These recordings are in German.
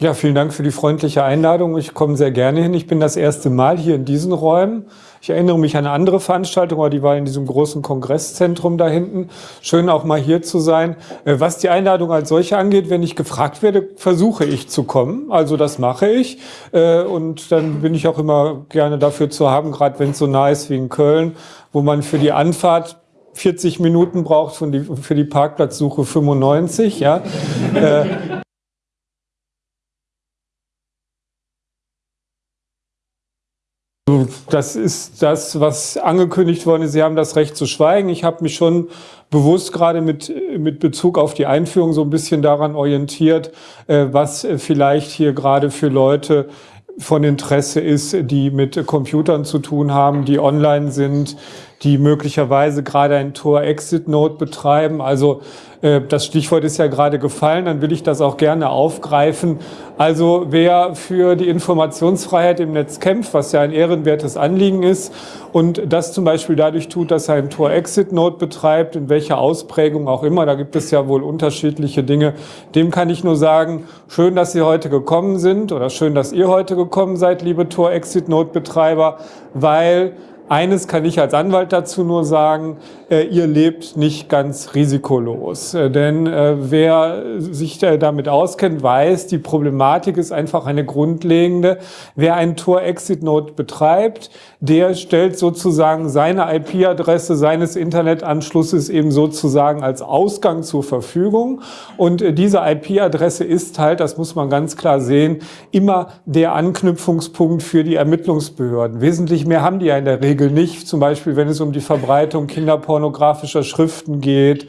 Ja, vielen Dank für die freundliche Einladung. Ich komme sehr gerne hin. Ich bin das erste Mal hier in diesen Räumen. Ich erinnere mich an eine andere Veranstaltung, aber die war in diesem großen Kongresszentrum da hinten. Schön auch mal hier zu sein. Äh, was die Einladung als solche angeht, wenn ich gefragt werde, versuche ich zu kommen. Also das mache ich. Äh, und dann bin ich auch immer gerne dafür zu haben, gerade wenn es so nah ist wie in Köln, wo man für die Anfahrt 40 Minuten braucht, für die Parkplatzsuche 95. Ja. Das ist das, was angekündigt worden ist. Sie haben das Recht zu schweigen. Ich habe mich schon bewusst gerade mit, mit Bezug auf die Einführung so ein bisschen daran orientiert, äh, was vielleicht hier gerade für Leute von Interesse ist, die mit Computern zu tun haben, die online sind, die möglicherweise gerade ein Tor-Exit-Node betreiben. Also äh, das Stichwort ist ja gerade gefallen, dann will ich das auch gerne aufgreifen. Also wer für die Informationsfreiheit im Netz kämpft, was ja ein ehrenwertes Anliegen ist und das zum Beispiel dadurch tut, dass er ein Tor-Exit-Node betreibt, in welcher Ausprägung auch immer, da gibt es ja wohl unterschiedliche Dinge, dem kann ich nur sagen, schön, dass Sie heute gekommen sind oder schön, dass ihr heute gekommen seid, liebe Tor-Exit-Node-Betreiber, weil eines kann ich als Anwalt dazu nur sagen, äh, ihr lebt nicht ganz risikolos. Äh, denn äh, wer sich damit auskennt, weiß, die Problematik ist einfach eine grundlegende. Wer einen Tor-Exit-Node betreibt, der stellt sozusagen seine IP-Adresse seines Internetanschlusses eben sozusagen als Ausgang zur Verfügung. Und diese IP-Adresse ist halt, das muss man ganz klar sehen, immer der Anknüpfungspunkt für die Ermittlungsbehörden. Wesentlich mehr haben die ja in der Regel Regel nicht, zum Beispiel wenn es um die Verbreitung kinderpornografischer Schriften geht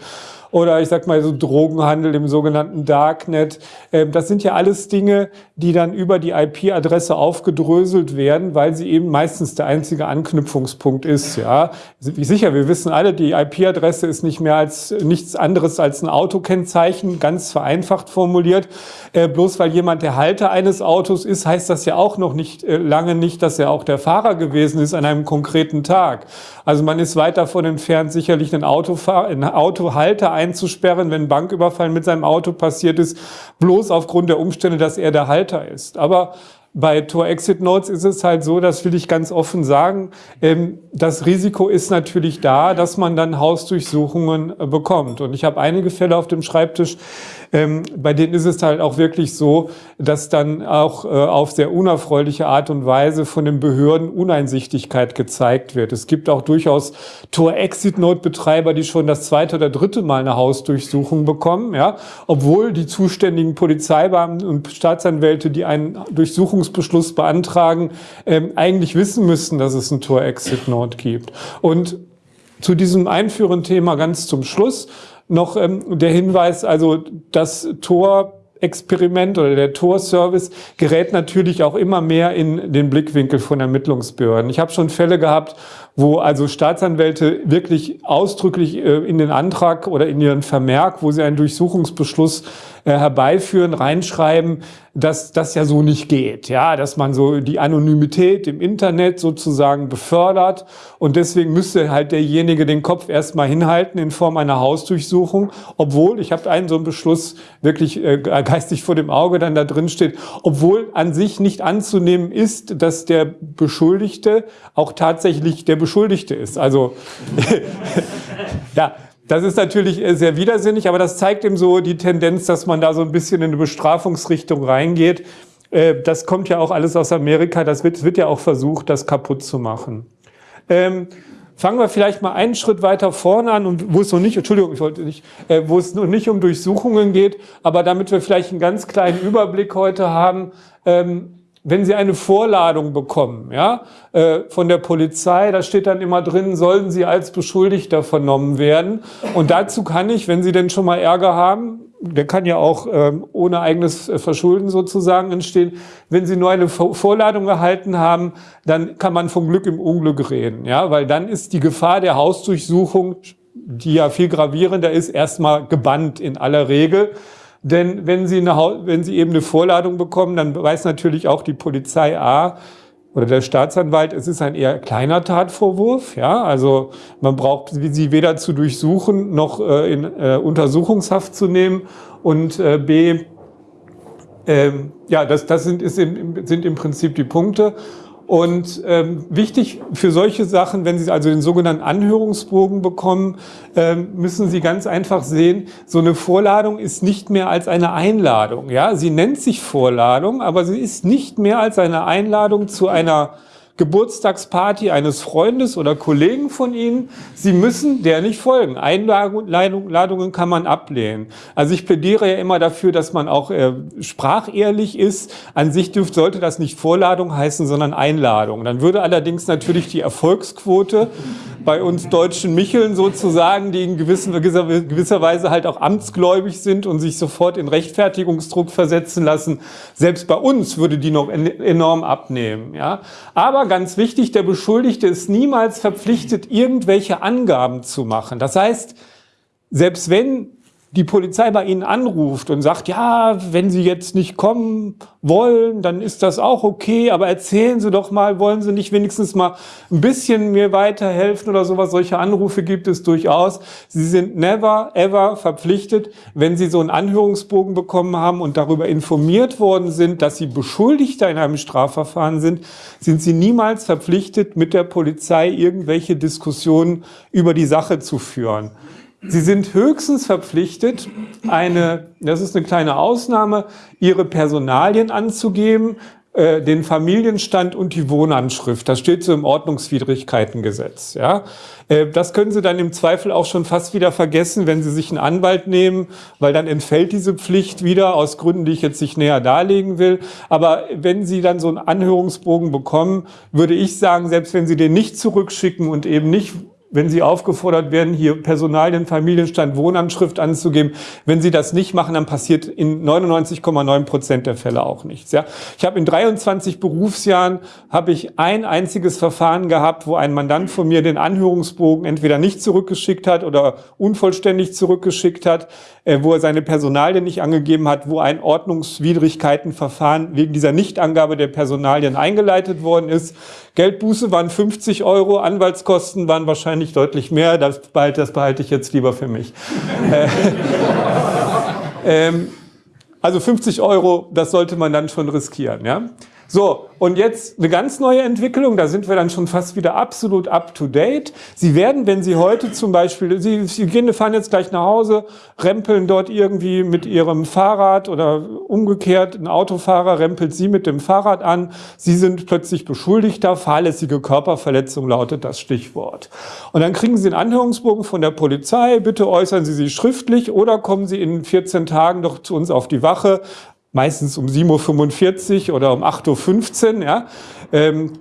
oder ich sag mal so Drogenhandel im sogenannten Darknet. Ähm, das sind ja alles Dinge, die dann über die IP-Adresse aufgedröselt werden, weil sie eben meistens der einzige Anknüpfungspunkt ist. Ja, sicher, wir wissen alle, die IP-Adresse ist nicht mehr als nichts anderes als ein Autokennzeichen, ganz vereinfacht formuliert. Äh, bloß weil jemand der Halter eines Autos ist, heißt das ja auch noch nicht äh, lange nicht, dass er auch der Fahrer gewesen ist an einem konkreten Tag. Also man ist weit davon entfernt, sicherlich einen, Autofahr einen Autohalter einzusperren, wenn Banküberfall mit seinem Auto passiert ist, bloß aufgrund der Umstände, dass er der Halter ist. Aber bei Tor-Exit-Nodes ist es halt so, das will ich ganz offen sagen, ähm, das Risiko ist natürlich da, dass man dann Hausdurchsuchungen äh, bekommt. Und ich habe einige Fälle auf dem Schreibtisch, ähm, bei denen ist es halt auch wirklich so, dass dann auch äh, auf sehr unerfreuliche Art und Weise von den Behörden Uneinsichtigkeit gezeigt wird. Es gibt auch durchaus Tor-Exit-Node-Betreiber, die schon das zweite oder dritte Mal eine Hausdurchsuchung bekommen, ja, obwohl die zuständigen Polizeibeamten und Staatsanwälte, die einen Durchsuchungsbeschluss beantragen, ähm, eigentlich wissen müssen, dass es ein Tor-Exit-Node gibt. Und zu diesem einführenden Thema ganz zum Schluss noch ähm, der Hinweis, also das Tor Experiment oder der Tor-Service gerät natürlich auch immer mehr in den Blickwinkel von Ermittlungsbehörden. Ich habe schon Fälle gehabt, wo also Staatsanwälte wirklich ausdrücklich äh, in den Antrag oder in ihren Vermerk, wo sie einen Durchsuchungsbeschluss äh, herbeiführen, reinschreiben, dass das ja so nicht geht. Ja, dass man so die Anonymität im Internet sozusagen befördert und deswegen müsste halt derjenige den Kopf erstmal hinhalten in Form einer Hausdurchsuchung, obwohl, ich habe einen so einen Beschluss wirklich äh, geistig vor dem Auge dann da drin steht, obwohl an sich nicht anzunehmen ist, dass der Beschuldigte auch tatsächlich der Beschuldigte ist. Also ja, das ist natürlich äh, sehr widersinnig, aber das zeigt eben so die Tendenz, dass man da so ein bisschen in eine Bestrafungsrichtung reingeht. Äh, das kommt ja auch alles aus Amerika, das wird, wird ja auch versucht, das kaputt zu machen. Ähm, fangen wir vielleicht mal einen Schritt weiter vorne an, und wo es noch nicht, Entschuldigung, ich wollte nicht, äh, wo es noch nicht um Durchsuchungen geht, aber damit wir vielleicht einen ganz kleinen Überblick heute haben, ähm, wenn Sie eine Vorladung bekommen ja, äh, von der Polizei, da steht dann immer drin, sollen Sie als Beschuldigter vernommen werden. Und dazu kann ich, wenn Sie denn schon mal Ärger haben, der kann ja auch ähm, ohne eigenes äh, Verschulden sozusagen entstehen, wenn Sie nur eine Vorladung erhalten haben, dann kann man vom Glück im Unglück reden. Ja, weil dann ist die Gefahr der Hausdurchsuchung, die ja viel gravierender ist, erstmal gebannt in aller Regel. Denn wenn Sie, eine, wenn Sie eben eine Vorladung bekommen, dann weiß natürlich auch die Polizei A oder der Staatsanwalt, es ist ein eher kleiner Tatvorwurf. Ja, also man braucht sie weder zu durchsuchen noch äh, in äh, Untersuchungshaft zu nehmen. Und äh, B, Ähm, ja, das, das sind, ist sind im Prinzip die Punkte. Und ähm, wichtig für solche Sachen, wenn Sie also den sogenannten Anhörungsbogen bekommen, ähm, müssen Sie ganz einfach sehen, so eine Vorladung ist nicht mehr als eine Einladung. Ja, Sie nennt sich Vorladung, aber sie ist nicht mehr als eine Einladung zu einer Geburtstagsparty eines Freundes oder Kollegen von Ihnen. Sie müssen der nicht folgen. Einladungen kann man ablehnen. Also ich plädiere ja immer dafür, dass man auch äh, sprachehrlich ist. An sich dürfte, sollte das nicht Vorladung heißen, sondern Einladung. Dann würde allerdings natürlich die Erfolgsquote bei uns deutschen Micheln sozusagen, die in gewisser, gewisser Weise halt auch amtsgläubig sind und sich sofort in Rechtfertigungsdruck versetzen lassen, selbst bei uns würde die noch enorm abnehmen. Ja? Aber ganz wichtig, der Beschuldigte ist niemals verpflichtet, irgendwelche Angaben zu machen. Das heißt, selbst wenn die Polizei bei Ihnen anruft und sagt, ja, wenn Sie jetzt nicht kommen wollen, dann ist das auch okay, aber erzählen Sie doch mal, wollen Sie nicht wenigstens mal ein bisschen mir weiterhelfen oder sowas? Solche Anrufe gibt es durchaus. Sie sind never, ever verpflichtet, wenn Sie so einen Anhörungsbogen bekommen haben und darüber informiert worden sind, dass Sie Beschuldigter in einem Strafverfahren sind, sind Sie niemals verpflichtet, mit der Polizei irgendwelche Diskussionen über die Sache zu führen. Sie sind höchstens verpflichtet, eine, das ist eine kleine Ausnahme, Ihre Personalien anzugeben, äh, den Familienstand und die Wohnanschrift. Das steht so im Ordnungswidrigkeitengesetz. Ja? Äh, das können Sie dann im Zweifel auch schon fast wieder vergessen, wenn Sie sich einen Anwalt nehmen, weil dann entfällt diese Pflicht wieder aus Gründen, die ich jetzt nicht näher darlegen will. Aber wenn Sie dann so einen Anhörungsbogen bekommen, würde ich sagen, selbst wenn Sie den nicht zurückschicken und eben nicht wenn Sie aufgefordert werden, hier Personalien, Familienstand, Wohnanschrift anzugeben. Wenn Sie das nicht machen, dann passiert in 99,9 Prozent der Fälle auch nichts. Ja? Ich habe in 23 Berufsjahren habe ich ein einziges Verfahren gehabt, wo ein Mandant von mir den Anhörungsbogen entweder nicht zurückgeschickt hat oder unvollständig zurückgeschickt hat, äh, wo er seine Personalien nicht angegeben hat, wo ein Ordnungswidrigkeitenverfahren wegen dieser Nichtangabe der Personalien eingeleitet worden ist. Geldbuße waren 50 Euro, Anwaltskosten waren wahrscheinlich deutlich mehr. Das behalte, das behalte ich jetzt lieber für mich. Äh, ähm, also 50 Euro, das sollte man dann schon riskieren. Ja? So, und jetzt eine ganz neue Entwicklung, da sind wir dann schon fast wieder absolut up to date. Sie werden, wenn Sie heute zum Beispiel, Sie, Sie gehen, fahren jetzt gleich nach Hause, rempeln dort irgendwie mit Ihrem Fahrrad oder umgekehrt, ein Autofahrer rempelt Sie mit dem Fahrrad an, Sie sind plötzlich Beschuldigter, fahrlässige Körperverletzung lautet das Stichwort. Und dann kriegen Sie einen Anhörungsbogen von der Polizei, bitte äußern Sie sich schriftlich oder kommen Sie in 14 Tagen doch zu uns auf die Wache, meistens um 7.45 Uhr oder um 8.15 Uhr. Ja. Ähm,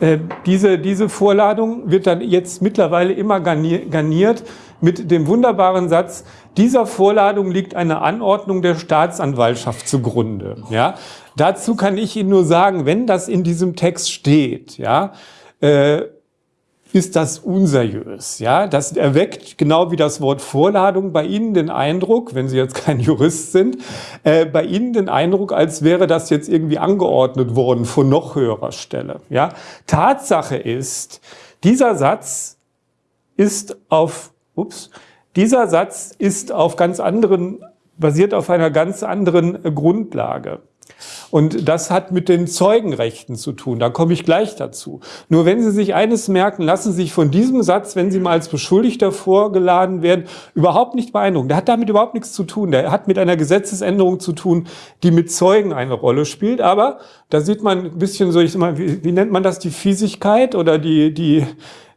äh, diese, diese Vorladung wird dann jetzt mittlerweile immer garniert mit dem wunderbaren Satz, dieser Vorladung liegt eine Anordnung der Staatsanwaltschaft zugrunde. Ja. Dazu kann ich Ihnen nur sagen, wenn das in diesem Text steht, ja, äh, ist das unseriös. Ja, das erweckt genau wie das Wort Vorladung bei Ihnen den Eindruck, wenn Sie jetzt kein Jurist sind, äh, bei Ihnen den Eindruck, als wäre das jetzt irgendwie angeordnet worden von noch höherer Stelle. Ja, Tatsache ist, dieser Satz ist auf, ups, dieser Satz ist auf ganz anderen, basiert auf einer ganz anderen Grundlage. Und das hat mit den Zeugenrechten zu tun. Da komme ich gleich dazu. Nur wenn Sie sich eines merken, lassen Sie sich von diesem Satz, wenn Sie mal als Beschuldigter vorgeladen werden, überhaupt nicht beeindrucken. Der hat damit überhaupt nichts zu tun. Der hat mit einer Gesetzesänderung zu tun, die mit Zeugen eine Rolle spielt. Aber da sieht man ein bisschen so, ich sag mal, wie, wie nennt man das, die Fiesigkeit oder die, die,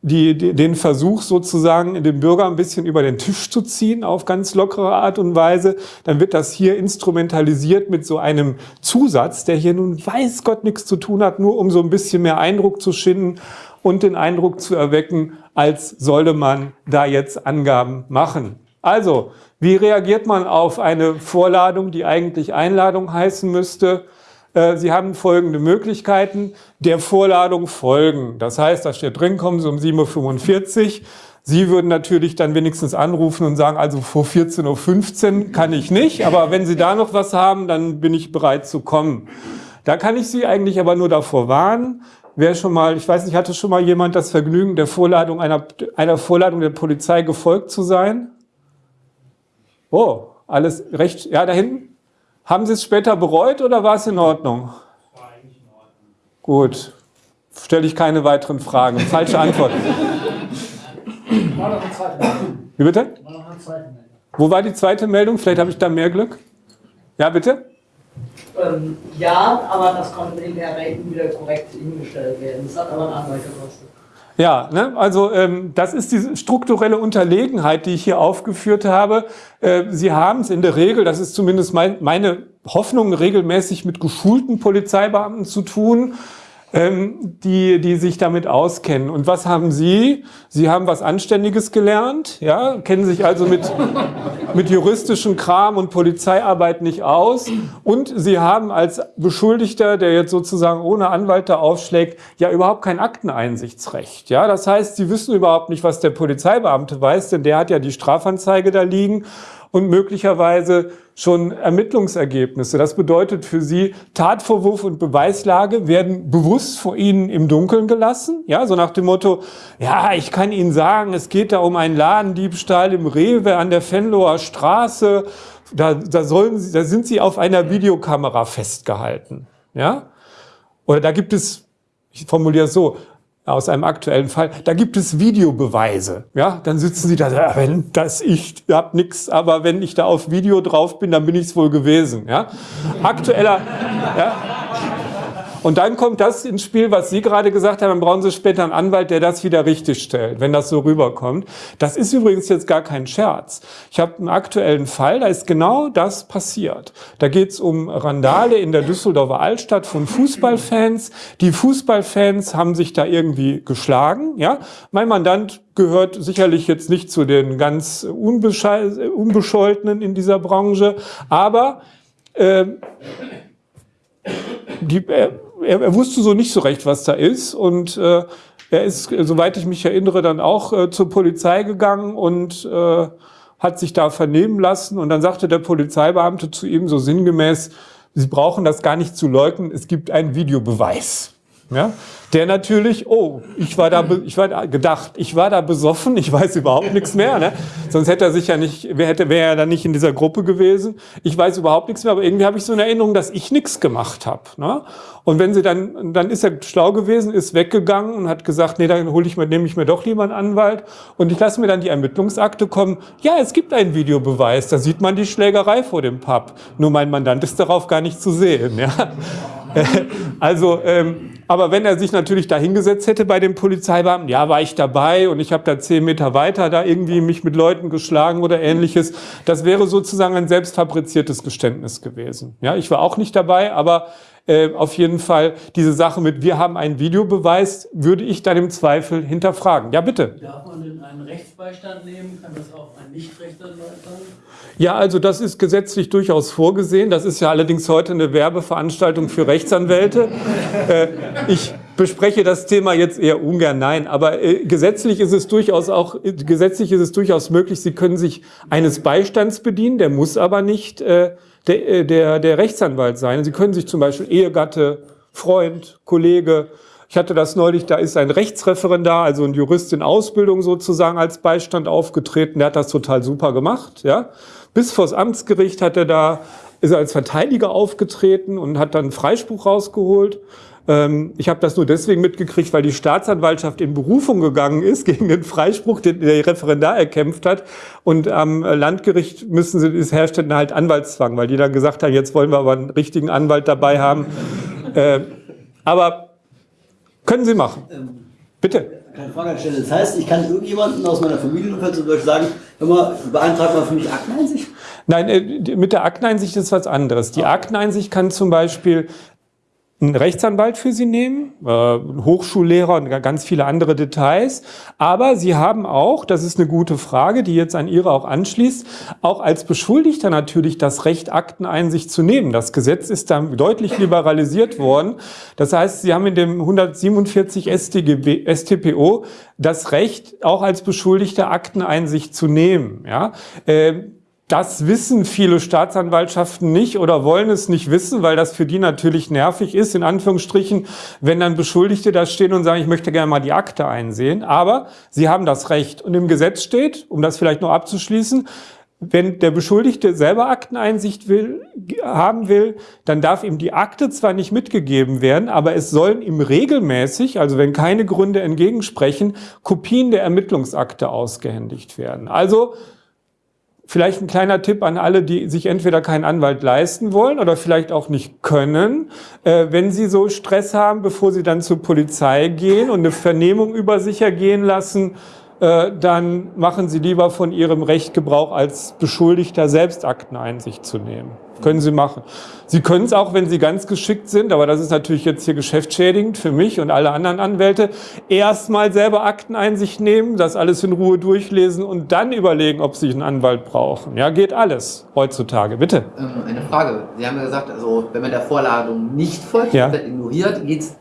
die, die, den Versuch sozusagen, den Bürger ein bisschen über den Tisch zu ziehen auf ganz lockere Art und Weise, dann wird das hier instrumentalisiert mit so einem Zusatz, der hier nun weiß Gott nichts zu tun hat, nur um so ein bisschen mehr Eindruck zu schinden und den Eindruck zu erwecken, als sollte man da jetzt Angaben machen. Also, wie reagiert man auf eine Vorladung, die eigentlich Einladung heißen müsste? Äh, Sie haben folgende Möglichkeiten, der Vorladung folgen. Das heißt, da steht drin, kommen Sie um 7.45 Uhr. Sie würden natürlich dann wenigstens anrufen und sagen, also vor 14.15 Uhr kann ich nicht, aber wenn Sie da noch was haben, dann bin ich bereit zu kommen. Da kann ich Sie eigentlich aber nur davor warnen, wer schon mal, ich weiß nicht, hatte schon mal jemand das Vergnügen, der Vorladung einer, einer Vorladung der Polizei gefolgt zu sein? Oh, alles recht, ja, da hinten? Haben Sie es später bereut oder war es in Ordnung? War eigentlich in Ordnung. Gut. Stelle ich keine weiteren Fragen. Falsche Antwort. War noch eine zweite Meldung. Wie bitte? War noch eine zweite Meldung. Wo war die zweite Meldung? Vielleicht habe ich da mehr Glück. Ja, bitte? Ähm, ja, aber das konnte in der Rechnung wieder korrekt hingestellt werden. Das hat aber einen Anwalt gekostet. Ja, ne? also ähm, das ist die strukturelle Unterlegenheit, die ich hier aufgeführt habe. Äh, Sie haben es in der Regel, das ist zumindest mein, meine Hoffnung, regelmäßig mit geschulten Polizeibeamten zu tun ähm, die, die sich damit auskennen. Und was haben Sie? Sie haben was Anständiges gelernt, ja, kennen sich also mit, mit juristischen Kram und Polizeiarbeit nicht aus. Und Sie haben als Beschuldigter, der jetzt sozusagen ohne Anwalt da aufschlägt, ja überhaupt kein Akteneinsichtsrecht. Ja, das heißt, Sie wissen überhaupt nicht, was der Polizeibeamte weiß, denn der hat ja die Strafanzeige da liegen und möglicherweise schon Ermittlungsergebnisse. Das bedeutet für Sie, Tatvorwurf und Beweislage werden bewusst vor Ihnen im Dunkeln gelassen. Ja, so nach dem Motto, ja, ich kann Ihnen sagen, es geht da um einen Ladendiebstahl im Rewe an der Venloer Straße. Da, da, sollen Sie, da sind Sie auf einer Videokamera festgehalten. Ja? Oder da gibt es, ich formuliere es so, aus einem aktuellen Fall, da gibt es Videobeweise. Ja, dann sitzen sie da, wenn das ich hab nix, aber wenn ich da auf Video drauf bin, dann bin ich es wohl gewesen. Ja, aktueller. Ja, und dann kommt das ins Spiel, was Sie gerade gesagt haben, dann brauchen Sie später einen Anwalt, der das wieder richtig stellt, wenn das so rüberkommt. Das ist übrigens jetzt gar kein Scherz. Ich habe einen aktuellen Fall, da ist genau das passiert. Da geht es um Randale in der Düsseldorfer Altstadt von Fußballfans. Die Fußballfans haben sich da irgendwie geschlagen. Ja, Mein Mandant gehört sicherlich jetzt nicht zu den ganz Unbescholtenen in dieser Branche, aber äh, die, äh, er, er, wusste so nicht so recht, was da ist. Und äh, er ist, soweit ich mich erinnere, dann auch äh, zur Polizei gegangen und äh, hat sich da vernehmen lassen. Und dann sagte der Polizeibeamte zu ihm so sinngemäß, Sie brauchen das gar nicht zu leugnen, es gibt einen Videobeweis. Ja? Der natürlich, oh, ich war da, ich war da gedacht, ich war da besoffen, ich weiß überhaupt nichts mehr. Ne? Sonst hätte er sich ja nicht, wer hätte, wäre er dann nicht in dieser Gruppe gewesen. Ich weiß überhaupt nichts mehr, aber irgendwie habe ich so eine Erinnerung, dass ich nichts gemacht habe. Ne? Und wenn sie dann, dann ist er schlau gewesen, ist weggegangen und hat gesagt, nee, dann hole ich mir, nehme ich mir doch lieber einen Anwalt und ich lasse mir dann die Ermittlungsakte kommen. Ja, es gibt einen Videobeweis, da sieht man die Schlägerei vor dem Pub. Nur mein Mandant ist darauf gar nicht zu sehen. Ja? also, ähm, aber wenn er sich natürlich da hingesetzt hätte bei dem Polizeibeamten, ja, war ich dabei und ich habe da zehn Meter weiter da irgendwie mich mit Leuten geschlagen oder ähnliches, das wäre sozusagen ein selbstfabriziertes Geständnis gewesen. Ja, ich war auch nicht dabei, aber äh, auf jeden Fall diese Sache mit, wir haben einen Videobeweis, würde ich dann im Zweifel hinterfragen. Ja, bitte. Darf man denn einen Rechtsbeistand nehmen? Kann das auch ein Nicht-Rechtsanwalt sein? Ja, also das ist gesetzlich durchaus vorgesehen. Das ist ja allerdings heute eine Werbeveranstaltung für Rechtsanwälte. äh, ich bespreche das Thema jetzt eher ungern, nein, aber äh, gesetzlich ist es durchaus auch, äh, gesetzlich ist es durchaus möglich, Sie können sich eines Beistands bedienen, der muss aber nicht äh, der, äh, der, der Rechtsanwalt sein. Sie können sich zum Beispiel Ehegatte, Freund, Kollege, ich hatte das neulich, da ist ein Rechtsreferendar, also ein Jurist in Ausbildung sozusagen als Beistand aufgetreten, der hat das total super gemacht, ja. Bis vors Amtsgericht hat er da, ist er als Verteidiger aufgetreten und hat dann Freispruch rausgeholt. Ähm, ich habe das nur deswegen mitgekriegt, weil die Staatsanwaltschaft in Berufung gegangen ist gegen den Freispruch, den der Referendar erkämpft hat. Und am Landgericht müssen sie, es herrscht dann halt Anwaltszwang, weil die dann gesagt haben, jetzt wollen wir aber einen richtigen Anwalt dabei haben. Äh, aber können Sie machen. Ähm, Bitte. Keine Frage stellen. Das heißt, ich kann irgendjemanden aus meiner Familie zum Beispiel sagen, hör mal, beantrag mal für mich Akteneinsicht? Nein, äh, mit der Akteneinsicht ist was anderes. Die Akteneinsicht kann zum Beispiel einen Rechtsanwalt für Sie nehmen, äh, Hochschullehrer und ganz viele andere Details. Aber Sie haben auch, das ist eine gute Frage, die jetzt an Ihre auch anschließt, auch als Beschuldigter natürlich das Recht, Akteneinsicht zu nehmen. Das Gesetz ist da deutlich liberalisiert worden. Das heißt, Sie haben in dem 147 StGB, StPO das Recht, auch als Beschuldigter Akteneinsicht zu nehmen. Ja? Das wissen viele Staatsanwaltschaften nicht oder wollen es nicht wissen, weil das für die natürlich nervig ist, in Anführungsstrichen, wenn dann Beschuldigte da stehen und sagen, ich möchte gerne mal die Akte einsehen. Aber sie haben das Recht. Und im Gesetz steht, um das vielleicht noch abzuschließen, wenn der Beschuldigte selber Akteneinsicht will, haben will, dann darf ihm die Akte zwar nicht mitgegeben werden, aber es sollen ihm regelmäßig, also wenn keine Gründe entgegensprechen, Kopien der Ermittlungsakte ausgehändigt werden. Also vielleicht ein kleiner Tipp an alle, die sich entweder keinen Anwalt leisten wollen oder vielleicht auch nicht können, äh, wenn sie so Stress haben, bevor sie dann zur Polizei gehen und eine Vernehmung über sich ergehen lassen, äh, dann machen Sie lieber von Ihrem Recht Gebrauch, als Beschuldigter selbst Akteneinsicht zu nehmen. Können Sie machen. Sie können es auch, wenn Sie ganz geschickt sind, aber das ist natürlich jetzt hier geschäftsschädigend für mich und alle anderen Anwälte, erstmal selber Akteneinsicht nehmen, das alles in Ruhe durchlesen und dann überlegen, ob Sie einen Anwalt brauchen. Ja, geht alles heutzutage. Bitte. Ähm, eine Frage. Sie haben ja gesagt, also wenn man der Vorladung nicht folgt, ja. ignoriert, geht's,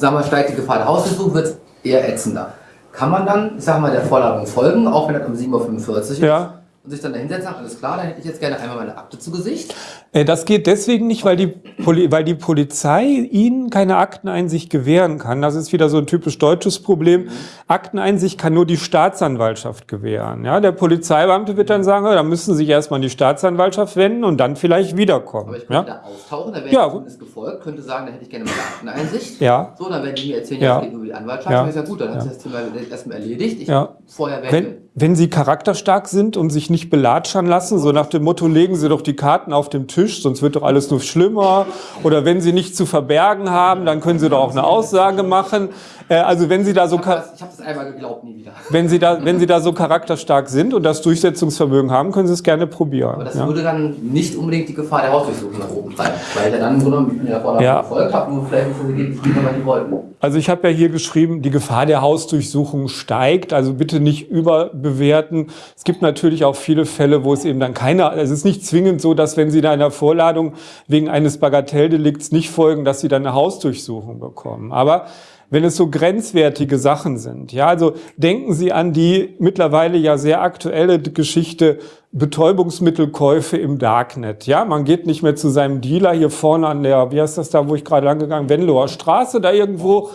wir, steigt die Gefahr der Hausdurchsuchung, wird es eher ätzender. Kann man dann, ich sag mal, der Vorladung folgen, auch wenn das um 7.45 Uhr ist? Ja und sich dann dahinsetzen alles klar, dann hätte ich jetzt gerne einmal meine Akte zu Gesicht. Äh, das geht deswegen nicht, weil die, Poli weil die Polizei Ihnen keine Akteneinsicht gewähren kann. Das ist wieder so ein typisch deutsches Problem. Akteneinsicht kann nur die Staatsanwaltschaft gewähren. Ja, der Polizeibeamte wird dann sagen, da müssen Sie sich erstmal an die Staatsanwaltschaft wenden und dann vielleicht wiederkommen. Aber ich könnte ja? da auftauchen, da wäre ja. zumindest gefolgt, könnte sagen, da hätte ich gerne meine Akteneinsicht. Ja. So, dann werden die mir erzählen, ja, es geht über die Anwaltschaft. Ja. Dann ist ja gut, dann hat sich das Thema erstmal erledigt. Ich ja. vorher wenn, wenn Sie charakterstark sind und sich nicht belatschern lassen, so nach dem Motto, legen Sie doch die Karten auf dem Tisch, sonst wird doch alles nur schlimmer. Oder wenn Sie nichts zu verbergen haben, dann können Sie doch auch eine Aussage machen. Äh, also wenn Sie da so... Ich habe das, hab das, einmal geglaubt, nie wieder. Wenn Sie, da, wenn Sie da so charakterstark sind und das Durchsetzungsvermögen haben, können Sie es gerne probieren. Aber das ja? würde dann nicht unbedingt die Gefahr der Hausdurchsuchung nach oben treiben, weil er dann im Grunde mit der Vorlage ja. gefolgt hat, nur vielleicht bevor Sie gehen, weil die wollten. Also ich habe ja hier geschrieben, die Gefahr der Hausdurchsuchung steigt, also bitte nicht überbewerten. Es gibt natürlich auch viele Fälle, wo es eben dann keiner, es ist nicht zwingend so, dass wenn Sie da einer Vorladung wegen eines Bagatelldelikts nicht folgen, dass Sie dann eine Hausdurchsuchung bekommen. Aber wenn es so grenzwertige Sachen sind. Ja, also denken Sie an die mittlerweile ja sehr aktuelle Geschichte Betäubungsmittelkäufe im Darknet. Ja, man geht nicht mehr zu seinem Dealer hier vorne an der, wie heißt das da, wo ich gerade lang gegangen, Venloer Straße, da irgendwo.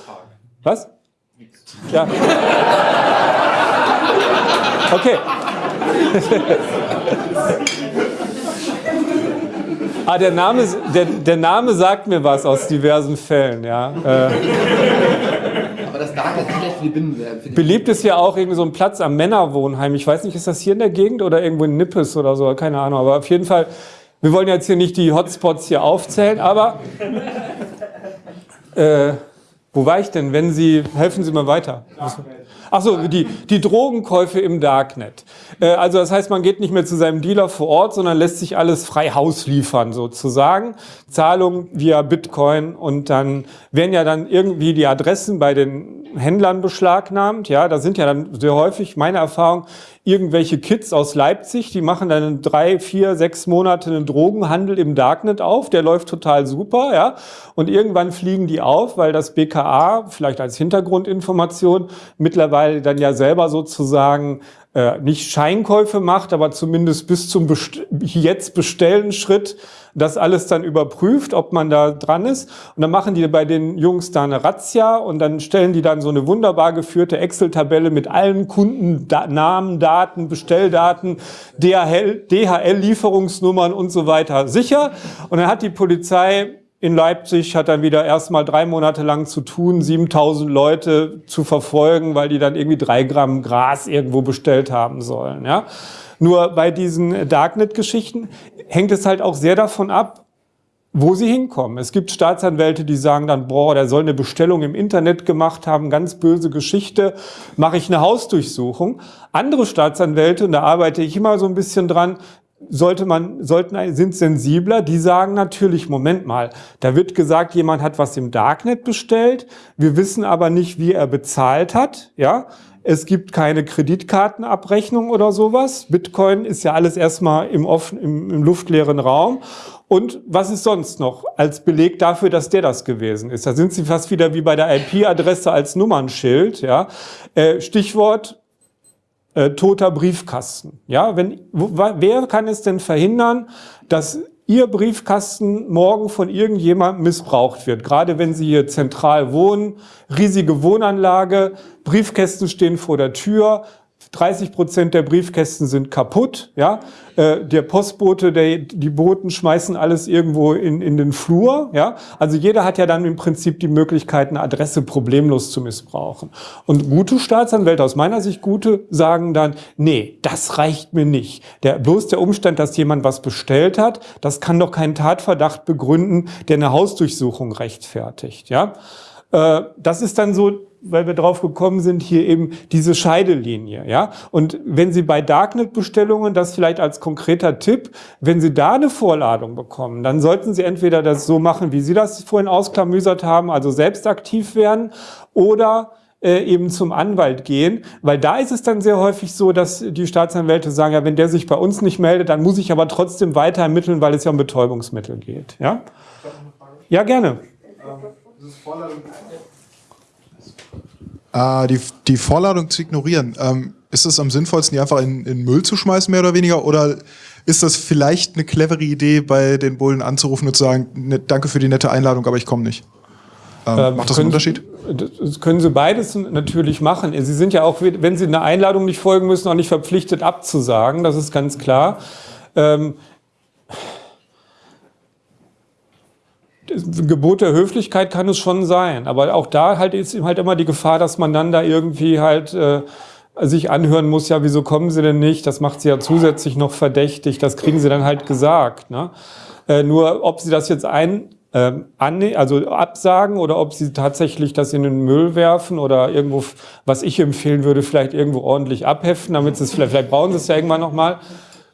Was? Ja. Okay. Ah, der Name, der, der Name sagt mir was aus diversen Fällen, ja. Äh. Aber das Darknet ist schlecht für die Binnenwerbung. Beliebt ist ja auch irgendwie so ein Platz am Männerwohnheim. Ich weiß nicht, ist das hier in der Gegend oder irgendwo in Nippes oder so, keine Ahnung. Aber auf jeden Fall, wir wollen jetzt hier nicht die Hotspots hier aufzählen, aber äh, wo war ich denn? Wenn Sie, helfen Sie mir weiter. Achso, die, die Drogenkäufe im Darknet. Äh, also das heißt, man geht nicht mehr zu seinem Dealer vor Ort, sondern lässt sich alles frei Haus liefern sozusagen. Zahlung via Bitcoin und dann werden ja dann irgendwie die Adressen bei den Händlern beschlagnahmt. Ja, da sind ja dann sehr häufig, meine Erfahrung, irgendwelche Kids aus Leipzig, die machen dann drei, vier, sechs Monate einen Drogenhandel im Darknet auf, der läuft total super, ja. Und irgendwann fliegen die auf, weil das BKA, vielleicht als Hintergrundinformation, mittlerweile dann ja selber sozusagen äh, nicht Scheinkäufe macht, aber zumindest bis zum Best jetzt bestellen Schritt das alles dann überprüft, ob man da dran ist. Und dann machen die bei den Jungs da eine Razzia und dann stellen die dann so eine wunderbar geführte Excel-Tabelle mit allen Kundennamen, Daten, Bestelldaten, DHL-Lieferungsnummern und so weiter sicher. Und dann hat die Polizei in Leipzig hat dann wieder erstmal drei Monate lang zu tun, 7000 Leute zu verfolgen, weil die dann irgendwie drei Gramm Gras irgendwo bestellt haben sollen. Ja? Nur bei diesen Darknet-Geschichten hängt es halt auch sehr davon ab, wo sie hinkommen. Es gibt Staatsanwälte, die sagen dann, boah, der soll eine Bestellung im Internet gemacht haben, ganz böse Geschichte, mache ich eine Hausdurchsuchung. Andere Staatsanwälte, und da arbeite ich immer so ein bisschen dran, sollte man, sollten, sind sensibler, die sagen natürlich, Moment mal, da wird gesagt, jemand hat was im Darknet bestellt, wir wissen aber nicht, wie er bezahlt hat, ja. Es gibt keine Kreditkartenabrechnung oder sowas. Bitcoin ist ja alles erstmal im, offen, im, im luftleeren Raum. Und was ist sonst noch als Beleg dafür, dass der das gewesen ist? Da sind Sie fast wieder wie bei der IP-Adresse als Nummernschild. Ja? Äh, Stichwort äh, toter Briefkasten. Ja, wenn, wer kann es denn verhindern, dass Ihr Briefkasten morgen von irgendjemandem missbraucht wird? Gerade wenn Sie hier zentral wohnen, riesige Wohnanlage, Briefkästen stehen vor der Tür, 30 Prozent der Briefkästen sind kaputt, ja. Äh, der Postbote, der, die Boten schmeißen alles irgendwo in, in den Flur, ja. Also jeder hat ja dann im Prinzip die Möglichkeit, eine Adresse problemlos zu missbrauchen. Und gute Staatsanwälte, aus meiner Sicht gute, sagen dann, nee, das reicht mir nicht. Der, bloß der Umstand, dass jemand was bestellt hat, das kann doch keinen Tatverdacht begründen, der eine Hausdurchsuchung rechtfertigt, ja. Äh, das ist dann so weil wir drauf gekommen sind, hier eben diese Scheidelinie. Ja? Und wenn Sie bei Darknet-Bestellungen, das vielleicht als konkreter Tipp, wenn Sie da eine Vorladung bekommen, dann sollten Sie entweder das so machen, wie Sie das vorhin ausklamüsert haben, also selbst aktiv werden, oder äh, eben zum Anwalt gehen, weil da ist es dann sehr häufig so, dass die Staatsanwälte sagen, ja, wenn der sich bei uns nicht meldet, dann muss ich aber trotzdem weiter ermitteln, weil es ja um Betäubungsmittel geht. Ja, ja gerne. Ähm, äh, die, die Vorladung zu ignorieren, ähm, ist es am sinnvollsten, die einfach in, in Müll zu schmeißen, mehr oder weniger? Oder ist das vielleicht eine clevere Idee, bei den Bullen anzurufen und zu sagen, ne, danke für die nette Einladung, aber ich komme nicht? Ähm, ähm, macht das einen Unterschied? Das können Sie beides natürlich machen. Sie sind ja auch, wenn Sie einer Einladung nicht folgen müssen, auch nicht verpflichtet abzusagen, das ist ganz klar. Ähm, Gebot der Höflichkeit kann es schon sein, aber auch da halt ist halt immer die Gefahr, dass man dann da irgendwie halt äh, sich anhören muss, ja, wieso kommen Sie denn nicht? Das macht Sie ja zusätzlich noch verdächtig, das kriegen Sie dann halt gesagt. Ne? Äh, nur ob Sie das jetzt ein, äh, also absagen oder ob Sie tatsächlich das in den Müll werfen oder irgendwo, was ich empfehlen würde, vielleicht irgendwo ordentlich abheften, damit Sie es vielleicht, vielleicht brauchen Sie es ja irgendwann nochmal.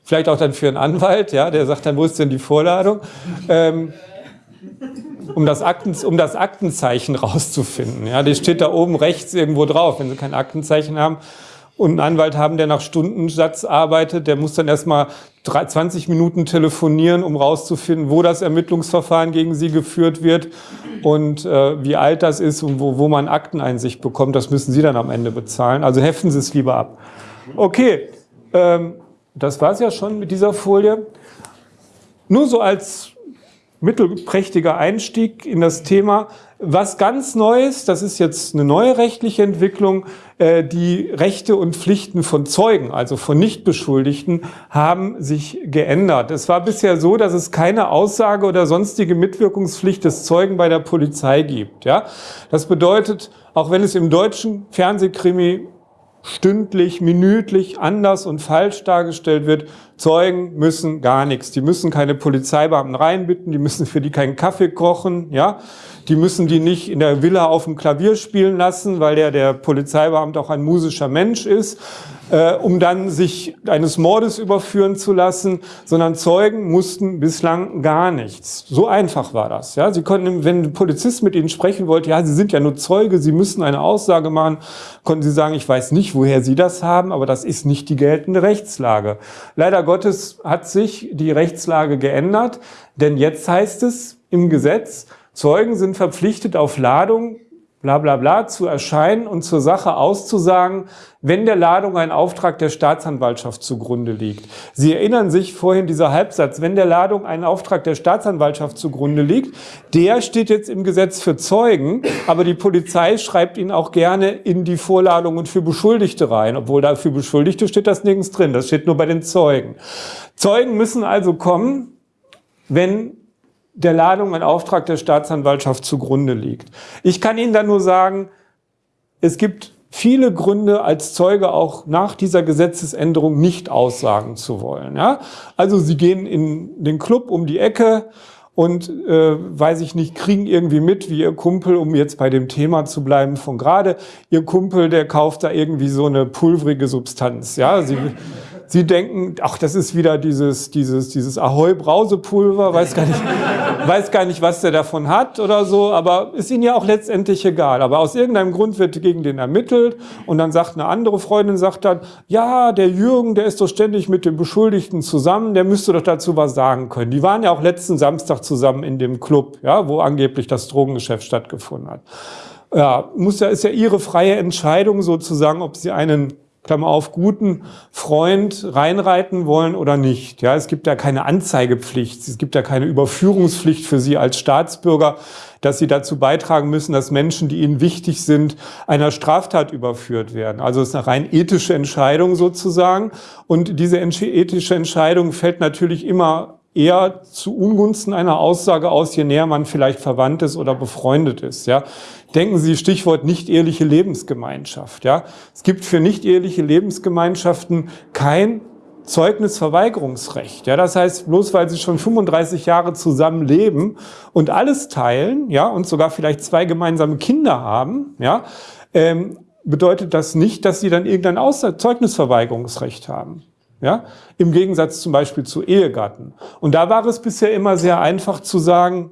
Vielleicht auch dann für einen Anwalt, ja, der sagt dann, wo ist denn die Vorladung? Ähm, um das, Akten, um das Aktenzeichen rauszufinden. Ja, das steht da oben rechts irgendwo drauf. Wenn Sie kein Aktenzeichen haben und einen Anwalt haben, der nach Stundensatz arbeitet, der muss dann erstmal 20 Minuten telefonieren, um rauszufinden, wo das Ermittlungsverfahren gegen Sie geführt wird und äh, wie alt das ist und wo, wo man Akteneinsicht bekommt. Das müssen Sie dann am Ende bezahlen. Also heften Sie es lieber ab. Okay, ähm, das war es ja schon mit dieser Folie. Nur so als mittelprächtiger Einstieg in das Thema. Was ganz Neues, das ist jetzt eine neue rechtliche Entwicklung, äh, die Rechte und Pflichten von Zeugen, also von Nichtbeschuldigten, haben sich geändert. Es war bisher so, dass es keine Aussage oder sonstige Mitwirkungspflicht des Zeugen bei der Polizei gibt. Ja? Das bedeutet, auch wenn es im deutschen Fernsehkrimi stündlich, minütlich anders und falsch dargestellt wird. Zeugen müssen gar nichts. Die müssen keine Polizeibeamten reinbitten, die müssen für die keinen Kaffee kochen, ja. Die müssen die nicht in der Villa auf dem Klavier spielen lassen, weil der, der Polizeibeamte auch ein musischer Mensch ist äh, um dann sich eines Mordes überführen zu lassen, sondern Zeugen mussten bislang gar nichts. So einfach war das. Ja, sie konnten, wenn ein Polizist mit ihnen sprechen wollte, ja, sie sind ja nur Zeuge, sie müssen eine Aussage machen, konnten sie sagen, ich weiß nicht, woher sie das haben, aber das ist nicht die geltende Rechtslage. Leider Gottes hat sich die Rechtslage geändert, denn jetzt heißt es im Gesetz, Zeugen sind verpflichtet auf Ladung bla bla bla zu erscheinen und zur Sache auszusagen, wenn der Ladung ein Auftrag der Staatsanwaltschaft zugrunde liegt. Sie erinnern sich vorhin dieser Halbsatz, wenn der Ladung ein Auftrag der Staatsanwaltschaft zugrunde liegt, der steht jetzt im Gesetz für Zeugen, aber die Polizei schreibt ihn auch gerne in die Vorladungen für Beschuldigte rein, obwohl da für Beschuldigte steht das nirgends drin, das steht nur bei den Zeugen. Zeugen müssen also kommen, wenn der Ladung ein Auftrag der Staatsanwaltschaft zugrunde liegt. Ich kann Ihnen da nur sagen, es gibt viele Gründe als Zeuge auch nach dieser Gesetzesänderung nicht aussagen zu wollen. Ja? Also Sie gehen in den Club um die Ecke und, äh, weiß ich nicht, kriegen irgendwie mit, wie Ihr Kumpel, um jetzt bei dem Thema zu bleiben von gerade, Ihr Kumpel, der kauft da irgendwie so eine pulverige Substanz. Ja? Sie, Sie denken, ach, das ist wieder dieses, dieses, dieses Ahoi-Brausepulver, weiß gar nicht, weiß gar nicht, was der davon hat oder so, aber ist Ihnen ja auch letztendlich egal. Aber aus irgendeinem Grund wird gegen den ermittelt und dann sagt eine andere Freundin, sagt dann, ja, der Jürgen, der ist doch ständig mit dem Beschuldigten zusammen, der müsste doch dazu was sagen können. Die waren ja auch letzten Samstag zusammen in dem Club, ja, wo angeblich das Drogengeschäft stattgefunden hat. Ja, muss ja, ist ja Ihre freie Entscheidung sozusagen, ob Sie einen Klammer auf, guten Freund reinreiten wollen oder nicht. Ja, es gibt ja keine Anzeigepflicht, es gibt ja keine Überführungspflicht für Sie als Staatsbürger, dass Sie dazu beitragen müssen, dass Menschen, die Ihnen wichtig sind, einer Straftat überführt werden. Also es ist eine rein ethische Entscheidung sozusagen. Und diese ethische Entscheidung fällt natürlich immer eher zu Ungunsten einer Aussage aus, je näher man vielleicht verwandt ist oder befreundet ist. Ja. Denken Sie Stichwort nicht-eheliche Lebensgemeinschaft. Ja. Es gibt für nicht-eheliche Lebensgemeinschaften kein Zeugnisverweigerungsrecht. Ja, das heißt, bloß weil sie schon 35 Jahre zusammen leben und alles teilen, ja, und sogar vielleicht zwei gemeinsame Kinder haben, ja, ähm, bedeutet das nicht, dass sie dann irgendein Außer Zeugnisverweigerungsrecht haben. Ja? Im Gegensatz zum Beispiel zu Ehegatten. Und da war es bisher immer sehr einfach zu sagen,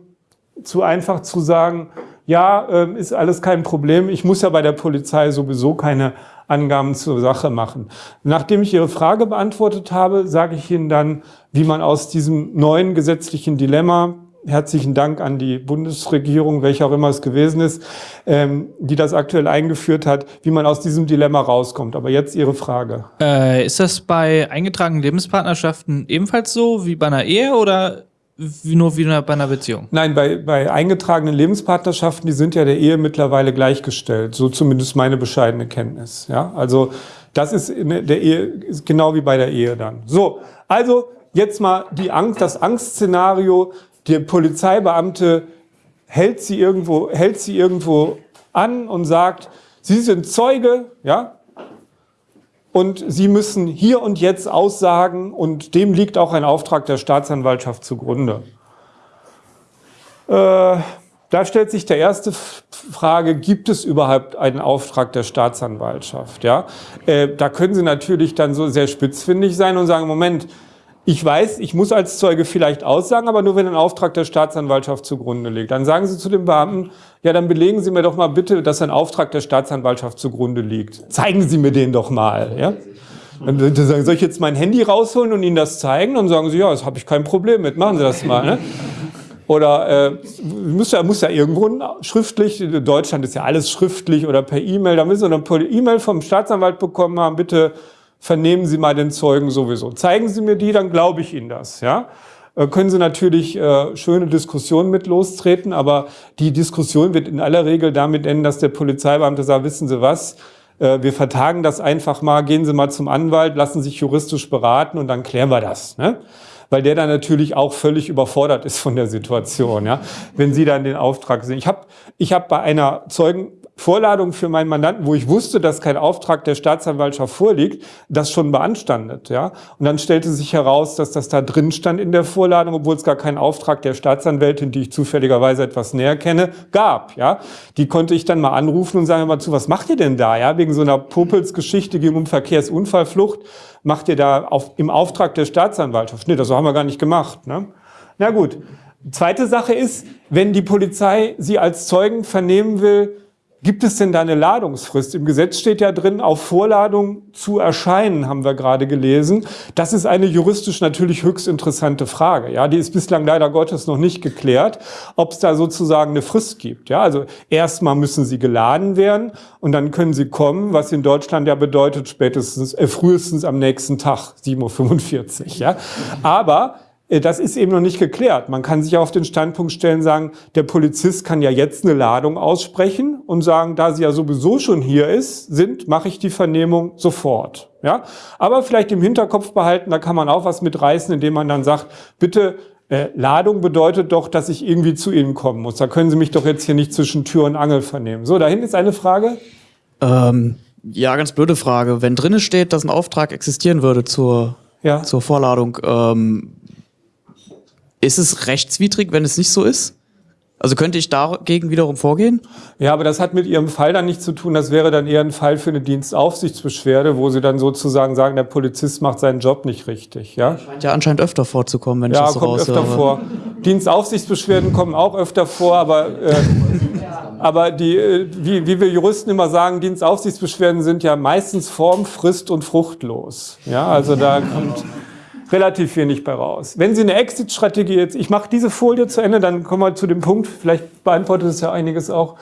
zu einfach zu sagen, ja, äh, ist alles kein Problem, ich muss ja bei der Polizei sowieso keine Angaben zur Sache machen. Nachdem ich Ihre Frage beantwortet habe, sage ich Ihnen dann, wie man aus diesem neuen gesetzlichen Dilemma herzlichen Dank an die Bundesregierung, welche auch immer es gewesen ist, ähm, die das aktuell eingeführt hat, wie man aus diesem Dilemma rauskommt. Aber jetzt Ihre Frage. Äh, ist das bei eingetragenen Lebenspartnerschaften ebenfalls so wie bei einer Ehe oder wie nur wie bei einer Beziehung? Nein, bei, bei eingetragenen Lebenspartnerschaften, die sind ja der Ehe mittlerweile gleichgestellt. So zumindest meine bescheidene Kenntnis. Ja, also das ist in der Ehe ist genau wie bei der Ehe dann. So, also jetzt mal die Angst, das Angstszenario, der Polizeibeamte hält sie irgendwo, hält sie irgendwo an und sagt, Sie sind Zeuge, ja, und Sie müssen hier und jetzt aussagen und dem liegt auch ein Auftrag der Staatsanwaltschaft zugrunde. Äh, da stellt sich der erste Frage, gibt es überhaupt einen Auftrag der Staatsanwaltschaft? Ja? Äh, da können Sie natürlich dann so sehr spitzfindig sein und sagen, Moment, ich weiß, ich muss als Zeuge vielleicht aussagen, aber nur wenn ein Auftrag der Staatsanwaltschaft zugrunde liegt. Dann sagen Sie zu dem Beamten, ja, dann belegen Sie mir doch mal bitte, dass ein Auftrag der Staatsanwaltschaft zugrunde liegt. Zeigen Sie mir den doch mal. Ja? Dann sagen, soll ich jetzt mein Handy rausholen und Ihnen das zeigen? Dann sagen Sie, ja, das habe ich kein Problem mit, machen Sie das mal. Ne? Oder äh, muss, ja, muss ja irgendwo schriftlich, Deutschland ist ja alles schriftlich oder per E-Mail, da müssen Sie eine E-Mail vom Staatsanwalt bekommen haben, bitte vernehmen Sie mal den Zeugen sowieso. Zeigen Sie mir die, dann glaube ich Ihnen das. Ja? Äh, können Sie natürlich äh, schöne Diskussionen mit lostreten, aber die Diskussion wird in aller Regel damit enden, dass der Polizeibeamte sagt, wissen Sie was, äh, wir vertagen das einfach mal, gehen Sie mal zum Anwalt, lassen sich juristisch beraten und dann klären wir das. Ne? Weil der dann natürlich auch völlig überfordert ist von der Situation, ja? wenn Sie dann den Auftrag sehen. Ich habe ich hab bei einer Zeugen Vorladung für meinen Mandanten, wo ich wusste, dass kein Auftrag der Staatsanwaltschaft vorliegt, das schon beanstandet. Ja? Und dann stellte sich heraus, dass das da drin stand in der Vorladung, obwohl es gar keinen Auftrag der Staatsanwältin, die ich zufälligerweise etwas näher kenne, gab. Ja? Die konnte ich dann mal anrufen und sagen, mal zu, was macht ihr denn da? Ja? Wegen so einer Popelsgeschichte ging um Verkehrsunfallflucht, macht ihr da auf, im Auftrag der Staatsanwaltschaft? Nee, das haben wir gar nicht gemacht. Ne? Na gut. Zweite Sache ist, wenn die Polizei Sie als Zeugen vernehmen will, Gibt es denn da eine Ladungsfrist? Im Gesetz steht ja drin, auf Vorladung zu erscheinen, haben wir gerade gelesen. Das ist eine juristisch natürlich höchst interessante Frage. Ja, die ist bislang leider Gottes noch nicht geklärt, ob es da sozusagen eine Frist gibt. Ja, also erstmal müssen sie geladen werden und dann können sie kommen, was in Deutschland ja bedeutet spätestens, äh, frühestens am nächsten Tag, 7.45 Uhr. Ja, aber das ist eben noch nicht geklärt. Man kann sich auf den Standpunkt stellen, sagen, der Polizist kann ja jetzt eine Ladung aussprechen und sagen, da sie ja sowieso schon hier ist, sind, mache ich die Vernehmung sofort. Ja? Aber vielleicht im Hinterkopf behalten, da kann man auch was mitreißen, indem man dann sagt, bitte, äh, Ladung bedeutet doch, dass ich irgendwie zu Ihnen kommen muss. Da können Sie mich doch jetzt hier nicht zwischen Tür und Angel vernehmen. So, dahin ist eine Frage. Ähm, ja, ganz blöde Frage. Wenn drinnen steht, dass ein Auftrag existieren würde zur, ja. zur Vorladung, ähm, ist es rechtswidrig, wenn es nicht so ist? Also könnte ich dagegen wiederum vorgehen? Ja, aber das hat mit Ihrem Fall dann nichts zu tun. Das wäre dann eher ein Fall für eine Dienstaufsichtsbeschwerde, wo Sie dann sozusagen sagen, der Polizist macht seinen Job nicht richtig. Ja, scheint ja anscheinend öfter vorzukommen, wenn ja, ich das so kommt öfter vor. Dienstaufsichtsbeschwerden kommen auch öfter vor, aber, äh, aber die, äh, wie, wie wir Juristen immer sagen, Dienstaufsichtsbeschwerden sind ja meistens Form, Frist und fruchtlos. Ja, also da kommt relativ wenig bei raus. Wenn Sie eine Exit-Strategie jetzt, ich mache diese Folie zu Ende, dann kommen wir zu dem Punkt, vielleicht beantwortet es ja einiges auch.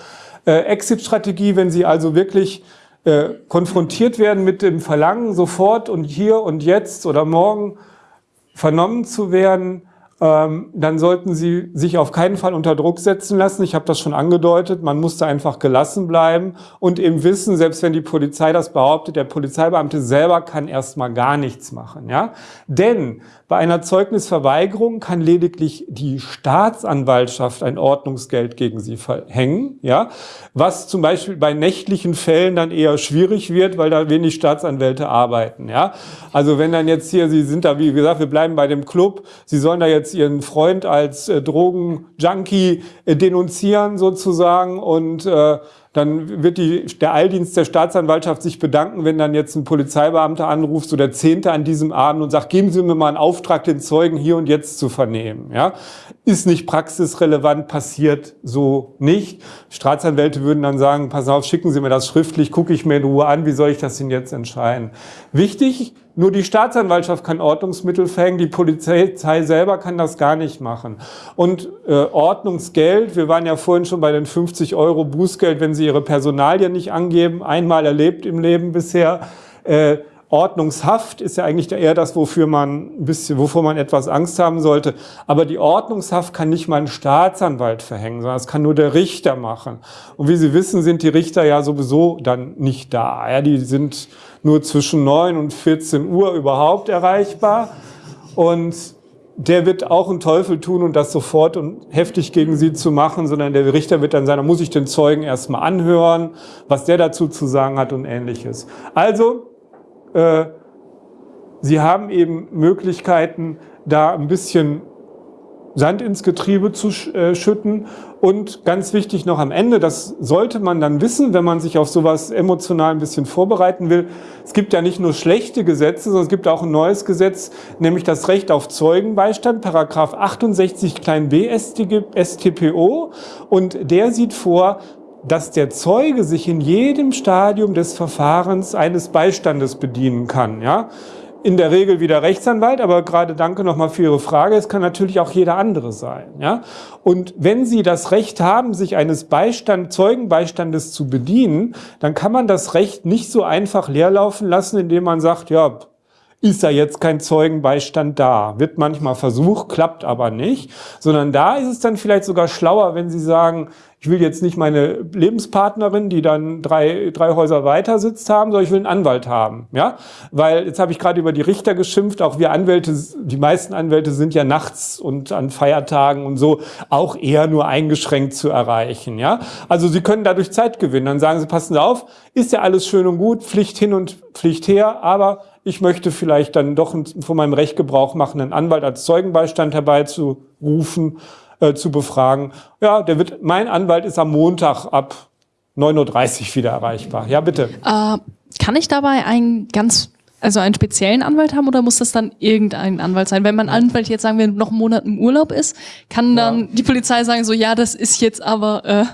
Äh, Exit-Strategie, wenn Sie also wirklich äh, konfrontiert werden mit dem Verlangen, sofort und hier und jetzt oder morgen vernommen zu werden, dann sollten Sie sich auf keinen Fall unter Druck setzen lassen. Ich habe das schon angedeutet, man muss da einfach gelassen bleiben und eben wissen, selbst wenn die Polizei das behauptet, der Polizeibeamte selber kann erstmal gar nichts machen. Ja? Denn bei einer Zeugnisverweigerung kann lediglich die Staatsanwaltschaft ein Ordnungsgeld gegen Sie verhängen, ja? was zum Beispiel bei nächtlichen Fällen dann eher schwierig wird, weil da wenig Staatsanwälte arbeiten. Ja? Also wenn dann jetzt hier, Sie sind da, wie gesagt, wir bleiben bei dem Club, Sie sollen da jetzt jetzt ihren Freund als äh, Drogenjunkie äh, denunzieren sozusagen und äh, dann wird die, der Eildienst der Staatsanwaltschaft sich bedanken, wenn dann jetzt ein Polizeibeamter anruft, so der Zehnte an diesem Abend und sagt, geben Sie mir mal einen Auftrag, den Zeugen hier und jetzt zu vernehmen. Ja? Ist nicht praxisrelevant, passiert so nicht. Staatsanwälte würden dann sagen, pass auf, schicken Sie mir das schriftlich, gucke ich mir in Ruhe an, wie soll ich das denn jetzt entscheiden? Wichtig, nur die Staatsanwaltschaft kann Ordnungsmittel verhängen, die Polizei selber kann das gar nicht machen. Und äh, Ordnungsgeld, wir waren ja vorhin schon bei den 50 Euro Bußgeld, wenn Sie Ihre Personalien nicht angeben, einmal erlebt im Leben bisher. Äh, Ordnungshaft ist ja eigentlich eher das, wofür man ein bisschen, wovor man etwas Angst haben sollte. Aber die Ordnungshaft kann nicht mal ein Staatsanwalt verhängen, sondern das kann nur der Richter machen. Und wie Sie wissen, sind die Richter ja sowieso dann nicht da. Ja, die sind nur zwischen 9 und 14 Uhr überhaupt erreichbar. Und der wird auch einen Teufel tun und das sofort und heftig gegen sie zu machen, sondern der Richter wird dann sagen, da muss ich den Zeugen erstmal anhören, was der dazu zu sagen hat und ähnliches. Also, sie haben eben Möglichkeiten, da ein bisschen Sand ins Getriebe zu äh, schütten. Und ganz wichtig noch am Ende, das sollte man dann wissen, wenn man sich auf sowas emotional ein bisschen vorbereiten will. Es gibt ja nicht nur schlechte Gesetze, sondern es gibt auch ein neues Gesetz, nämlich das Recht auf Zeugenbeistand, Paragraph 68 klein b StPO. Und der sieht vor, dass der Zeuge sich in jedem Stadium des Verfahrens eines Beistandes bedienen kann. Ja? in der Regel wie der Rechtsanwalt, aber gerade danke nochmal für Ihre Frage, es kann natürlich auch jeder andere sein. Ja? Und wenn Sie das Recht haben, sich eines Beistand, Zeugenbeistandes zu bedienen, dann kann man das Recht nicht so einfach leerlaufen lassen, indem man sagt, ja, ist da jetzt kein Zeugenbeistand da. Wird manchmal versucht, klappt aber nicht. Sondern da ist es dann vielleicht sogar schlauer, wenn Sie sagen, ich will jetzt nicht meine Lebenspartnerin, die dann drei, drei Häuser weiter sitzt haben, sondern ich will einen Anwalt haben. Ja? Weil jetzt habe ich gerade über die Richter geschimpft, auch wir Anwälte, die meisten Anwälte sind ja nachts und an Feiertagen und so auch eher nur eingeschränkt zu erreichen. Ja? Also Sie können dadurch Zeit gewinnen. Dann sagen Sie, passen Sie auf, ist ja alles schön und gut, Pflicht hin und Pflicht her, aber ich möchte vielleicht dann doch von meinem Recht Gebrauch machen, einen Anwalt als Zeugenbeistand herbeizurufen äh, zu befragen. Ja, der wird, mein Anwalt ist am Montag ab 9.30 Uhr wieder erreichbar. Ja, bitte. Äh, kann ich dabei einen ganz, also einen speziellen Anwalt haben oder muss das dann irgendein Anwalt sein? Wenn mein Anwalt jetzt sagen wir noch einen Monat im Urlaub ist, kann dann ja. die Polizei sagen so, ja, das ist jetzt aber äh,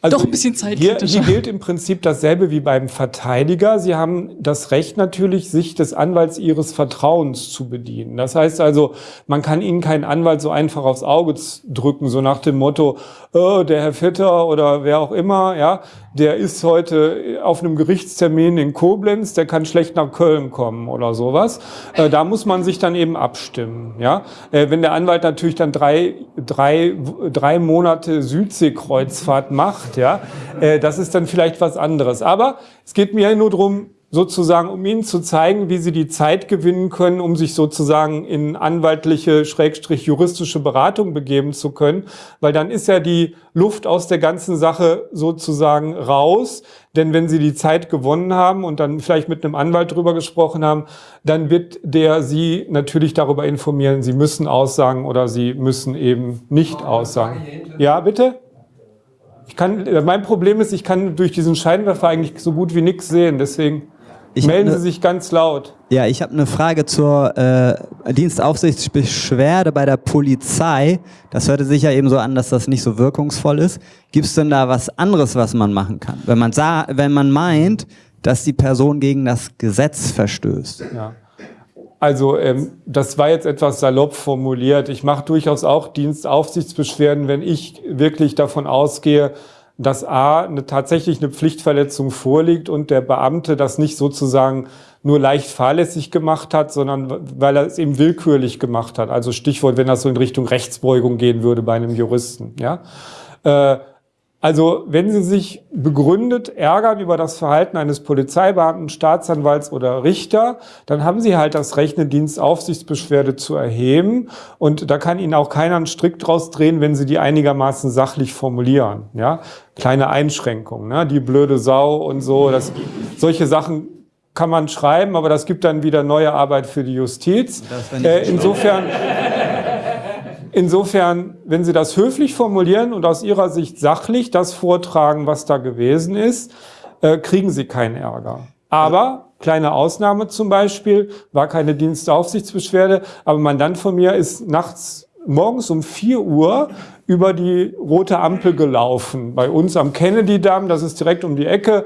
also Doch ein bisschen Zeit. Hier, hier gilt im Prinzip dasselbe wie beim Verteidiger. Sie haben das Recht natürlich, sich des Anwalts Ihres Vertrauens zu bedienen. Das heißt also, man kann Ihnen keinen Anwalt so einfach aufs Auge drücken, so nach dem Motto, oh, der Herr Vetter oder wer auch immer, ja, der ist heute auf einem Gerichtstermin in Koblenz, der kann schlecht nach Köln kommen oder sowas. Äh, da muss man sich dann eben abstimmen. Ja? Äh, wenn der Anwalt natürlich dann drei, drei, drei Monate Südseekreuzfahrt macht, ja, äh, das ist dann vielleicht was anderes. Aber es geht mir nur darum, sozusagen, um Ihnen zu zeigen, wie Sie die Zeit gewinnen können, um sich sozusagen in anwaltliche, schrägstrich juristische Beratung begeben zu können, weil dann ist ja die Luft aus der ganzen Sache sozusagen raus. Denn wenn Sie die Zeit gewonnen haben und dann vielleicht mit einem Anwalt drüber gesprochen haben, dann wird der Sie natürlich darüber informieren, Sie müssen aussagen oder Sie müssen eben nicht aussagen. Ja, bitte? Ich kann, mein Problem ist, ich kann durch diesen Scheinwerfer eigentlich so gut wie nichts sehen, deswegen... Ich Melden ne, Sie sich ganz laut. Ja, ich habe eine Frage zur äh, Dienstaufsichtsbeschwerde bei der Polizei. Das hörte sich ja eben so an, dass das nicht so wirkungsvoll ist. Gibt es denn da was anderes, was man machen kann? Wenn man, sah, wenn man meint, dass die Person gegen das Gesetz verstößt. Ja. Also ähm, das war jetzt etwas salopp formuliert. Ich mache durchaus auch Dienstaufsichtsbeschwerden, wenn ich wirklich davon ausgehe, dass A, eine, tatsächlich eine Pflichtverletzung vorliegt und der Beamte das nicht sozusagen nur leicht fahrlässig gemacht hat, sondern weil er es eben willkürlich gemacht hat. Also Stichwort, wenn das so in Richtung Rechtsbeugung gehen würde bei einem Juristen. Ja? Äh, also wenn Sie sich begründet ärgern über das Verhalten eines Polizeibeamten, Staatsanwalts oder Richter, dann haben Sie halt das Recht, eine Dienstaufsichtsbeschwerde zu erheben. Und da kann Ihnen auch keiner einen Strick draus drehen, wenn Sie die einigermaßen sachlich formulieren. Ja? Kleine Einschränkungen, ne? die blöde Sau und so. Das, solche Sachen kann man schreiben, aber das gibt dann wieder neue Arbeit für die Justiz. Äh, insofern... Insofern, wenn Sie das höflich formulieren und aus Ihrer Sicht sachlich das vortragen, was da gewesen ist, äh, kriegen Sie keinen Ärger. Aber, kleine Ausnahme zum Beispiel, war keine Dienstaufsichtsbeschwerde, aber ein Mandant von mir ist nachts morgens um 4 Uhr über die rote Ampel gelaufen. Bei uns am Kennedy-Damm, das ist direkt um die Ecke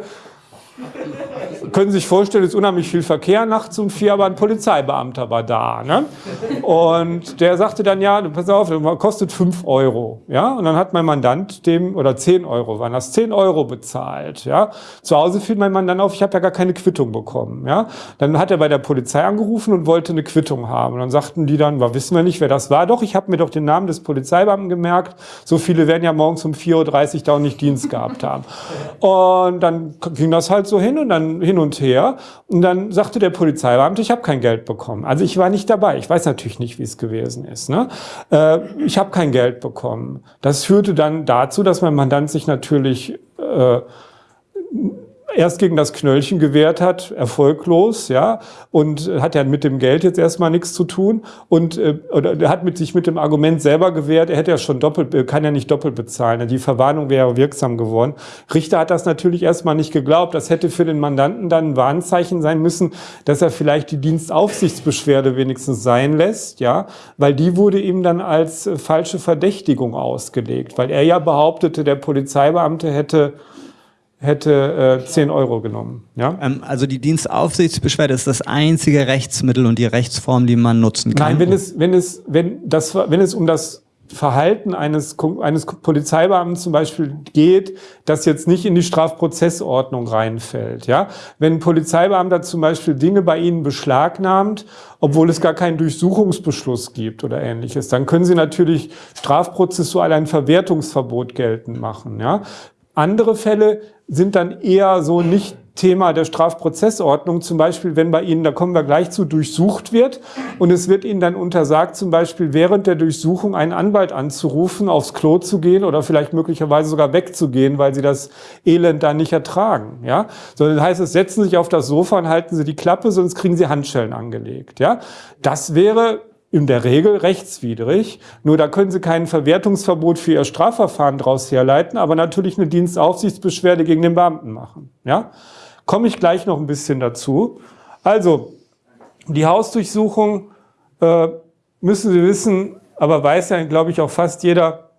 können Sie sich vorstellen, es ist unheimlich viel Verkehr nachts um vier, aber ein Polizeibeamter war da. Ne? Und der sagte dann, ja, pass auf, das kostet fünf Euro. Ja? Und dann hat mein Mandant dem, oder zehn Euro, waren das zehn Euro bezahlt. Ja? Zu Hause fiel mein Mandant auf, ich habe ja gar keine Quittung bekommen. Ja? Dann hat er bei der Polizei angerufen und wollte eine Quittung haben. Und dann sagten die dann, wir wissen wir nicht, wer das war. Doch, ich habe mir doch den Namen des Polizeibeamten gemerkt. So viele werden ja morgens um 4.30 Uhr da auch nicht Dienst gehabt haben. Und dann ging das halt so hin und dann hin und her. Und dann sagte der Polizeibeamte, ich habe kein Geld bekommen. Also ich war nicht dabei. Ich weiß natürlich nicht, wie es gewesen ist. Ne? Äh, ich habe kein Geld bekommen. Das führte dann dazu, dass mein Mandant sich natürlich äh, erst gegen das Knöllchen gewehrt hat, erfolglos, ja, und hat ja mit dem Geld jetzt erstmal nichts zu tun und äh, oder er hat mit sich mit dem Argument selber gewehrt, er hätte ja schon doppelt, äh, kann ja nicht doppelt bezahlen, die Verwarnung wäre wirksam geworden. Richter hat das natürlich erstmal nicht geglaubt, das hätte für den Mandanten dann ein Warnzeichen sein müssen, dass er vielleicht die Dienstaufsichtsbeschwerde wenigstens sein lässt, ja, weil die wurde ihm dann als äh, falsche Verdächtigung ausgelegt, weil er ja behauptete, der Polizeibeamte hätte hätte äh, 10 Euro genommen. Ja? Ähm, also die Dienstaufsichtsbeschwerde ist das einzige Rechtsmittel und die Rechtsform, die man nutzen kann. Nein, wenn es, wenn es, wenn das, wenn es um das Verhalten eines, eines Polizeibeamten zum Beispiel geht, das jetzt nicht in die Strafprozessordnung reinfällt. Ja? Wenn ein Polizeibeamter zum Beispiel Dinge bei Ihnen beschlagnahmt, obwohl es gar keinen Durchsuchungsbeschluss gibt oder ähnliches, dann können Sie natürlich strafprozessual ein Verwertungsverbot geltend machen. Ja? Andere Fälle sind dann eher so nicht Thema der Strafprozessordnung, zum Beispiel, wenn bei Ihnen, da kommen wir gleich zu, durchsucht wird und es wird Ihnen dann untersagt, zum Beispiel während der Durchsuchung einen Anwalt anzurufen, aufs Klo zu gehen oder vielleicht möglicherweise sogar wegzugehen, weil Sie das Elend da nicht ertragen. Ja? Sondern das heißt, es setzen sich auf das Sofa und halten Sie die Klappe, sonst kriegen Sie Handschellen angelegt. Ja? Das wäre in der Regel rechtswidrig. Nur da können Sie kein Verwertungsverbot für Ihr Strafverfahren daraus herleiten, aber natürlich eine Dienstaufsichtsbeschwerde gegen den Beamten machen. Ja? Komme ich gleich noch ein bisschen dazu. Also, die Hausdurchsuchung äh, müssen Sie wissen, aber weiß ja, glaube ich, auch fast jeder,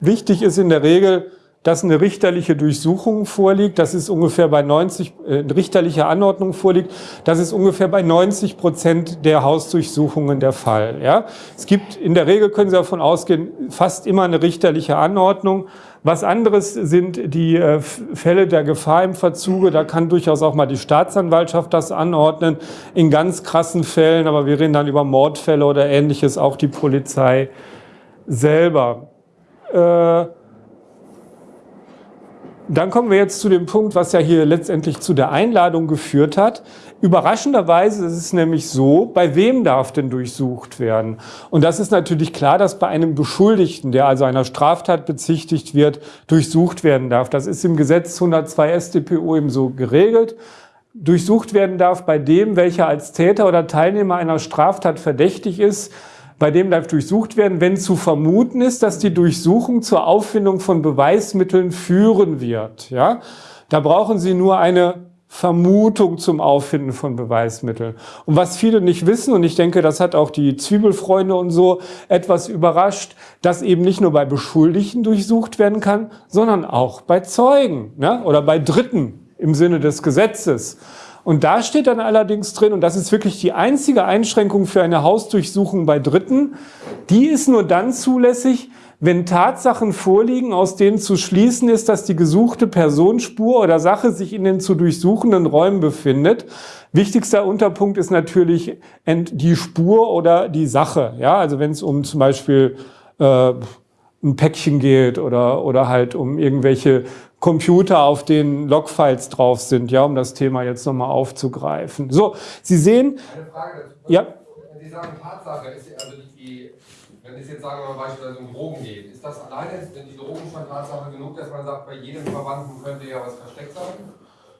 wichtig ist in der Regel, dass eine richterliche Durchsuchung vorliegt, das ist ungefähr bei 90, äh, richterliche Anordnung vorliegt, das ist ungefähr bei 90 Prozent der Hausdurchsuchungen der Fall. Ja? Es gibt, in der Regel können Sie davon ausgehen, fast immer eine richterliche Anordnung. Was anderes sind die äh, Fälle der Gefahr im Verzuge, da kann durchaus auch mal die Staatsanwaltschaft das anordnen, in ganz krassen Fällen, aber wir reden dann über Mordfälle oder ähnliches, auch die Polizei selber. Äh, dann kommen wir jetzt zu dem Punkt, was ja hier letztendlich zu der Einladung geführt hat. Überraschenderweise ist es nämlich so, bei wem darf denn durchsucht werden? Und das ist natürlich klar, dass bei einem Beschuldigten, der also einer Straftat bezichtigt wird, durchsucht werden darf. Das ist im Gesetz 102 StPO eben so geregelt. Durchsucht werden darf bei dem, welcher als Täter oder Teilnehmer einer Straftat verdächtig ist, bei dem darf durchsucht werden, wenn zu vermuten ist, dass die Durchsuchung zur Auffindung von Beweismitteln führen wird. Ja? Da brauchen Sie nur eine Vermutung zum Auffinden von Beweismitteln. Und was viele nicht wissen, und ich denke, das hat auch die Zwiebelfreunde und so etwas überrascht, dass eben nicht nur bei Beschuldigten durchsucht werden kann, sondern auch bei Zeugen ne? oder bei Dritten im Sinne des Gesetzes. Und da steht dann allerdings drin, und das ist wirklich die einzige Einschränkung für eine Hausdurchsuchung bei Dritten, die ist nur dann zulässig, wenn Tatsachen vorliegen, aus denen zu schließen ist, dass die gesuchte Personenspur oder Sache sich in den zu durchsuchenden Räumen befindet. Wichtigster Unterpunkt ist natürlich die Spur oder die Sache. Ja, also wenn es um zum Beispiel äh, ein Päckchen geht oder, oder halt um irgendwelche Computer, auf denen Logfiles drauf sind, ja, um das Thema jetzt nochmal aufzugreifen. So, Sie sehen... Eine Frage dazu. Ja. Wenn Sie sagen Tatsache, ist also die, wenn es jetzt sagen wir mal beispielsweise um Drogen geht, ist das alleine, sind die Drogen schon Tatsache genug, dass man sagt, bei jedem Verwandten könnte ja was versteckt sein?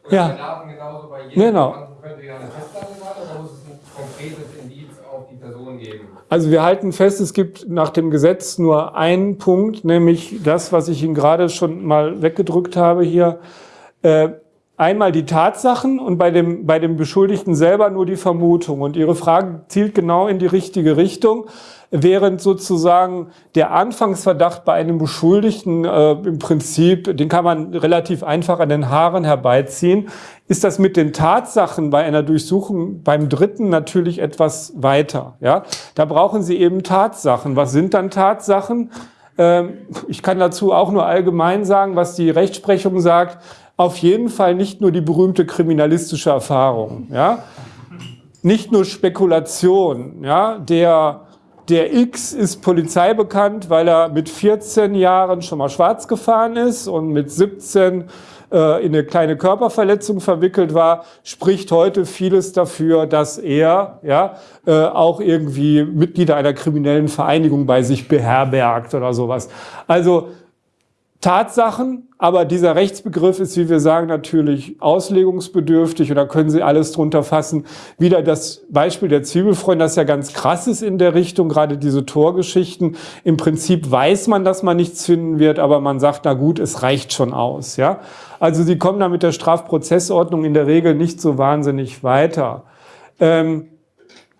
Oder ja. bei Daten genauso, bei jedem genau. Verwandten könnte ja eine Festplatte sein, oder muss es ein konkretes Indiz auf die Person geben? Also wir halten fest, es gibt nach dem Gesetz nur einen Punkt, nämlich das, was ich Ihnen gerade schon mal weggedrückt habe hier. Äh, einmal die Tatsachen und bei dem, bei dem Beschuldigten selber nur die Vermutung. Und Ihre Frage zielt genau in die richtige Richtung während sozusagen der Anfangsverdacht bei einem Beschuldigten äh, im Prinzip, den kann man relativ einfach an den Haaren herbeiziehen, ist das mit den Tatsachen bei einer Durchsuchung beim Dritten natürlich etwas weiter. Ja, Da brauchen Sie eben Tatsachen. Was sind dann Tatsachen? Ähm, ich kann dazu auch nur allgemein sagen, was die Rechtsprechung sagt. Auf jeden Fall nicht nur die berühmte kriminalistische Erfahrung. Ja? Nicht nur Spekulation. Ja? Der der X ist Polizei bekannt, weil er mit 14 Jahren schon mal schwarz gefahren ist und mit 17 äh, in eine kleine Körperverletzung verwickelt war, spricht heute vieles dafür, dass er ja äh, auch irgendwie Mitglieder einer kriminellen Vereinigung bei sich beherbergt oder sowas. Also Tatsachen, aber dieser Rechtsbegriff ist, wie wir sagen, natürlich auslegungsbedürftig und da können Sie alles drunter fassen. Wieder das Beispiel der Zwiebelfreunde, das ja ganz krass ist in der Richtung, gerade diese Torgeschichten. Im Prinzip weiß man, dass man nichts finden wird, aber man sagt, na gut, es reicht schon aus. Ja? Also Sie kommen da mit der Strafprozessordnung in der Regel nicht so wahnsinnig weiter. Ähm,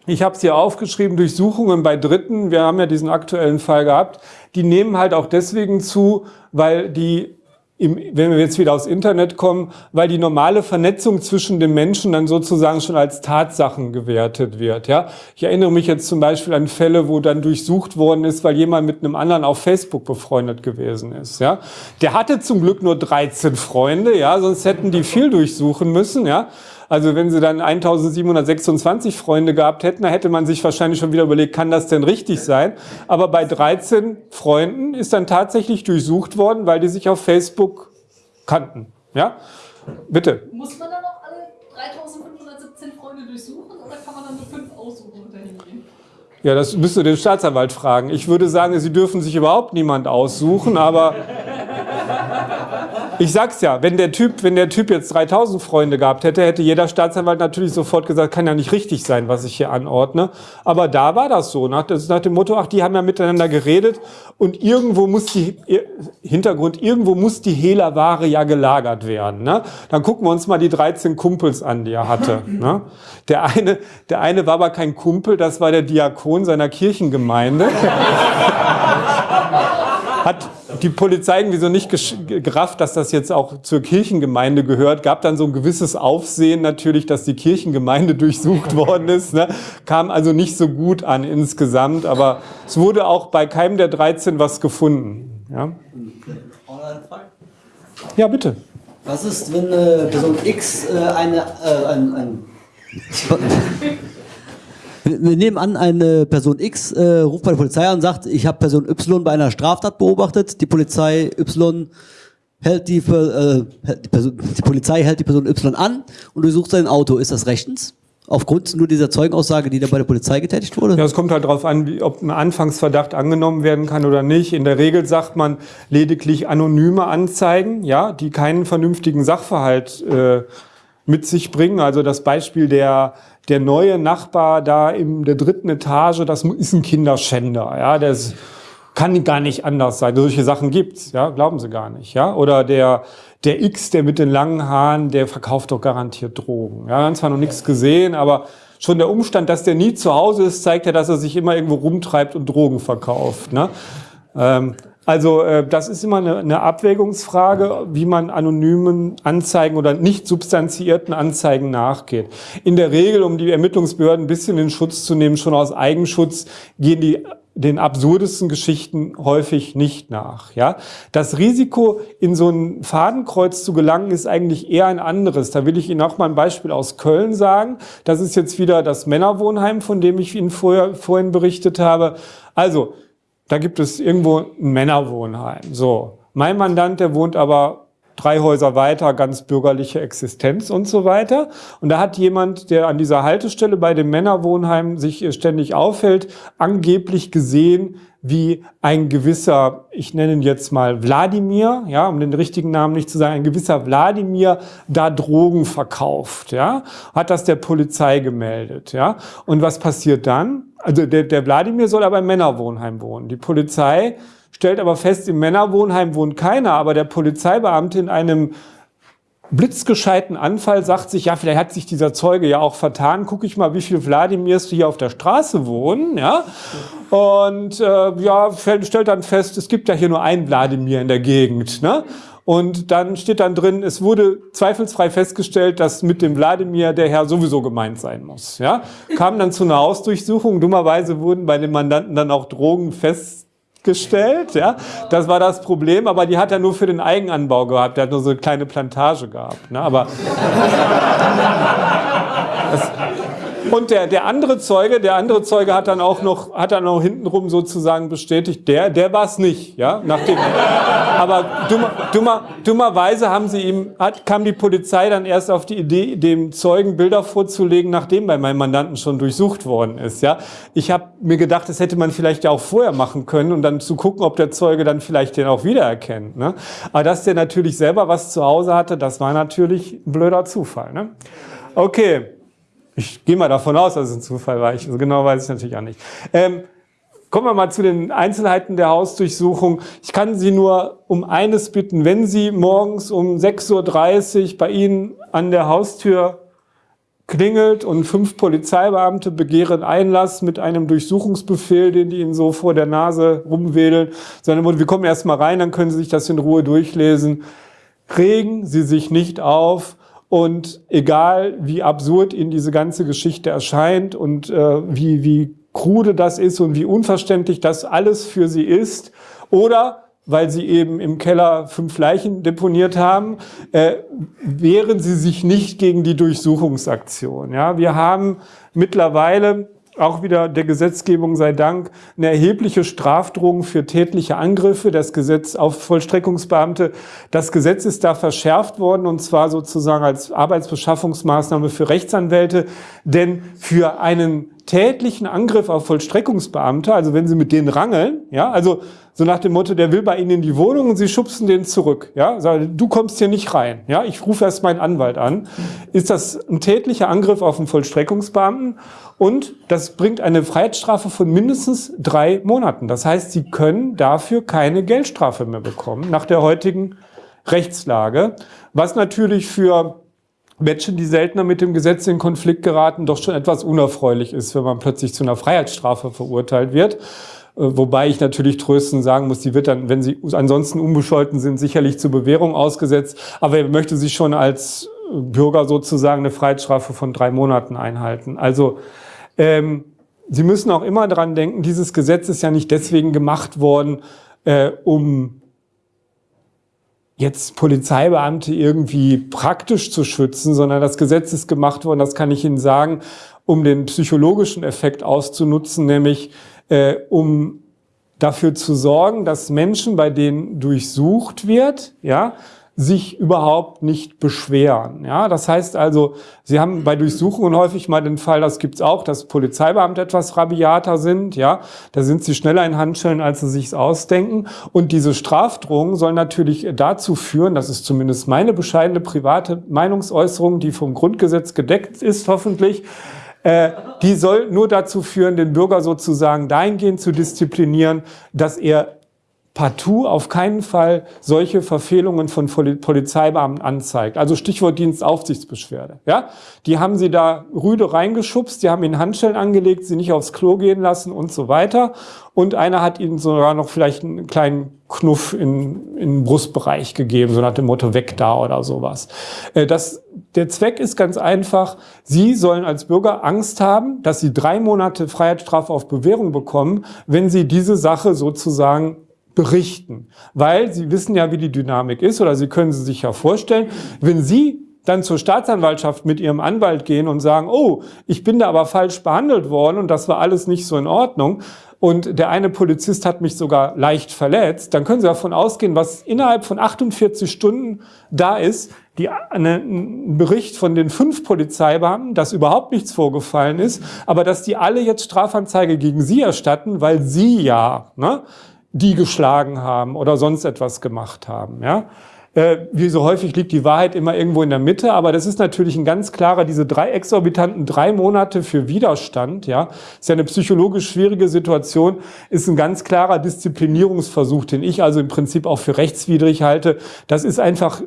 ich habe es hier aufgeschrieben, Durchsuchungen bei Dritten, wir haben ja diesen aktuellen Fall gehabt, die nehmen halt auch deswegen zu, weil die im, wenn wir jetzt wieder aufs Internet kommen, weil die normale Vernetzung zwischen den Menschen dann sozusagen schon als Tatsachen gewertet wird. Ja, ich erinnere mich jetzt zum Beispiel an Fälle, wo dann durchsucht worden ist, weil jemand mit einem anderen auf Facebook befreundet gewesen ist. Ja, der hatte zum Glück nur 13 Freunde, ja, sonst hätten die viel durchsuchen müssen. Ja, also wenn sie dann 1726 Freunde gehabt hätten, dann hätte man sich wahrscheinlich schon wieder überlegt, kann das denn richtig sein? Aber bei 13 Freunden ist dann tatsächlich durchsucht worden, weil die sich auf Facebook kannten. Ja? Bitte. Muss man dann auch alle 3517 Freunde durchsuchen oder kann man dann nur fünf aussuchen und dahin gehen? Ja, das müsste den Staatsanwalt fragen. Ich würde sagen, Sie dürfen sich überhaupt niemand aussuchen, aber ich sag's ja, wenn der Typ, wenn der Typ jetzt 3000 Freunde gehabt hätte, hätte jeder Staatsanwalt natürlich sofort gesagt, kann ja nicht richtig sein, was ich hier anordne. Aber da war das so, nach, das nach dem Motto, ach, die haben ja miteinander geredet und irgendwo muss die, Hintergrund, irgendwo muss die Hehlerware ja gelagert werden. Ne? Dann gucken wir uns mal die 13 Kumpels an, die er hatte. Ne? Der eine, der eine war aber kein Kumpel, das war der Diakon seiner Kirchengemeinde. Hat, die Polizei irgendwie so nicht gerafft, dass das jetzt auch zur Kirchengemeinde gehört. Gab dann so ein gewisses Aufsehen natürlich, dass die Kirchengemeinde durchsucht worden ist. Ne? Kam also nicht so gut an insgesamt, aber es wurde auch bei keinem der 13 was gefunden. Ja, ja bitte. Was ist, wenn äh, Person X äh, eine, äh, ein, ein wir nehmen an, eine Person X äh, ruft bei der Polizei an und sagt, ich habe Person Y bei einer Straftat beobachtet. Die Polizei Y hält die, äh, die, Person, die Polizei hält die Person Y an und durchsucht sein Auto. Ist das rechtens? Aufgrund nur dieser Zeugenaussage, die da bei der Polizei getätigt wurde? Ja, es kommt halt darauf an, wie, ob ein Anfangsverdacht angenommen werden kann oder nicht. In der Regel sagt man lediglich anonyme Anzeigen, ja, die keinen vernünftigen Sachverhalt äh, mit sich bringen. Also das Beispiel der der neue Nachbar da in der dritten Etage, das ist ein Kinderschänder. Ja, das kann gar nicht anders sein. Solche Sachen gibt's, ja, glauben Sie gar nicht. Ja, oder der der X, der mit den langen Haaren, der verkauft doch garantiert Drogen. Ja, wir haben zwar noch nichts gesehen, aber schon der Umstand, dass der nie zu Hause ist, zeigt ja, dass er sich immer irgendwo rumtreibt und Drogen verkauft. Ne? Ähm, also äh, das ist immer eine, eine Abwägungsfrage, wie man anonymen Anzeigen oder nicht substanziierten Anzeigen nachgeht. In der Regel, um die Ermittlungsbehörden ein bisschen in Schutz zu nehmen, schon aus Eigenschutz, gehen die den absurdesten Geschichten häufig nicht nach. Ja? Das Risiko, in so ein Fadenkreuz zu gelangen, ist eigentlich eher ein anderes. Da will ich Ihnen auch mal ein Beispiel aus Köln sagen. Das ist jetzt wieder das Männerwohnheim, von dem ich Ihnen vorher, vorhin berichtet habe. Also, da gibt es irgendwo ein Männerwohnheim. So, mein Mandant, der wohnt aber drei Häuser weiter, ganz bürgerliche Existenz und so weiter. Und da hat jemand, der an dieser Haltestelle bei dem Männerwohnheim sich ständig aufhält, angeblich gesehen, wie ein gewisser, ich nenne ihn jetzt mal Wladimir, ja, um den richtigen Namen nicht zu sagen, ein gewisser Wladimir da Drogen verkauft, ja, hat das der Polizei gemeldet, ja. Und was passiert dann? Also der, Wladimir soll aber im Männerwohnheim wohnen. Die Polizei stellt aber fest, im Männerwohnheim wohnt keiner, aber der Polizeibeamte in einem blitzgescheiten Anfall sagt sich, ja, vielleicht hat sich dieser Zeuge ja auch vertan, gucke ich mal, wie viele Wladimirs hier auf der Straße wohnen, ja, und äh, ja, stellt dann fest, es gibt ja hier nur einen Wladimir in der Gegend, ne, und dann steht dann drin, es wurde zweifelsfrei festgestellt, dass mit dem Wladimir der Herr sowieso gemeint sein muss, ja, kam dann zu einer Hausdurchsuchung, dummerweise wurden bei den Mandanten dann auch Drogen fest gestellt. Ja? Das war das Problem, aber die hat er nur für den Eigenanbau gehabt. Der hat nur so eine kleine Plantage gehabt. Ne? Aber und der, der andere Zeuge, der andere Zeuge hat dann auch noch, hat dann auch hintenrum sozusagen bestätigt, der, der war es nicht, ja, nachdem. aber dummer, dummer, dummerweise haben sie ihm, hat, kam die Polizei dann erst auf die Idee, dem Zeugen Bilder vorzulegen, nachdem bei meinem Mandanten schon durchsucht worden ist, ja. Ich habe mir gedacht, das hätte man vielleicht ja auch vorher machen können und dann zu gucken, ob der Zeuge dann vielleicht den auch wiedererkennt, ne. Aber dass der natürlich selber was zu Hause hatte, das war natürlich ein blöder Zufall, ne. Okay. Ich gehe mal davon aus, dass es ein Zufall war. Ich, also genau weiß ich natürlich auch nicht. Ähm, kommen wir mal zu den Einzelheiten der Hausdurchsuchung. Ich kann Sie nur um eines bitten. Wenn Sie morgens um 6.30 Uhr bei Ihnen an der Haustür klingelt und fünf Polizeibeamte begehren Einlass mit einem Durchsuchungsbefehl, den die Ihnen so vor der Nase rumwedeln, sondern wir kommen erst mal rein, dann können Sie sich das in Ruhe durchlesen. Regen Sie sich nicht auf, und egal, wie absurd Ihnen diese ganze Geschichte erscheint und äh, wie, wie krude das ist und wie unverständlich das alles für Sie ist, oder weil Sie eben im Keller fünf Leichen deponiert haben, äh, wehren Sie sich nicht gegen die Durchsuchungsaktion. Ja, wir haben mittlerweile auch wieder der Gesetzgebung sei Dank, eine erhebliche Strafdrohung für tätliche Angriffe, das Gesetz auf Vollstreckungsbeamte. Das Gesetz ist da verschärft worden und zwar sozusagen als Arbeitsbeschaffungsmaßnahme für Rechtsanwälte, denn für einen tätlichen Angriff auf Vollstreckungsbeamte, also wenn Sie mit denen rangeln, ja, also so nach dem Motto, der will bei Ihnen in die Wohnung und Sie schubsen den zurück, ja, du kommst hier nicht rein, ja, ich rufe erst meinen Anwalt an, ist das ein tätlicher Angriff auf einen Vollstreckungsbeamten? Und das bringt eine Freiheitsstrafe von mindestens drei Monaten. Das heißt, Sie können dafür keine Geldstrafe mehr bekommen nach der heutigen Rechtslage, was natürlich für Menschen, die seltener mit dem Gesetz in Konflikt geraten, doch schon etwas unerfreulich ist, wenn man plötzlich zu einer Freiheitsstrafe verurteilt wird. Äh, wobei ich natürlich tröstend sagen muss, die wird dann, wenn sie ansonsten unbescholten sind, sicherlich zur Bewährung ausgesetzt. Aber er möchte sich schon als Bürger sozusagen eine Freiheitsstrafe von drei Monaten einhalten. Also ähm, Sie müssen auch immer daran denken, dieses Gesetz ist ja nicht deswegen gemacht worden, äh, um jetzt Polizeibeamte irgendwie praktisch zu schützen, sondern das Gesetz ist gemacht worden, das kann ich Ihnen sagen, um den psychologischen Effekt auszunutzen, nämlich äh, um dafür zu sorgen, dass Menschen, bei denen durchsucht wird, ja, sich überhaupt nicht beschweren. Ja, das heißt also, Sie haben bei Durchsuchungen häufig mal den Fall, das gibt's auch, dass Polizeibeamte etwas rabiater sind. Ja, da sind sie schneller in Handschellen, als sie sich's ausdenken. Und diese Strafdrohung soll natürlich dazu führen, das ist zumindest meine bescheidene private Meinungsäußerung, die vom Grundgesetz gedeckt ist, hoffentlich, äh, die soll nur dazu führen, den Bürger sozusagen dahingehend zu disziplinieren, dass er partout auf keinen Fall solche Verfehlungen von Polizeibeamten anzeigt. Also Stichwort Dienstaufsichtsbeschwerde. Ja? Die haben sie da rüde reingeschubst, die haben ihnen Handschellen angelegt, sie nicht aufs Klo gehen lassen und so weiter. Und einer hat ihnen sogar noch vielleicht einen kleinen Knuff in, in den Brustbereich gegeben, so nach dem Motto weg da oder sowas. Äh, das, der Zweck ist ganz einfach, Sie sollen als Bürger Angst haben, dass Sie drei Monate Freiheitsstrafe auf Bewährung bekommen, wenn Sie diese Sache sozusagen berichten. Weil Sie wissen ja, wie die Dynamik ist oder Sie können sie sich ja vorstellen, wenn Sie dann zur Staatsanwaltschaft mit ihrem Anwalt gehen und sagen, oh, ich bin da aber falsch behandelt worden und das war alles nicht so in Ordnung und der eine Polizist hat mich sogar leicht verletzt, dann können Sie davon ausgehen, was innerhalb von 48 Stunden da ist, die, eine, ein Bericht von den fünf Polizeibeamten, dass überhaupt nichts vorgefallen ist, aber dass die alle jetzt Strafanzeige gegen Sie erstatten, weil Sie ja ne, die geschlagen haben oder sonst etwas gemacht haben. Ja? Äh, wie so häufig liegt die Wahrheit immer irgendwo in der Mitte, aber das ist natürlich ein ganz klarer, diese drei exorbitanten drei Monate für Widerstand, ja, ist ja eine psychologisch schwierige Situation, ist ein ganz klarer Disziplinierungsversuch, den ich also im Prinzip auch für rechtswidrig halte. Das ist einfach,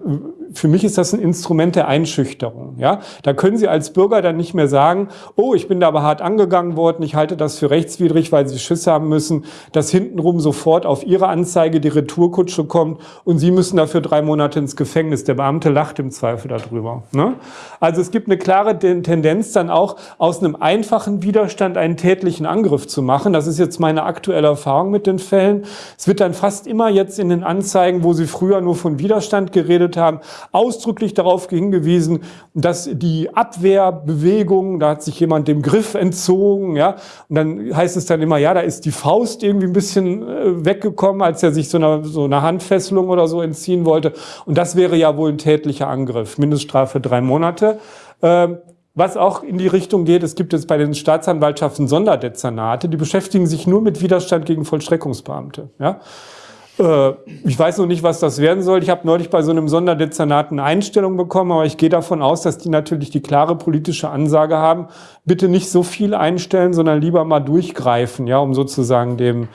für mich ist das ein Instrument der Einschüchterung, ja. Da können Sie als Bürger dann nicht mehr sagen, oh, ich bin da aber hart angegangen worden, ich halte das für rechtswidrig, weil Sie Schiss haben müssen, dass hintenrum sofort auf Ihre Anzeige die Retourkutsche kommt und Sie müssen dafür drei Monate ins Gefängnis. Der Beamte lacht im Zweifel darüber. Ne? Also es gibt eine klare Tendenz dann auch aus einem einfachen Widerstand einen tätlichen Angriff zu machen. Das ist jetzt meine aktuelle Erfahrung mit den Fällen. Es wird dann fast immer jetzt in den Anzeigen, wo Sie früher nur von Widerstand geredet haben, ausdrücklich darauf hingewiesen, dass die Abwehrbewegung, da hat sich jemand dem Griff entzogen, ja, und dann heißt es dann immer, ja, da ist die Faust irgendwie ein bisschen äh, weggekommen, als er sich so einer so einer Handfesselung oder so entziehen wollte. Und das wäre ja wohl ein tätlicher Angriff. Mindeststrafe drei Monate. Ähm, was auch in die Richtung geht, es gibt jetzt bei den Staatsanwaltschaften Sonderdezernate, die beschäftigen sich nur mit Widerstand gegen Vollstreckungsbeamte. Ja? Äh, ich weiß noch nicht, was das werden soll. Ich habe neulich bei so einem Sonderdezernat eine Einstellung bekommen, aber ich gehe davon aus, dass die natürlich die klare politische Ansage haben, bitte nicht so viel einstellen, sondern lieber mal durchgreifen, ja, um sozusagen dem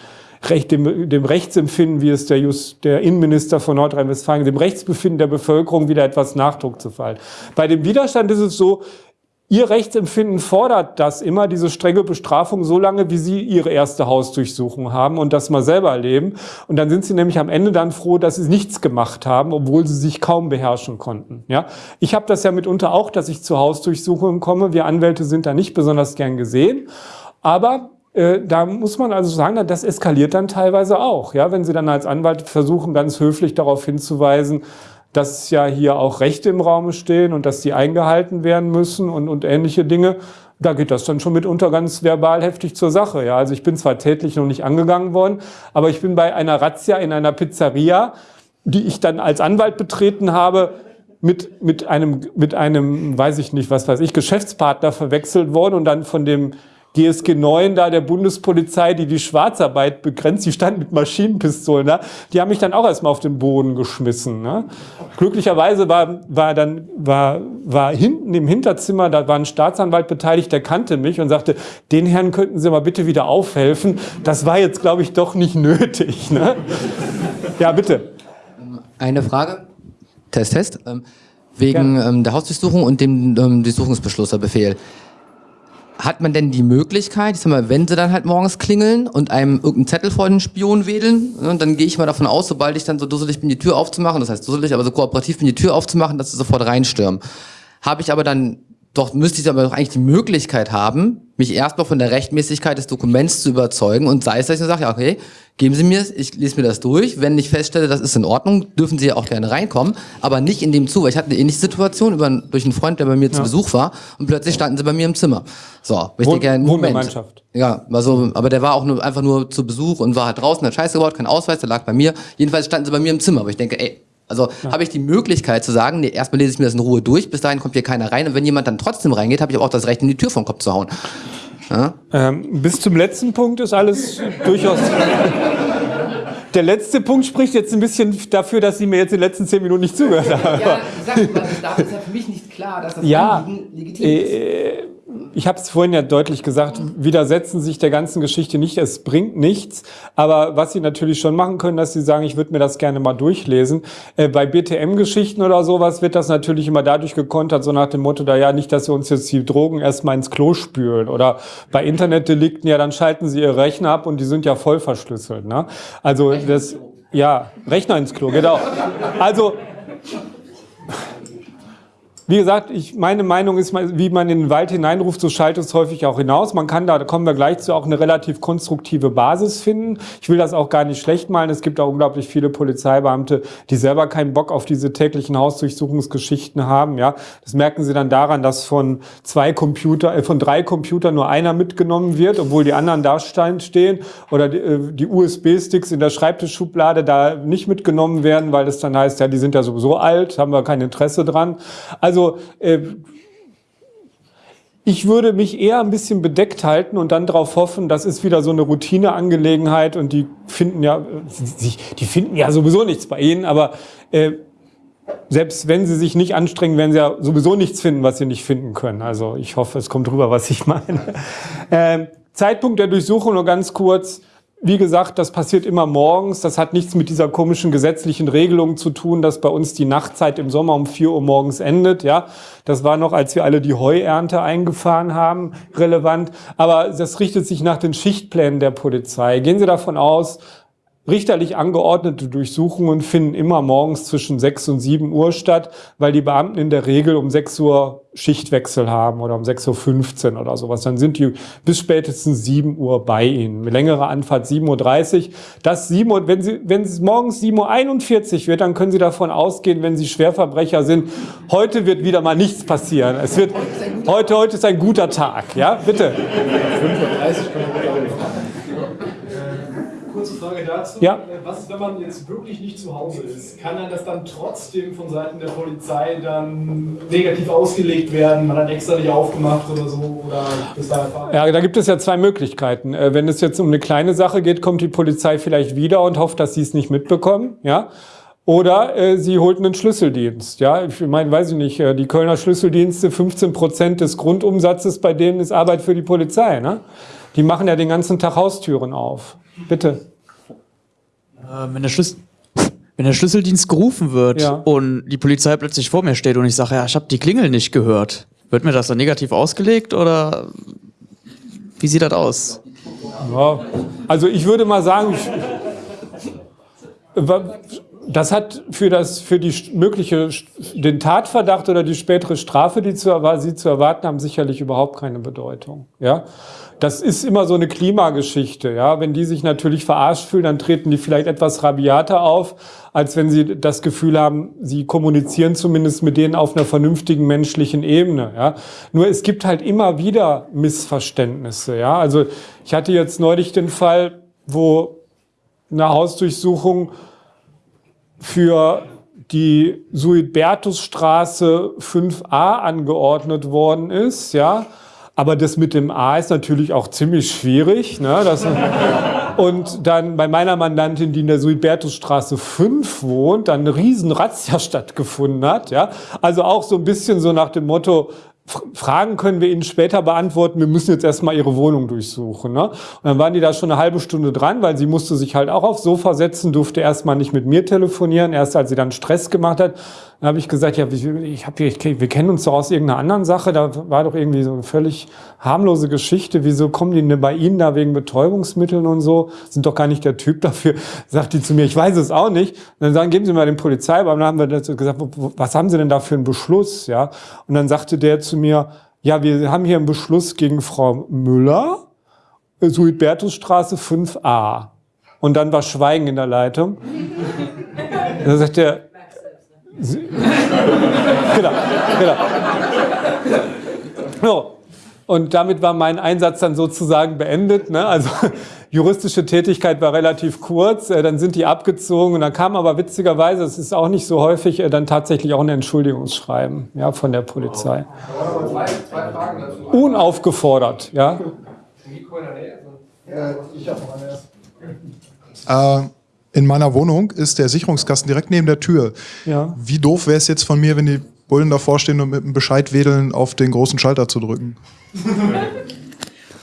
Recht, dem, dem Rechtsempfinden, wie es der, Just, der Innenminister von Nordrhein-Westfalen, dem Rechtsbefinden der Bevölkerung wieder etwas Nachdruck zu fallen. Bei dem Widerstand ist es so, Ihr Rechtsempfinden fordert das immer, diese strenge Bestrafung, so lange, wie Sie Ihre erste Hausdurchsuchung haben und das mal selber erleben. Und dann sind Sie nämlich am Ende dann froh, dass Sie nichts gemacht haben, obwohl Sie sich kaum beherrschen konnten. Ja, Ich habe das ja mitunter auch, dass ich zu Hausdurchsuchungen komme. Wir Anwälte sind da nicht besonders gern gesehen. Aber äh, da muss man also sagen, das eskaliert dann teilweise auch. Ja, wenn Sie dann als Anwalt versuchen, ganz höflich darauf hinzuweisen, dass ja hier auch Rechte im Raum stehen und dass die eingehalten werden müssen und, und ähnliche Dinge, da geht das dann schon mitunter ganz verbal heftig zur Sache. Ja, also ich bin zwar tätlich noch nicht angegangen worden, aber ich bin bei einer Razzia in einer Pizzeria, die ich dann als Anwalt betreten habe, mit, mit einem, mit einem, weiß ich nicht, was weiß ich, Geschäftspartner verwechselt worden und dann von dem GSG 9 da der Bundespolizei, die die Schwarzarbeit begrenzt, die standen mit Maschinenpistolen da, die haben mich dann auch erstmal auf den Boden geschmissen. Ne? Glücklicherweise war, war dann, war, war hinten im Hinterzimmer, da war ein Staatsanwalt beteiligt, der kannte mich und sagte, den Herrn könnten Sie mal bitte wieder aufhelfen. Das war jetzt, glaube ich, doch nicht nötig. Ne? Ja, bitte. Eine Frage. Test, Test. Ähm, wegen ähm, der Hausdurchsuchung und dem ähm, Durchsuchungsbeschlusserbefehl hat man denn die Möglichkeit, ich sag mal, wenn sie dann halt morgens klingeln und einem irgendeinen Zettel vor den Spion wedeln, ne, dann gehe ich mal davon aus, sobald ich dann so dusselig bin, die Tür aufzumachen, das heißt dusselig, aber so kooperativ bin, die Tür aufzumachen, dass sie sofort reinstürmen. Habe ich aber dann doch müsste ich aber doch eigentlich die Möglichkeit haben, mich erstmal von der Rechtmäßigkeit des Dokuments zu überzeugen und sei es, dass ich sage, ja, okay, geben Sie mir es, ich lese mir das durch. Wenn ich feststelle, das ist in Ordnung, dürfen Sie ja auch gerne reinkommen, aber nicht in dem zu, weil ich hatte eine ähnliche Situation über, durch einen Freund, der bei mir ja. zu Besuch war und plötzlich standen sie bei mir im Zimmer. So, ich Wohn denke, Moment. Ja, also, aber der war auch nur, einfach nur zu Besuch und war halt draußen, hat Scheiße gebaut, kein Ausweis, der lag bei mir. Jedenfalls standen sie bei mir im Zimmer, aber ich denke, ey, also ja. habe ich die Möglichkeit zu sagen, nee, erstmal lese ich mir das in Ruhe durch, bis dahin kommt hier keiner rein. Und wenn jemand dann trotzdem reingeht, habe ich auch das Recht, in die Tür vom Kopf zu hauen. Ja? Ähm, bis zum letzten Punkt ist alles durchaus. Der letzte Punkt spricht jetzt ein bisschen dafür, dass Sie mir jetzt in den letzten zehn Minuten nicht zugehört haben. Ja, sag mal, das ist ja für mich nicht klar, dass das ja, legitim ist. Äh, ich habe es vorhin ja deutlich gesagt, widersetzen sich der ganzen Geschichte nicht, es bringt nichts. Aber was Sie natürlich schon machen können, dass Sie sagen, ich würde mir das gerne mal durchlesen. Äh, bei BTM-Geschichten oder sowas wird das natürlich immer dadurch gekontert, so nach dem Motto, da ja nicht, dass wir uns jetzt die Drogen erstmal ins Klo spülen. Oder bei Internetdelikten, ja, dann schalten Sie Ihr Rechner ab und die sind ja voll verschlüsselt. Ne? Also das, ja, Rechner ins Klo, genau. Also wie gesagt, ich, meine Meinung ist, wie man in den Wald hineinruft, so schaltet es häufig auch hinaus. Man kann da, da kommen wir gleich zu, auch eine relativ konstruktive Basis finden. Ich will das auch gar nicht schlecht malen. Es gibt auch unglaublich viele Polizeibeamte, die selber keinen Bock auf diese täglichen Hausdurchsuchungsgeschichten haben. Ja, Das merken sie dann daran, dass von zwei Computer, äh, von drei Computern nur einer mitgenommen wird, obwohl die anderen da stehen. Oder die, äh, die USB-Sticks in der Schreibtischschublade da nicht mitgenommen werden, weil es dann heißt, ja, die sind ja sowieso alt, haben wir kein Interesse dran. Also also äh, ich würde mich eher ein bisschen bedeckt halten und dann darauf hoffen, das ist wieder so eine Routineangelegenheit und die finden ja, die finden ja sowieso nichts bei Ihnen, aber äh, selbst wenn sie sich nicht anstrengen, werden sie ja sowieso nichts finden, was sie nicht finden können. Also ich hoffe, es kommt rüber, was ich meine. Ähm, Zeitpunkt der Durchsuchung nur ganz kurz. Wie gesagt, das passiert immer morgens. Das hat nichts mit dieser komischen gesetzlichen Regelung zu tun, dass bei uns die Nachtzeit im Sommer um 4 Uhr morgens endet. Ja, Das war noch, als wir alle die Heuernte eingefahren haben, relevant. Aber das richtet sich nach den Schichtplänen der Polizei. Gehen Sie davon aus, Richterlich angeordnete Durchsuchungen finden immer morgens zwischen 6 und 7 Uhr statt, weil die Beamten in der Regel um 6 Uhr Schichtwechsel haben oder um 6.15 Uhr oder sowas. Dann sind die bis spätestens 7 Uhr bei Ihnen. Längere Anfahrt 7.30 Uhr. Das 7 Uhr, wenn, Sie, wenn es morgens 7.41 Uhr wird, dann können Sie davon ausgehen, wenn Sie Schwerverbrecher sind, heute wird wieder mal nichts passieren. Es wird, heute, heute ist ein guter Tag. Ja, bitte. 5.30 Uhr dazu. Ja. Was ist, wenn man jetzt wirklich nicht zu Hause ist? Kann dann das dann trotzdem von Seiten der Polizei dann negativ ausgelegt werden? Man hat extra nicht aufgemacht oder so? Oder ist da ja, da gibt es ja zwei Möglichkeiten. Äh, wenn es jetzt um eine kleine Sache geht, kommt die Polizei vielleicht wieder und hofft, dass sie es nicht mitbekommen. Ja. Oder äh, sie holt einen Schlüsseldienst. Ja, ich meine, weiß ich nicht, äh, die Kölner Schlüsseldienste, 15 Prozent des Grundumsatzes bei denen ist Arbeit für die Polizei. Ne? Die machen ja den ganzen Tag Haustüren auf. Bitte. Äh, wenn, der wenn der Schlüsseldienst gerufen wird ja. und die Polizei plötzlich vor mir steht und ich sage, ja, ich habe die Klingel nicht gehört, wird mir das dann negativ ausgelegt oder wie sieht das aus? Ja, also ich würde mal sagen, ich, das hat für, das, für die mögliche, den Tatverdacht oder die spätere Strafe, die zu, Sie zu erwarten haben, sicherlich überhaupt keine Bedeutung. Ja? Das ist immer so eine Klimageschichte. Ja? Wenn die sich natürlich verarscht fühlen, dann treten die vielleicht etwas rabiater auf, als wenn sie das Gefühl haben, sie kommunizieren zumindest mit denen auf einer vernünftigen menschlichen Ebene. Ja? Nur es gibt halt immer wieder Missverständnisse. Ja? Also ich hatte jetzt neulich den Fall, wo eine Hausdurchsuchung für die Suidbertusstraße 5a angeordnet worden ist, ja, aber das mit dem A ist natürlich auch ziemlich schwierig. Ne? Das, und dann bei meiner Mandantin, die in der Suibertusstraße 5 wohnt, dann eine riesen Razzia stattgefunden hat. Ja? Also auch so ein bisschen so nach dem Motto, Fragen können wir Ihnen später beantworten. Wir müssen jetzt erstmal Ihre Wohnung durchsuchen. Ne? Und dann waren die da schon eine halbe Stunde dran, weil sie musste sich halt auch aufs Sofa setzen, durfte erstmal nicht mit mir telefonieren. Erst als sie dann Stress gemacht hat, dann habe ich gesagt, ja, ich hab, ich, wir kennen uns doch aus irgendeiner anderen Sache. Da war doch irgendwie so eine völlig harmlose Geschichte. Wieso kommen die denn bei Ihnen da wegen Betäubungsmitteln und so? Sind doch gar nicht der Typ dafür. Sagt die zu mir, ich weiß es auch nicht. Und dann sagen, geben Sie mal den Polizeibeamten. Dann haben wir gesagt, was haben Sie denn da für einen Beschluss? Ja. Und dann sagte der zu mir, ja, wir haben hier einen Beschluss gegen Frau Müller, Suidbertusstraße 5a. Und dann war Schweigen in der Leitung. Da sagt er, genau, genau. So. Und damit war mein Einsatz dann sozusagen beendet. Ne? Also juristische Tätigkeit war relativ kurz, äh, dann sind die abgezogen und dann kam aber witzigerweise, es ist auch nicht so häufig, äh, dann tatsächlich auch ein Entschuldigungsschreiben ja, von der Polizei. Unaufgefordert, ja. Ich habe noch. In meiner Wohnung ist der Sicherungskasten direkt neben der Tür. Ja. Wie doof wäre es jetzt von mir, wenn die Bullen davor stehen und mit einem Bescheid wedeln auf den großen Schalter zu drücken.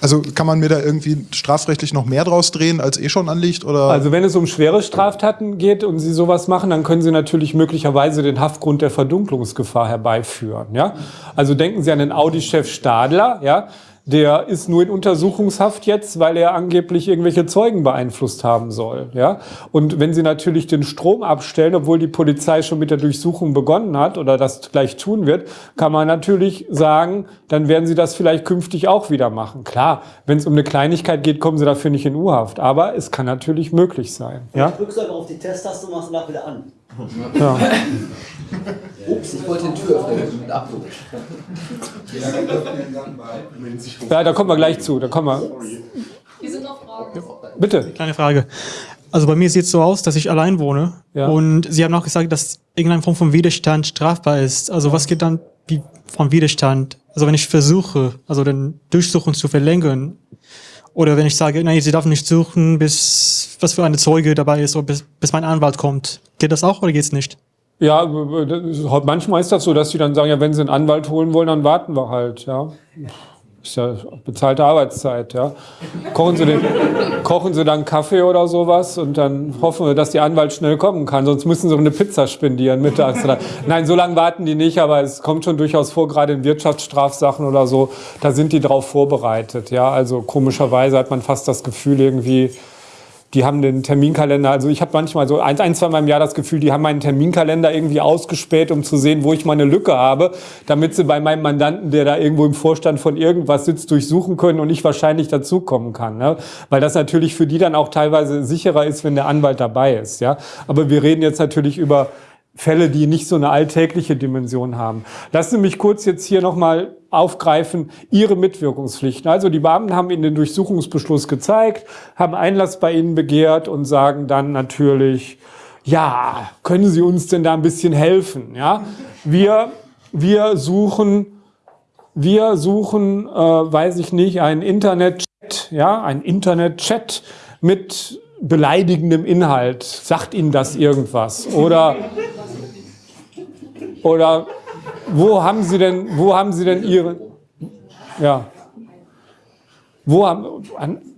Also kann man mir da irgendwie strafrechtlich noch mehr draus drehen, als eh schon anliegt? Oder? Also wenn es um schwere Straftaten geht und Sie sowas machen, dann können Sie natürlich möglicherweise den Haftgrund der Verdunklungsgefahr herbeiführen. Ja? Also denken Sie an den Audi-Chef Stadler, ja? Der ist nur in Untersuchungshaft jetzt, weil er angeblich irgendwelche Zeugen beeinflusst haben soll. Ja? Und wenn Sie natürlich den Strom abstellen, obwohl die Polizei schon mit der Durchsuchung begonnen hat oder das gleich tun wird, kann man natürlich sagen, dann werden Sie das vielleicht künftig auch wieder machen. Klar, wenn es um eine Kleinigkeit geht, kommen Sie dafür nicht in U-Haft. Aber es kann natürlich möglich sein. Ja? Du drückst einfach auf die Testtaste und machst danach wieder an. Ja. Ups, ich wollte den Türöffner mit Abdruck. ja, da kommen wir gleich zu. Da kommen wir. Hier sind noch Fragen. Bitte. Kleine Frage. Also bei mir sieht es so aus, dass ich allein wohne. Ja. Und Sie haben auch gesagt, dass irgendeine Form von Widerstand strafbar ist. Also was geht dann wie vom Widerstand? Also wenn ich versuche, also den Durchsuchung zu verlängern, oder wenn ich sage, nein, Sie darf nicht suchen, bis was für eine Zeuge dabei ist, oder bis, bis mein Anwalt kommt. Geht das auch oder geht's nicht? Ja, manchmal ist das so, dass sie dann sagen, ja, wenn sie einen Anwalt holen wollen, dann warten wir halt, ja. Ist ja bezahlte Arbeitszeit, ja. Kochen sie, den, kochen sie dann Kaffee oder sowas und dann hoffen wir, dass der Anwalt schnell kommen kann. Sonst müssen sie eine Pizza spendieren mittags. Nein, so lange warten die nicht, aber es kommt schon durchaus vor, gerade in Wirtschaftsstrafsachen oder so, da sind die drauf vorbereitet, ja. Also komischerweise hat man fast das Gefühl irgendwie, die haben den Terminkalender, also ich habe manchmal so ein, ein, zwei Mal im Jahr das Gefühl, die haben meinen Terminkalender irgendwie ausgespäht, um zu sehen, wo ich meine Lücke habe, damit sie bei meinem Mandanten, der da irgendwo im Vorstand von irgendwas sitzt, durchsuchen können und ich wahrscheinlich dazukommen kann. Ne? Weil das natürlich für die dann auch teilweise sicherer ist, wenn der Anwalt dabei ist. Ja? Aber wir reden jetzt natürlich über Fälle, die nicht so eine alltägliche Dimension haben. Lassen Sie mich kurz jetzt hier nochmal aufgreifen, Ihre Mitwirkungspflichten. Also die Beamten haben Ihnen den Durchsuchungsbeschluss gezeigt, haben Einlass bei Ihnen begehrt und sagen dann natürlich, ja, können Sie uns denn da ein bisschen helfen? Ja, wir, wir suchen, wir suchen, äh, weiß ich nicht, einen Internetchat, ja, ein Internetchat mit beleidigendem Inhalt. Sagt Ihnen das irgendwas? Oder oder wo haben Sie denn, wo haben Sie denn Ihre, ja, wo haben,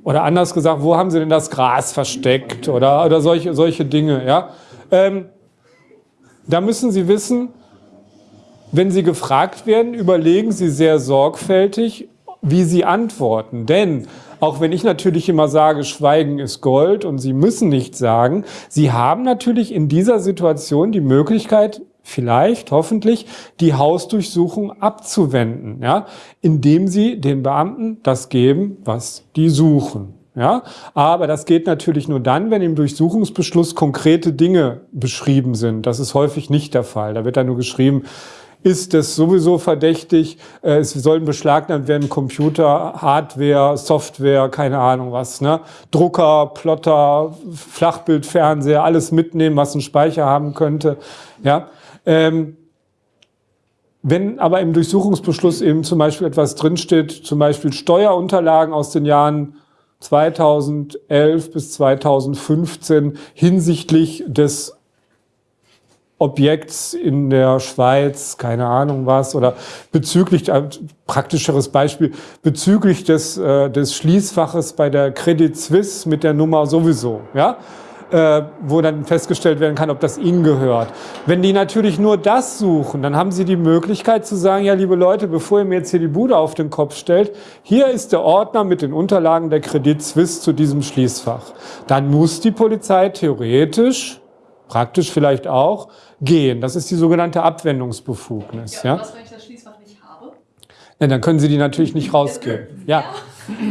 oder anders gesagt, wo haben Sie denn das Gras versteckt oder, oder solche, solche Dinge, ja? Ähm, da müssen Sie wissen, wenn Sie gefragt werden, überlegen Sie sehr sorgfältig, wie Sie antworten. Denn auch wenn ich natürlich immer sage, Schweigen ist Gold und Sie müssen nichts sagen, Sie haben natürlich in dieser Situation die Möglichkeit, vielleicht, hoffentlich, die Hausdurchsuchung abzuwenden, ja, indem sie den Beamten das geben, was die suchen. Ja, aber das geht natürlich nur dann, wenn im Durchsuchungsbeschluss konkrete Dinge beschrieben sind. Das ist häufig nicht der Fall. Da wird dann nur geschrieben, ist es sowieso verdächtig, äh, es sollen beschlagnahmt werden Computer, Hardware, Software, keine Ahnung was, ne? Drucker, Plotter, Flachbildfernseher, alles mitnehmen, was einen Speicher haben könnte, ja. Ähm, wenn aber im Durchsuchungsbeschluss eben zum Beispiel etwas drinsteht, zum Beispiel Steuerunterlagen aus den Jahren 2011 bis 2015 hinsichtlich des Objekts in der Schweiz, keine Ahnung was, oder bezüglich, ein praktischeres Beispiel, bezüglich des, äh, des Schließfaches bei der Credit Suisse mit der Nummer sowieso, ja, äh, wo dann festgestellt werden kann, ob das ihnen gehört. Wenn die natürlich nur das suchen, dann haben sie die Möglichkeit zu sagen, ja, liebe Leute, bevor ihr mir jetzt hier die Bude auf den Kopf stellt, hier ist der Ordner mit den Unterlagen der Credit Suisse zu diesem Schließfach. Dann muss die Polizei theoretisch, praktisch vielleicht auch, gehen. Das ist die sogenannte Abwendungsbefugnis. Ja, ja? Was, wenn ich das Schließfach nicht habe? Ja, dann können Sie die natürlich nicht rausgeben. Ja.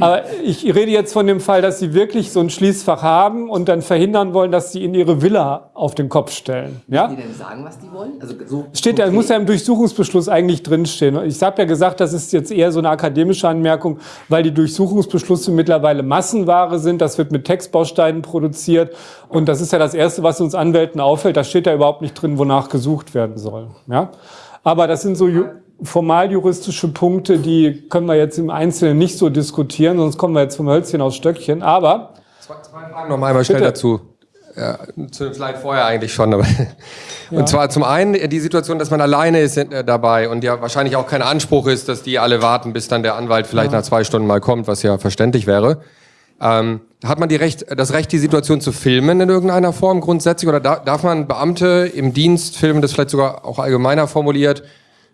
Aber ich rede jetzt von dem Fall, dass Sie wirklich so ein Schließfach haben und dann verhindern wollen, dass Sie in Ihre Villa auf den Kopf stellen. Ja? die denn sagen, was die wollen? Also so Steht da, muss ja im Durchsuchungsbeschluss eigentlich drinstehen. Ich habe ja gesagt, das ist jetzt eher so eine akademische Anmerkung, weil die Durchsuchungsbeschlüsse mittlerweile Massenware sind. Das wird mit Textbausteinen produziert. Und das ist ja das Erste, was uns Anwälten auffällt. Da steht ja überhaupt nicht drin, wonach gesucht werden soll. Ja? Aber das sind so formaljuristische Punkte, die können wir jetzt im Einzelnen nicht so diskutieren, sonst kommen wir jetzt vom Hölzchen aus Stöckchen. Aber zwei, zwei Fragen noch einmal schnell dazu. Ja, vielleicht vorher eigentlich schon. Aber ja. Und zwar zum einen die Situation, dass man alleine ist äh, dabei und ja wahrscheinlich auch kein Anspruch ist, dass die alle warten, bis dann der Anwalt vielleicht ja. nach zwei Stunden mal kommt, was ja verständlich wäre. Ähm, hat man die Recht, das Recht, die Situation zu filmen in irgendeiner Form grundsätzlich? Oder darf man Beamte im Dienst filmen, das vielleicht sogar auch allgemeiner formuliert,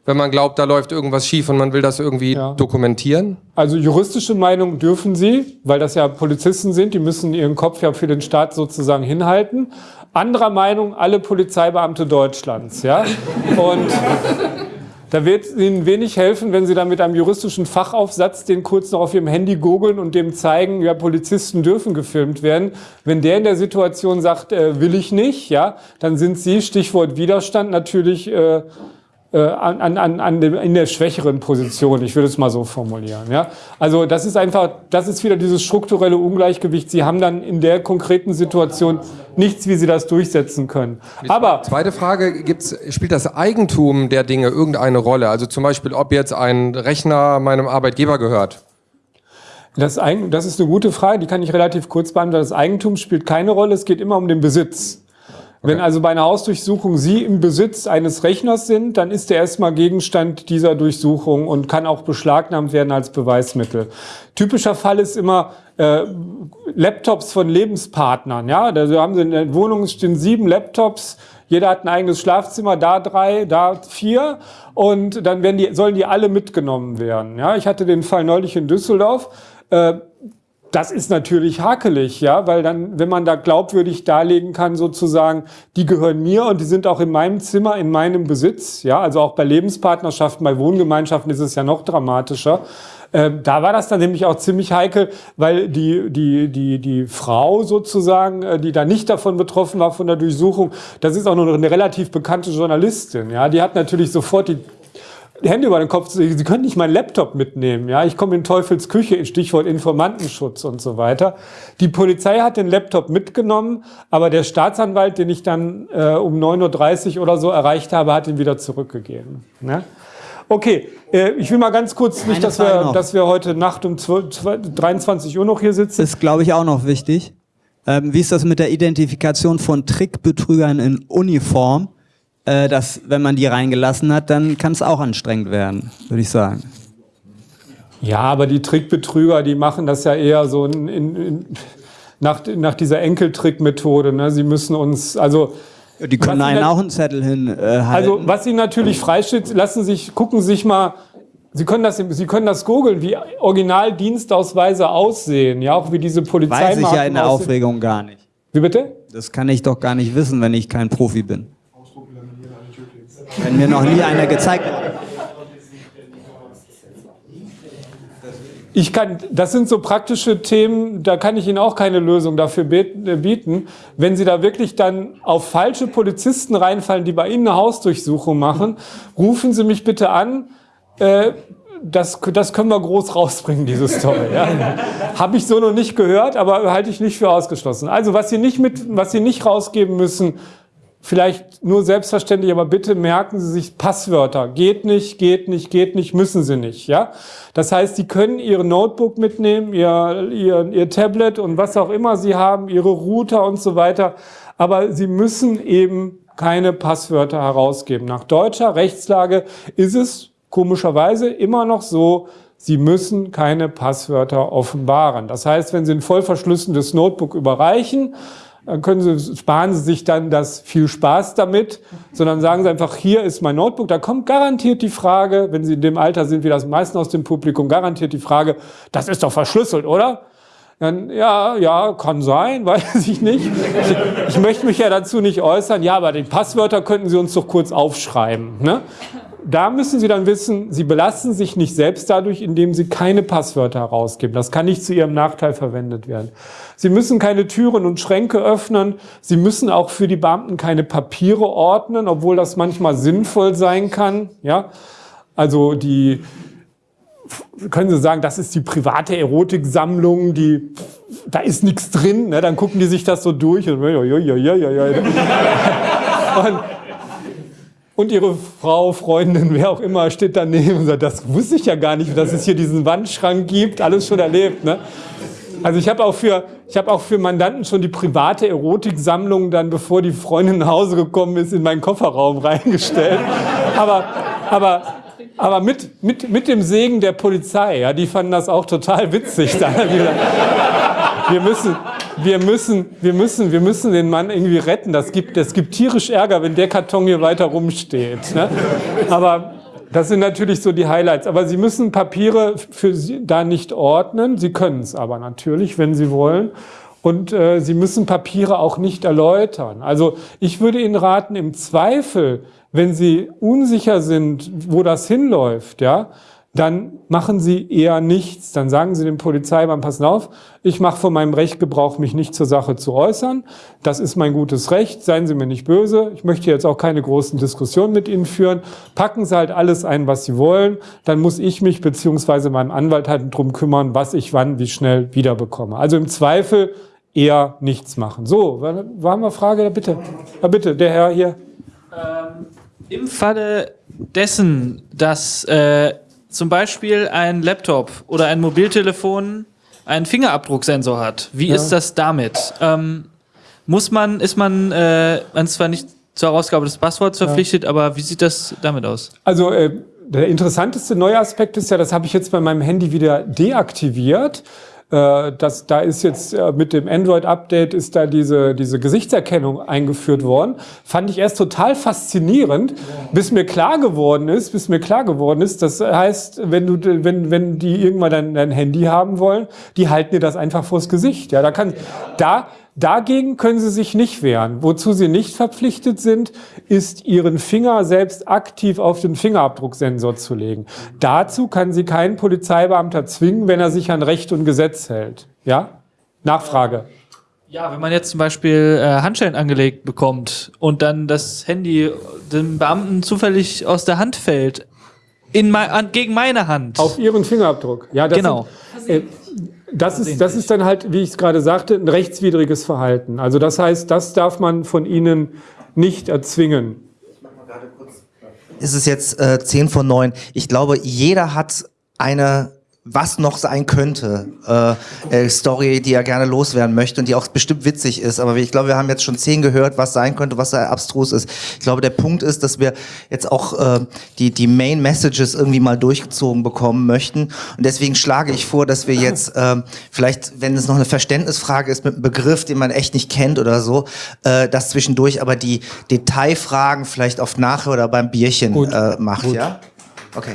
wenn man glaubt, da läuft irgendwas schief und man will das irgendwie ja. dokumentieren? Also juristische Meinung dürfen sie, weil das ja Polizisten sind, die müssen ihren Kopf ja für den Staat sozusagen hinhalten. Anderer Meinung alle Polizeibeamte Deutschlands, ja. Und da wird Ihnen wenig helfen, wenn Sie dann mit einem juristischen Fachaufsatz den kurz noch auf Ihrem Handy googeln und dem zeigen, ja, Polizisten dürfen gefilmt werden. Wenn der in der Situation sagt, äh, will ich nicht, ja, dann sind Sie, Stichwort Widerstand, natürlich äh, an, an, an dem, in der schwächeren Position. Ich würde es mal so formulieren. Ja? Also das ist einfach, das ist wieder dieses strukturelle Ungleichgewicht. Sie haben dann in der konkreten Situation nichts, wie Sie das durchsetzen können. Aber zweite Frage: gibt's, Spielt das Eigentum der Dinge irgendeine Rolle? Also zum Beispiel, ob jetzt ein Rechner meinem Arbeitgeber gehört? Das, das ist eine gute Frage, die kann ich relativ kurz beantworten. Das Eigentum spielt keine Rolle, es geht immer um den Besitz. Wenn also bei einer Hausdurchsuchung Sie im Besitz eines Rechners sind, dann ist der erstmal Gegenstand dieser Durchsuchung und kann auch beschlagnahmt werden als Beweismittel. Typischer Fall ist immer äh, Laptops von Lebenspartnern. Ja, da haben Sie in der Wohnung stehen sieben Laptops. Jeder hat ein eigenes Schlafzimmer, da drei, da vier. Und dann werden die, sollen die alle mitgenommen werden. Ja, ich hatte den Fall neulich in Düsseldorf. Äh, das ist natürlich hakelig, ja, weil dann, wenn man da glaubwürdig darlegen kann, sozusagen, die gehören mir und die sind auch in meinem Zimmer, in meinem Besitz, ja, also auch bei Lebenspartnerschaften, bei Wohngemeinschaften ist es ja noch dramatischer. Ähm, da war das dann nämlich auch ziemlich heikel, weil die, die, die, die Frau sozusagen, äh, die da nicht davon betroffen war von der Durchsuchung, das ist auch noch eine relativ bekannte Journalistin, ja, die hat natürlich sofort die Hände über den Kopf, Sie können nicht meinen Laptop mitnehmen. Ja, ich komme in Teufels Küche, Stichwort Informantenschutz und so weiter. Die Polizei hat den Laptop mitgenommen, aber der Staatsanwalt, den ich dann äh, um 9.30 Uhr oder so erreicht habe, hat ihn wieder zurückgegeben. Ne? Okay, äh, ich will mal ganz kurz, nicht, dass wir, dass wir heute Nacht um 12, 23 Uhr noch hier sitzen. Ist, glaube ich, auch noch wichtig. Ähm, wie ist das mit der Identifikation von Trickbetrügern in Uniform? Äh, dass wenn man die reingelassen hat, dann kann es auch anstrengend werden, würde ich sagen. Ja, aber die Trickbetrüger, die machen das ja eher so in, in, in, nach, nach dieser Enkeltrickmethode. Ne? Sie müssen uns, also die können einen auch einen Zettel hin äh. Also was Ihnen natürlich freisteht, lassen sich, gucken Sie sich mal, Sie können das, Sie können das googeln, wie Originaldienstausweise aussehen, ja, auch wie diese Polizei. Weiß ich ja in der Aufregung gar nicht. Wie bitte? Das kann ich doch gar nicht wissen, wenn ich kein Profi bin. Wenn mir noch nie einer gezeigt hat. Ich kann, das sind so praktische Themen, da kann ich Ihnen auch keine Lösung dafür äh, bieten. Wenn Sie da wirklich dann auf falsche Polizisten reinfallen, die bei Ihnen eine Hausdurchsuchung machen, rufen Sie mich bitte an. Äh, das, das können wir groß rausbringen, diese Story. Ja. Habe ich so noch nicht gehört, aber halte ich nicht für ausgeschlossen. Also was Sie nicht mit, was Sie nicht rausgeben müssen, vielleicht nur selbstverständlich, aber bitte merken Sie sich Passwörter. Geht nicht, geht nicht, geht nicht, müssen Sie nicht. Ja? Das heißt, Sie können Ihr Notebook mitnehmen, Ihr, Ihr, Ihr Tablet und was auch immer Sie haben, Ihre Router und so weiter. Aber Sie müssen eben keine Passwörter herausgeben. Nach deutscher Rechtslage ist es komischerweise immer noch so, Sie müssen keine Passwörter offenbaren. Das heißt, wenn Sie ein voll verschlüsseltes Notebook überreichen, dann können Sie, sparen Sie sich dann das viel Spaß damit, sondern sagen Sie einfach, hier ist mein Notebook. Da kommt garantiert die Frage, wenn Sie in dem Alter sind wie das meisten aus dem Publikum, garantiert die Frage, das ist doch verschlüsselt, oder? Dann, ja, ja, kann sein, weiß ich nicht. Ich, ich möchte mich ja dazu nicht äußern. Ja, aber die Passwörter könnten Sie uns doch kurz aufschreiben. Ne? Da müssen Sie dann wissen, Sie belasten sich nicht selbst dadurch, indem Sie keine Passwörter herausgeben. Das kann nicht zu Ihrem Nachteil verwendet werden. Sie müssen keine Türen und Schränke öffnen. Sie müssen auch für die Beamten keine Papiere ordnen, obwohl das manchmal sinnvoll sein kann. Ja, also die können Sie sagen, das ist die private Erotiksammlung, die da ist nichts drin. Ne? Dann gucken die sich das so durch und, und und ihre Frau, Freundin, wer auch immer, steht daneben und sagt, das wusste ich ja gar nicht, dass es hier diesen Wandschrank gibt, alles schon erlebt. Ne? Also ich habe auch für ich habe auch für Mandanten schon die private Erotiksammlung dann, bevor die Freundin nach Hause gekommen ist, in meinen Kofferraum reingestellt. aber aber aber mit, mit, mit dem Segen der Polizei, ja, die fanden das auch total witzig. wir müssen, wir müssen, wir müssen, wir müssen den Mann irgendwie retten. Das gibt, das gibt tierisch Ärger, wenn der Karton hier weiter rumsteht. Ne? Aber das sind natürlich so die Highlights. Aber Sie müssen Papiere für Sie da nicht ordnen. Sie können es aber natürlich, wenn Sie wollen. Und äh, Sie müssen Papiere auch nicht erläutern. Also ich würde Ihnen raten, im Zweifel, wenn Sie unsicher sind, wo das hinläuft, ja, dann machen Sie eher nichts. Dann sagen Sie dem Polizeimann, passen auf, ich mache von meinem Recht Gebrauch, mich nicht zur Sache zu äußern. Das ist mein gutes Recht, seien Sie mir nicht böse. Ich möchte jetzt auch keine großen Diskussionen mit Ihnen führen. Packen Sie halt alles ein, was Sie wollen. Dann muss ich mich beziehungsweise mein Anwalt halt drum kümmern, was ich wann, wie schnell wiederbekomme. Also im Zweifel eher nichts machen. So, war eine Frage? Bitte. Ja, bitte, der Herr hier. Ähm, Im Falle dessen, dass äh, zum Beispiel ein Laptop oder ein Mobiltelefon einen Fingerabdrucksensor hat. Wie ja. ist das damit? Ähm, muss man, ist man, äh, man ist zwar nicht zur Herausgabe des Passworts verpflichtet, ja. aber wie sieht das damit aus? Also äh, der interessanteste neue Aspekt ist ja, das habe ich jetzt bei meinem Handy wieder deaktiviert. Äh, das, da ist jetzt äh, mit dem Android-Update ist da diese, diese Gesichtserkennung eingeführt worden. Fand ich erst total faszinierend, bis mir klar geworden ist, bis mir klar geworden ist, das heißt, wenn du, wenn, wenn die irgendwann dein, dein Handy haben wollen, die halten dir das einfach vors Gesicht. Ja, da kann, da, Dagegen können sie sich nicht wehren. Wozu sie nicht verpflichtet sind, ist ihren Finger selbst aktiv auf den Fingerabdrucksensor zu legen. Dazu kann sie keinen Polizeibeamter zwingen, wenn er sich an Recht und Gesetz hält. Ja? Nachfrage. Ja, wenn man jetzt zum Beispiel äh, Handschellen angelegt bekommt und dann das Handy dem Beamten zufällig aus der Hand fällt, in mein, an, gegen meine Hand. Auf ihren Fingerabdruck. Ja, das genau. Sind, äh, das ist, das ist dann halt, wie ich es gerade sagte, ein rechtswidriges Verhalten. Also das heißt, das darf man von Ihnen nicht erzwingen. Ist es jetzt äh, 10 von 9? Ich glaube, jeder hat eine was noch sein könnte, äh, äh, Story, die er gerne loswerden möchte und die auch bestimmt witzig ist. Aber ich glaube, wir haben jetzt schon zehn gehört, was sein könnte, was da abstrus ist. Ich glaube, der Punkt ist, dass wir jetzt auch äh, die, die Main Messages irgendwie mal durchgezogen bekommen möchten. Und deswegen schlage ich vor, dass wir jetzt äh, vielleicht, wenn es noch eine Verständnisfrage ist mit einem Begriff, den man echt nicht kennt oder so, äh, das zwischendurch aber die Detailfragen vielleicht auf nachher oder beim Bierchen äh, macht, Gut. ja? Okay.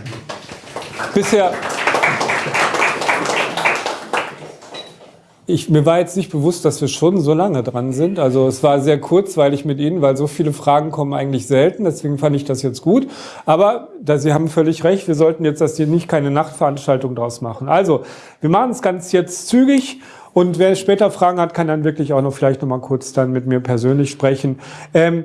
Bisher Ich, mir war jetzt nicht bewusst, dass wir schon so lange dran sind. Also es war sehr kurzweilig mit Ihnen, weil so viele Fragen kommen eigentlich selten. Deswegen fand ich das jetzt gut. Aber da, Sie haben völlig recht, wir sollten jetzt das hier nicht keine Nachtveranstaltung draus machen. Also wir machen es ganz jetzt zügig. Und wer später Fragen hat, kann dann wirklich auch noch vielleicht noch mal kurz dann mit mir persönlich sprechen. Ähm,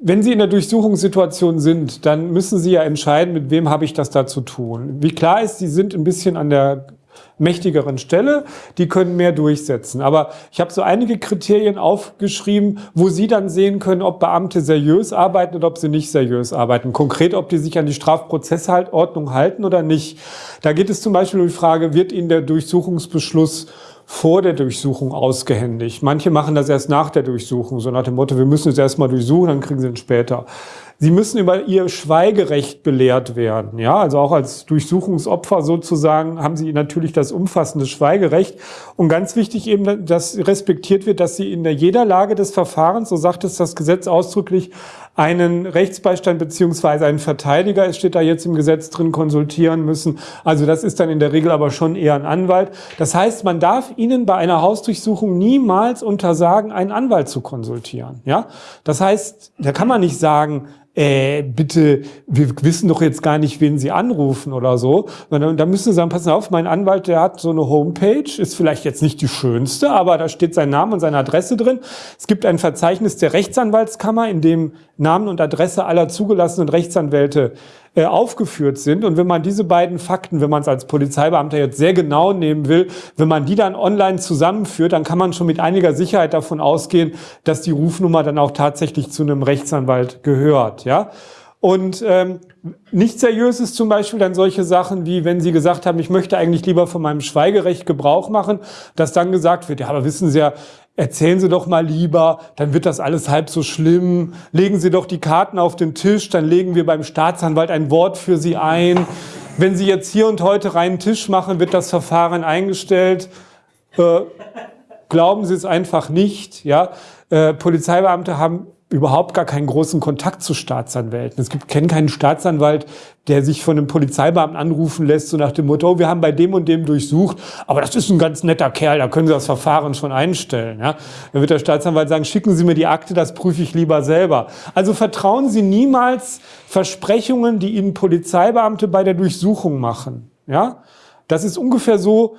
wenn Sie in der Durchsuchungssituation sind, dann müssen Sie ja entscheiden, mit wem habe ich das da zu tun. Wie klar ist, Sie sind ein bisschen an der mächtigeren Stelle, die können mehr durchsetzen. Aber ich habe so einige Kriterien aufgeschrieben, wo Sie dann sehen können, ob Beamte seriös arbeiten oder ob sie nicht seriös arbeiten. Konkret, ob die sich an die Strafprozessordnung halten oder nicht. Da geht es zum Beispiel um die Frage, wird Ihnen der Durchsuchungsbeschluss vor der Durchsuchung ausgehändigt. Manche machen das erst nach der Durchsuchung, so nach dem Motto, wir müssen es erstmal durchsuchen, dann kriegen sie ihn später. Sie müssen über Ihr Schweigerecht belehrt werden. Ja, also auch als Durchsuchungsopfer sozusagen haben Sie natürlich das umfassende Schweigerecht. Und ganz wichtig eben, dass respektiert wird, dass Sie in jeder Lage des Verfahrens, so sagt es das Gesetz ausdrücklich, einen Rechtsbeistand beziehungsweise einen Verteidiger, es steht da jetzt im Gesetz drin, konsultieren müssen. Also das ist dann in der Regel aber schon eher ein Anwalt. Das heißt, man darf Ihnen bei einer Hausdurchsuchung niemals untersagen, einen Anwalt zu konsultieren. Ja, das heißt, da kann man nicht sagen, äh, bitte, wir wissen doch jetzt gar nicht, wen Sie anrufen oder so. Und da müssen Sie sagen, passen auf, mein Anwalt, der hat so eine Homepage, ist vielleicht jetzt nicht die schönste, aber da steht sein Name und seine Adresse drin. Es gibt ein Verzeichnis der Rechtsanwaltskammer, in dem Namen und Adresse aller zugelassenen Rechtsanwälte äh, aufgeführt sind. Und wenn man diese beiden Fakten, wenn man es als Polizeibeamter jetzt sehr genau nehmen will, wenn man die dann online zusammenführt, dann kann man schon mit einiger Sicherheit davon ausgehen, dass die Rufnummer dann auch tatsächlich zu einem Rechtsanwalt gehört. Ja? Und ähm, nicht seriös ist zum Beispiel dann solche Sachen wie, wenn Sie gesagt haben, ich möchte eigentlich lieber von meinem Schweigerecht Gebrauch machen, dass dann gesagt wird, ja, aber wissen Sie ja, erzählen Sie doch mal lieber, dann wird das alles halb so schlimm. Legen Sie doch die Karten auf den Tisch, dann legen wir beim Staatsanwalt ein Wort für Sie ein. Wenn Sie jetzt hier und heute reinen Tisch machen, wird das Verfahren eingestellt. Äh, glauben Sie es einfach nicht. Ja? Äh, Polizeibeamte haben überhaupt gar keinen großen Kontakt zu Staatsanwälten. Es gibt kennen keinen Staatsanwalt, der sich von einem Polizeibeamten anrufen lässt, so nach dem Motto, oh, wir haben bei dem und dem durchsucht, aber das ist ein ganz netter Kerl, da können Sie das Verfahren schon einstellen. Ja? Dann wird der Staatsanwalt sagen, schicken Sie mir die Akte, das prüfe ich lieber selber. Also vertrauen Sie niemals Versprechungen, die Ihnen Polizeibeamte bei der Durchsuchung machen. Ja? Das ist ungefähr so,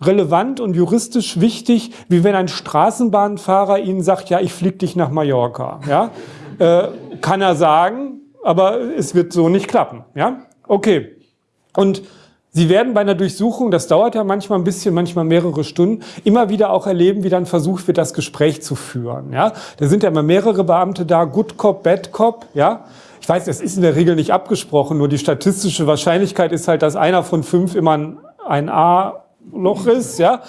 relevant und juristisch wichtig, wie wenn ein Straßenbahnfahrer Ihnen sagt, ja, ich fliege dich nach Mallorca. Ja? Äh, kann er sagen, aber es wird so nicht klappen. Ja? Okay. Und Sie werden bei einer Durchsuchung, das dauert ja manchmal ein bisschen, manchmal mehrere Stunden, immer wieder auch erleben, wie dann versucht wird, das Gespräch zu führen. Ja? Da sind ja immer mehrere Beamte da, Good Cop, Bad Cop. Ja? Ich weiß, das ist in der Regel nicht abgesprochen, nur die statistische Wahrscheinlichkeit ist halt, dass einer von fünf immer ein, ein A Loch ist, ja,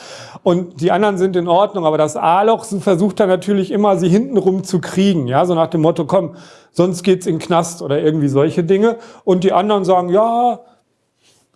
und die anderen sind in Ordnung, aber das A-Loch versucht dann natürlich immer, sie hintenrum zu kriegen, ja, so nach dem Motto, komm, sonst geht's in den Knast oder irgendwie solche Dinge. Und die anderen sagen, ja,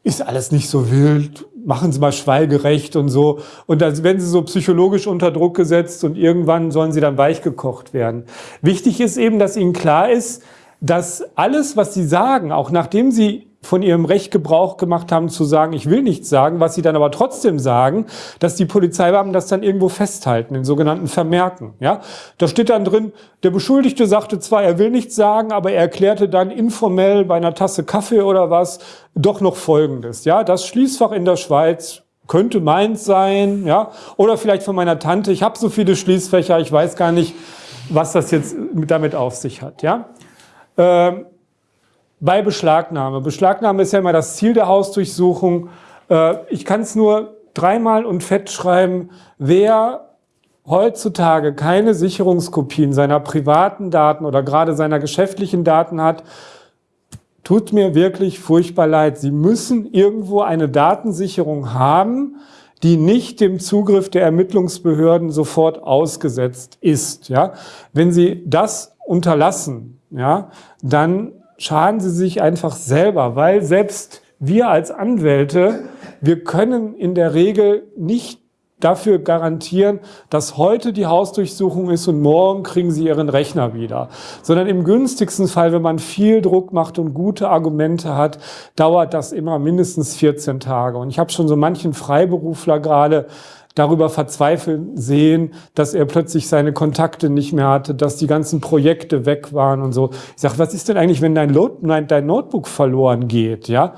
ist alles nicht so wild, machen Sie mal schweigerecht und so. Und dann werden sie so psychologisch unter Druck gesetzt und irgendwann sollen sie dann weichgekocht werden. Wichtig ist eben, dass Ihnen klar ist, dass alles, was Sie sagen, auch nachdem Sie von ihrem Recht Gebrauch gemacht haben zu sagen, ich will nichts sagen, was sie dann aber trotzdem sagen, dass die Polizeibeamten das dann irgendwo festhalten, in sogenannten Vermerken. Ja, Da steht dann drin, der Beschuldigte sagte zwar, er will nichts sagen, aber er erklärte dann informell bei einer Tasse Kaffee oder was doch noch Folgendes. Ja, Das Schließfach in der Schweiz könnte meins sein, ja, oder vielleicht von meiner Tante, ich habe so viele Schließfächer, ich weiß gar nicht, was das jetzt damit auf sich hat. Ja. Ähm, bei Beschlagnahme. Beschlagnahme ist ja immer das Ziel der Hausdurchsuchung. Äh, ich kann es nur dreimal und fett schreiben, wer heutzutage keine Sicherungskopien seiner privaten Daten oder gerade seiner geschäftlichen Daten hat, tut mir wirklich furchtbar leid. Sie müssen irgendwo eine Datensicherung haben, die nicht dem Zugriff der Ermittlungsbehörden sofort ausgesetzt ist. Ja? Wenn Sie das unterlassen, ja, dann schaden sie sich einfach selber, weil selbst wir als Anwälte, wir können in der Regel nicht dafür garantieren, dass heute die Hausdurchsuchung ist und morgen kriegen sie ihren Rechner wieder. Sondern im günstigsten Fall, wenn man viel Druck macht und gute Argumente hat, dauert das immer mindestens 14 Tage. Und ich habe schon so manchen Freiberufler gerade darüber verzweifeln sehen, dass er plötzlich seine Kontakte nicht mehr hatte, dass die ganzen Projekte weg waren und so. Ich sage, was ist denn eigentlich, wenn dein, Load, nein, dein Notebook verloren geht? Ja,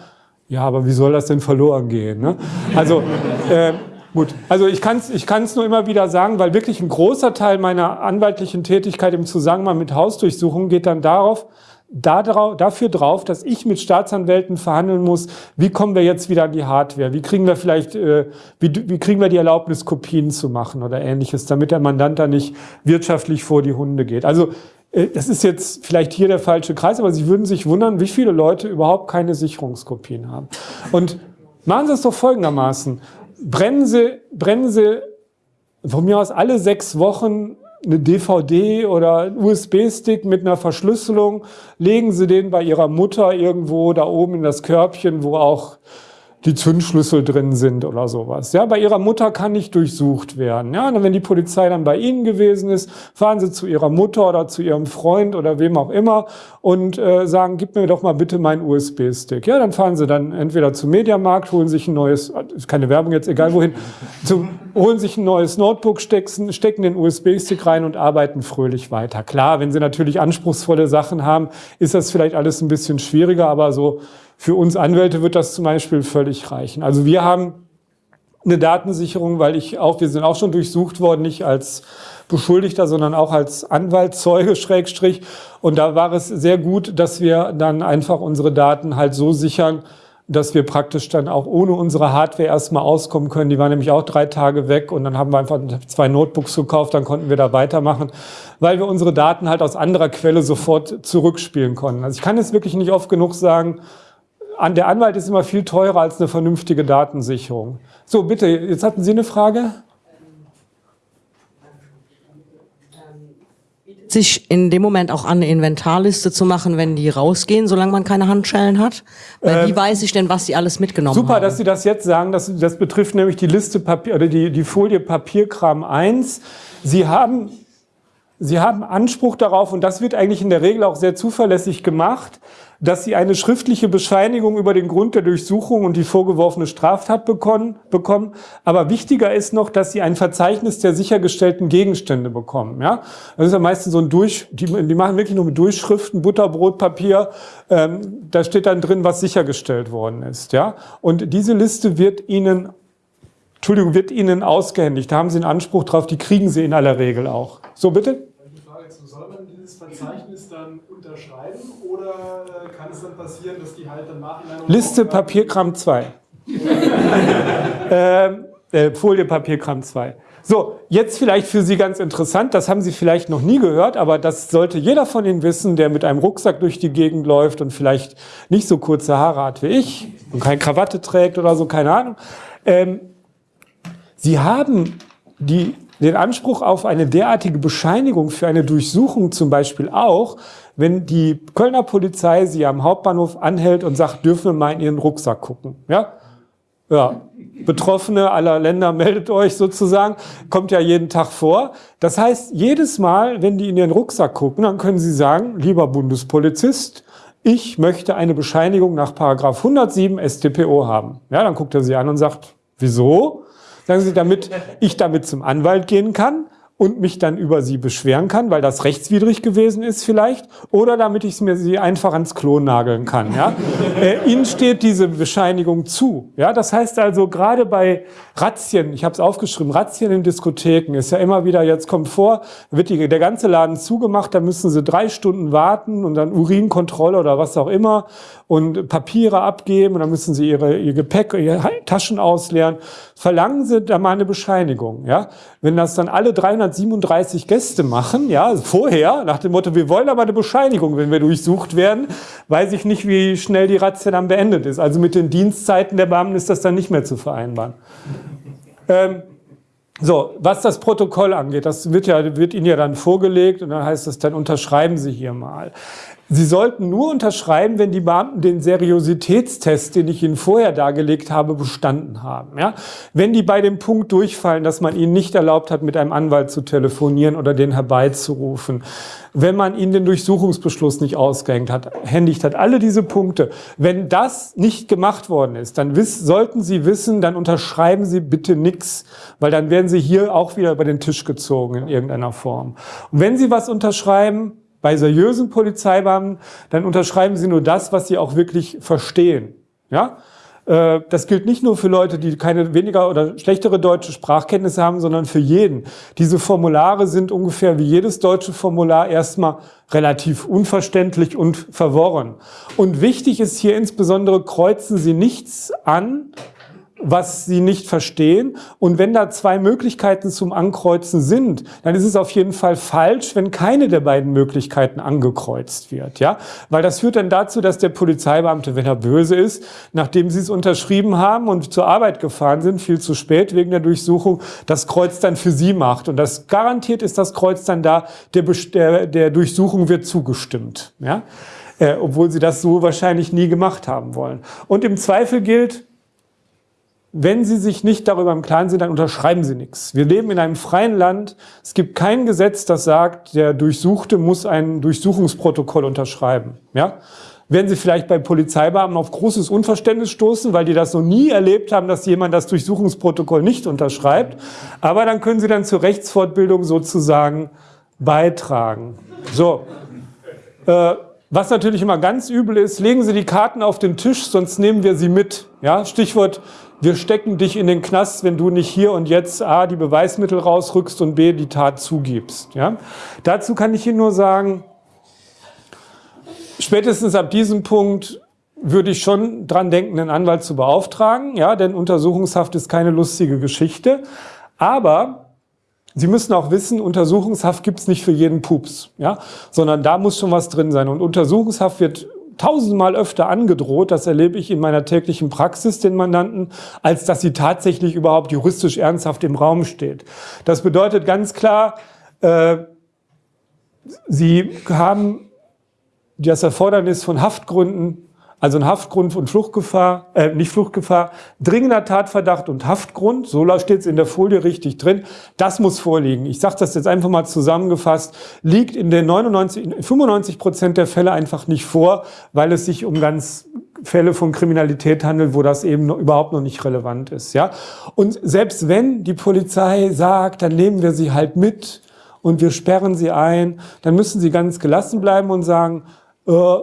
ja, aber wie soll das denn verloren gehen? Ne? Also äh, Gut, also ich kann es ich kann's nur immer wieder sagen, weil wirklich ein großer Teil meiner anwaltlichen Tätigkeit im Zusammenhang mit Hausdurchsuchungen geht dann darauf, dafür drauf, dass ich mit Staatsanwälten verhandeln muss, wie kommen wir jetzt wieder an die Hardware, wie kriegen wir vielleicht, äh, wie, kriegen wir die Erlaubnis, Kopien zu machen oder ähnliches, damit der Mandant da nicht wirtschaftlich vor die Hunde geht. Also äh, das ist jetzt vielleicht hier der falsche Kreis, aber Sie würden sich wundern, wie viele Leute überhaupt keine Sicherungskopien haben. Und machen Sie es doch folgendermaßen. Brennen Sie, brennen Sie von mir aus alle sechs Wochen eine DVD oder USB-Stick mit einer Verschlüsselung, legen Sie den bei Ihrer Mutter irgendwo da oben in das Körbchen, wo auch die Zündschlüssel drin sind oder sowas. Ja, bei ihrer Mutter kann nicht durchsucht werden. Ja, und wenn die Polizei dann bei Ihnen gewesen ist, fahren Sie zu Ihrer Mutter oder zu Ihrem Freund oder wem auch immer und äh, sagen, gib mir doch mal bitte meinen USB-Stick. Ja, dann fahren Sie dann entweder zum Mediamarkt, holen sich ein neues, keine Werbung jetzt, egal wohin, zum, holen sich ein neues Notebook, stecken, stecken den USB-Stick rein und arbeiten fröhlich weiter. Klar, wenn Sie natürlich anspruchsvolle Sachen haben, ist das vielleicht alles ein bisschen schwieriger, aber so für uns Anwälte wird das zum Beispiel völlig reichen. Also wir haben eine Datensicherung, weil ich auch, wir sind auch schon durchsucht worden, nicht als Beschuldigter, sondern auch als Anwalt, Zeuge, Schrägstrich. Und da war es sehr gut, dass wir dann einfach unsere Daten halt so sichern, dass wir praktisch dann auch ohne unsere Hardware erstmal auskommen können. Die war nämlich auch drei Tage weg und dann haben wir einfach zwei Notebooks gekauft, dann konnten wir da weitermachen, weil wir unsere Daten halt aus anderer Quelle sofort zurückspielen konnten. Also ich kann es wirklich nicht oft genug sagen, an der Anwalt ist immer viel teurer als eine vernünftige Datensicherung. So, bitte, jetzt hatten Sie eine Frage? sich in dem Moment auch an, eine Inventarliste zu machen, wenn die rausgehen, solange man keine Handschellen hat? Weil ähm, wie weiß ich denn, was sie alles mitgenommen super, haben? Super, dass Sie das jetzt sagen. Das, das betrifft nämlich die Liste Papier oder die, die Folie Papierkram 1. Sie haben, Sie haben Anspruch darauf, und das wird eigentlich in der Regel auch sehr zuverlässig gemacht, dass sie eine schriftliche Bescheinigung über den Grund der Durchsuchung und die vorgeworfene Straftat bekommen, bekommen. Aber wichtiger ist noch, dass sie ein Verzeichnis der sichergestellten Gegenstände bekommen. Ja? Das ist ja meistens so ein Durch, die, die machen wirklich nur mit Durchschriften, Butterbrotpapier. Ähm, da steht dann drin, was sichergestellt worden ist. Ja? Und diese Liste wird Ihnen Entschuldigung, wird Ihnen ausgehändigt. Da haben Sie einen Anspruch drauf, die kriegen Sie in aller Regel auch. So, bitte? Die Frage ist, soll man dieses Verzeichnis dann unterschreiben oder äh, kann es dann passieren, dass die halt dann nachhinein... Liste Papierkram 2. ähm, äh, Folie Papierkram 2. So, jetzt vielleicht für Sie ganz interessant, das haben Sie vielleicht noch nie gehört, aber das sollte jeder von Ihnen wissen, der mit einem Rucksack durch die Gegend läuft und vielleicht nicht so kurze Haare hat wie ich und keine Krawatte trägt oder so, keine Ahnung. Ähm, Sie haben die, den Anspruch auf eine derartige Bescheinigung für eine Durchsuchung zum Beispiel auch, wenn die Kölner Polizei sie am Hauptbahnhof anhält und sagt, dürfen wir mal in ihren Rucksack gucken. Ja? Ja, Betroffene aller Länder meldet euch sozusagen, kommt ja jeden Tag vor. Das heißt, jedes Mal, wenn die in ihren Rucksack gucken, dann können sie sagen, lieber Bundespolizist, ich möchte eine Bescheinigung nach Paragraph 107 StPO haben. Ja, dann guckt er sie an und sagt, wieso? Sagen sie, damit ich damit zum Anwalt gehen kann und mich dann über sie beschweren kann, weil das rechtswidrig gewesen ist vielleicht, oder damit ich mir sie einfach ans Klo nageln kann. Ja? äh, Ihnen steht diese Bescheinigung zu. Ja? Das heißt also, gerade bei Razzien, ich habe es aufgeschrieben, Razzien in Diskotheken ist ja immer wieder, jetzt kommt vor, wird die, der ganze Laden zugemacht, da müssen sie drei Stunden warten und dann Urinkontrolle oder was auch immer und Papiere abgeben und dann müssen sie ihre, ihr Gepäck, ihre Taschen ausleeren. Verlangen sie da mal eine Bescheinigung. Ja? Wenn das dann alle 337 Gäste machen, ja, vorher, nach dem Motto, wir wollen aber eine Bescheinigung, wenn wir durchsucht werden, weiß ich nicht, wie schnell die Razzia dann beendet ist. Also mit den Dienstzeiten der Beamten ist das dann nicht mehr zu vereinbaren. Ähm, so, was das Protokoll angeht, das wird, ja, wird Ihnen ja dann vorgelegt und dann heißt es, dann unterschreiben Sie hier mal. Sie sollten nur unterschreiben, wenn die Beamten den Seriositätstest, den ich Ihnen vorher dargelegt habe, bestanden haben. Ja? Wenn die bei dem Punkt durchfallen, dass man ihnen nicht erlaubt hat, mit einem Anwalt zu telefonieren oder den herbeizurufen, wenn man ihnen den Durchsuchungsbeschluss nicht ausgehängt hat, händigt hat, alle diese Punkte. Wenn das nicht gemacht worden ist, dann sollten Sie wissen, dann unterschreiben Sie bitte nichts, weil dann werden Sie hier auch wieder über den Tisch gezogen in irgendeiner Form. Und wenn Sie was unterschreiben, bei seriösen Polizeibeamten, dann unterschreiben sie nur das, was sie auch wirklich verstehen. Ja? Äh, das gilt nicht nur für Leute, die keine weniger oder schlechtere deutsche Sprachkenntnisse haben, sondern für jeden. Diese Formulare sind ungefähr wie jedes deutsche Formular erstmal relativ unverständlich und verworren. Und wichtig ist hier insbesondere, kreuzen Sie nichts an, was sie nicht verstehen. Und wenn da zwei Möglichkeiten zum Ankreuzen sind, dann ist es auf jeden Fall falsch, wenn keine der beiden Möglichkeiten angekreuzt wird. Ja? Weil das führt dann dazu, dass der Polizeibeamte, wenn er böse ist, nachdem sie es unterschrieben haben und zur Arbeit gefahren sind, viel zu spät wegen der Durchsuchung, das Kreuz dann für sie macht. Und das garantiert ist das Kreuz dann da, der, der, der Durchsuchung wird zugestimmt. Ja? Äh, obwohl sie das so wahrscheinlich nie gemacht haben wollen. Und im Zweifel gilt, wenn Sie sich nicht darüber im Klaren sind, dann unterschreiben Sie nichts. Wir leben in einem freien Land. Es gibt kein Gesetz, das sagt, der Durchsuchte muss ein Durchsuchungsprotokoll unterschreiben. Ja? Werden Sie vielleicht bei Polizeibeamten auf großes Unverständnis stoßen, weil die das noch nie erlebt haben, dass jemand das Durchsuchungsprotokoll nicht unterschreibt. Aber dann können Sie dann zur Rechtsfortbildung sozusagen beitragen. So. Äh, was natürlich immer ganz übel ist, legen Sie die Karten auf den Tisch, sonst nehmen wir sie mit. Ja, Stichwort wir stecken dich in den Knast, wenn du nicht hier und jetzt A, die Beweismittel rausrückst und B, die Tat zugibst. Ja? Dazu kann ich Ihnen nur sagen, spätestens ab diesem Punkt würde ich schon dran denken, einen Anwalt zu beauftragen, ja, denn Untersuchungshaft ist keine lustige Geschichte. Aber Sie müssen auch wissen, Untersuchungshaft gibt's nicht für jeden Pups, ja, sondern da muss schon was drin sein. Und Untersuchungshaft wird tausendmal öfter angedroht, das erlebe ich in meiner täglichen Praxis den Mandanten, als dass sie tatsächlich überhaupt juristisch ernsthaft im Raum steht. Das bedeutet ganz klar, äh, Sie haben das Erfordernis von Haftgründen also ein Haftgrund und Fluchtgefahr, äh, nicht Fluchtgefahr, dringender Tatverdacht und Haftgrund, so steht es in der Folie richtig drin, das muss vorliegen. Ich sage das jetzt einfach mal zusammengefasst, liegt in den 99, 95 Prozent der Fälle einfach nicht vor, weil es sich um ganz Fälle von Kriminalität handelt, wo das eben noch, überhaupt noch nicht relevant ist. Ja? Und selbst wenn die Polizei sagt, dann nehmen wir sie halt mit und wir sperren sie ein, dann müssen sie ganz gelassen bleiben und sagen, äh,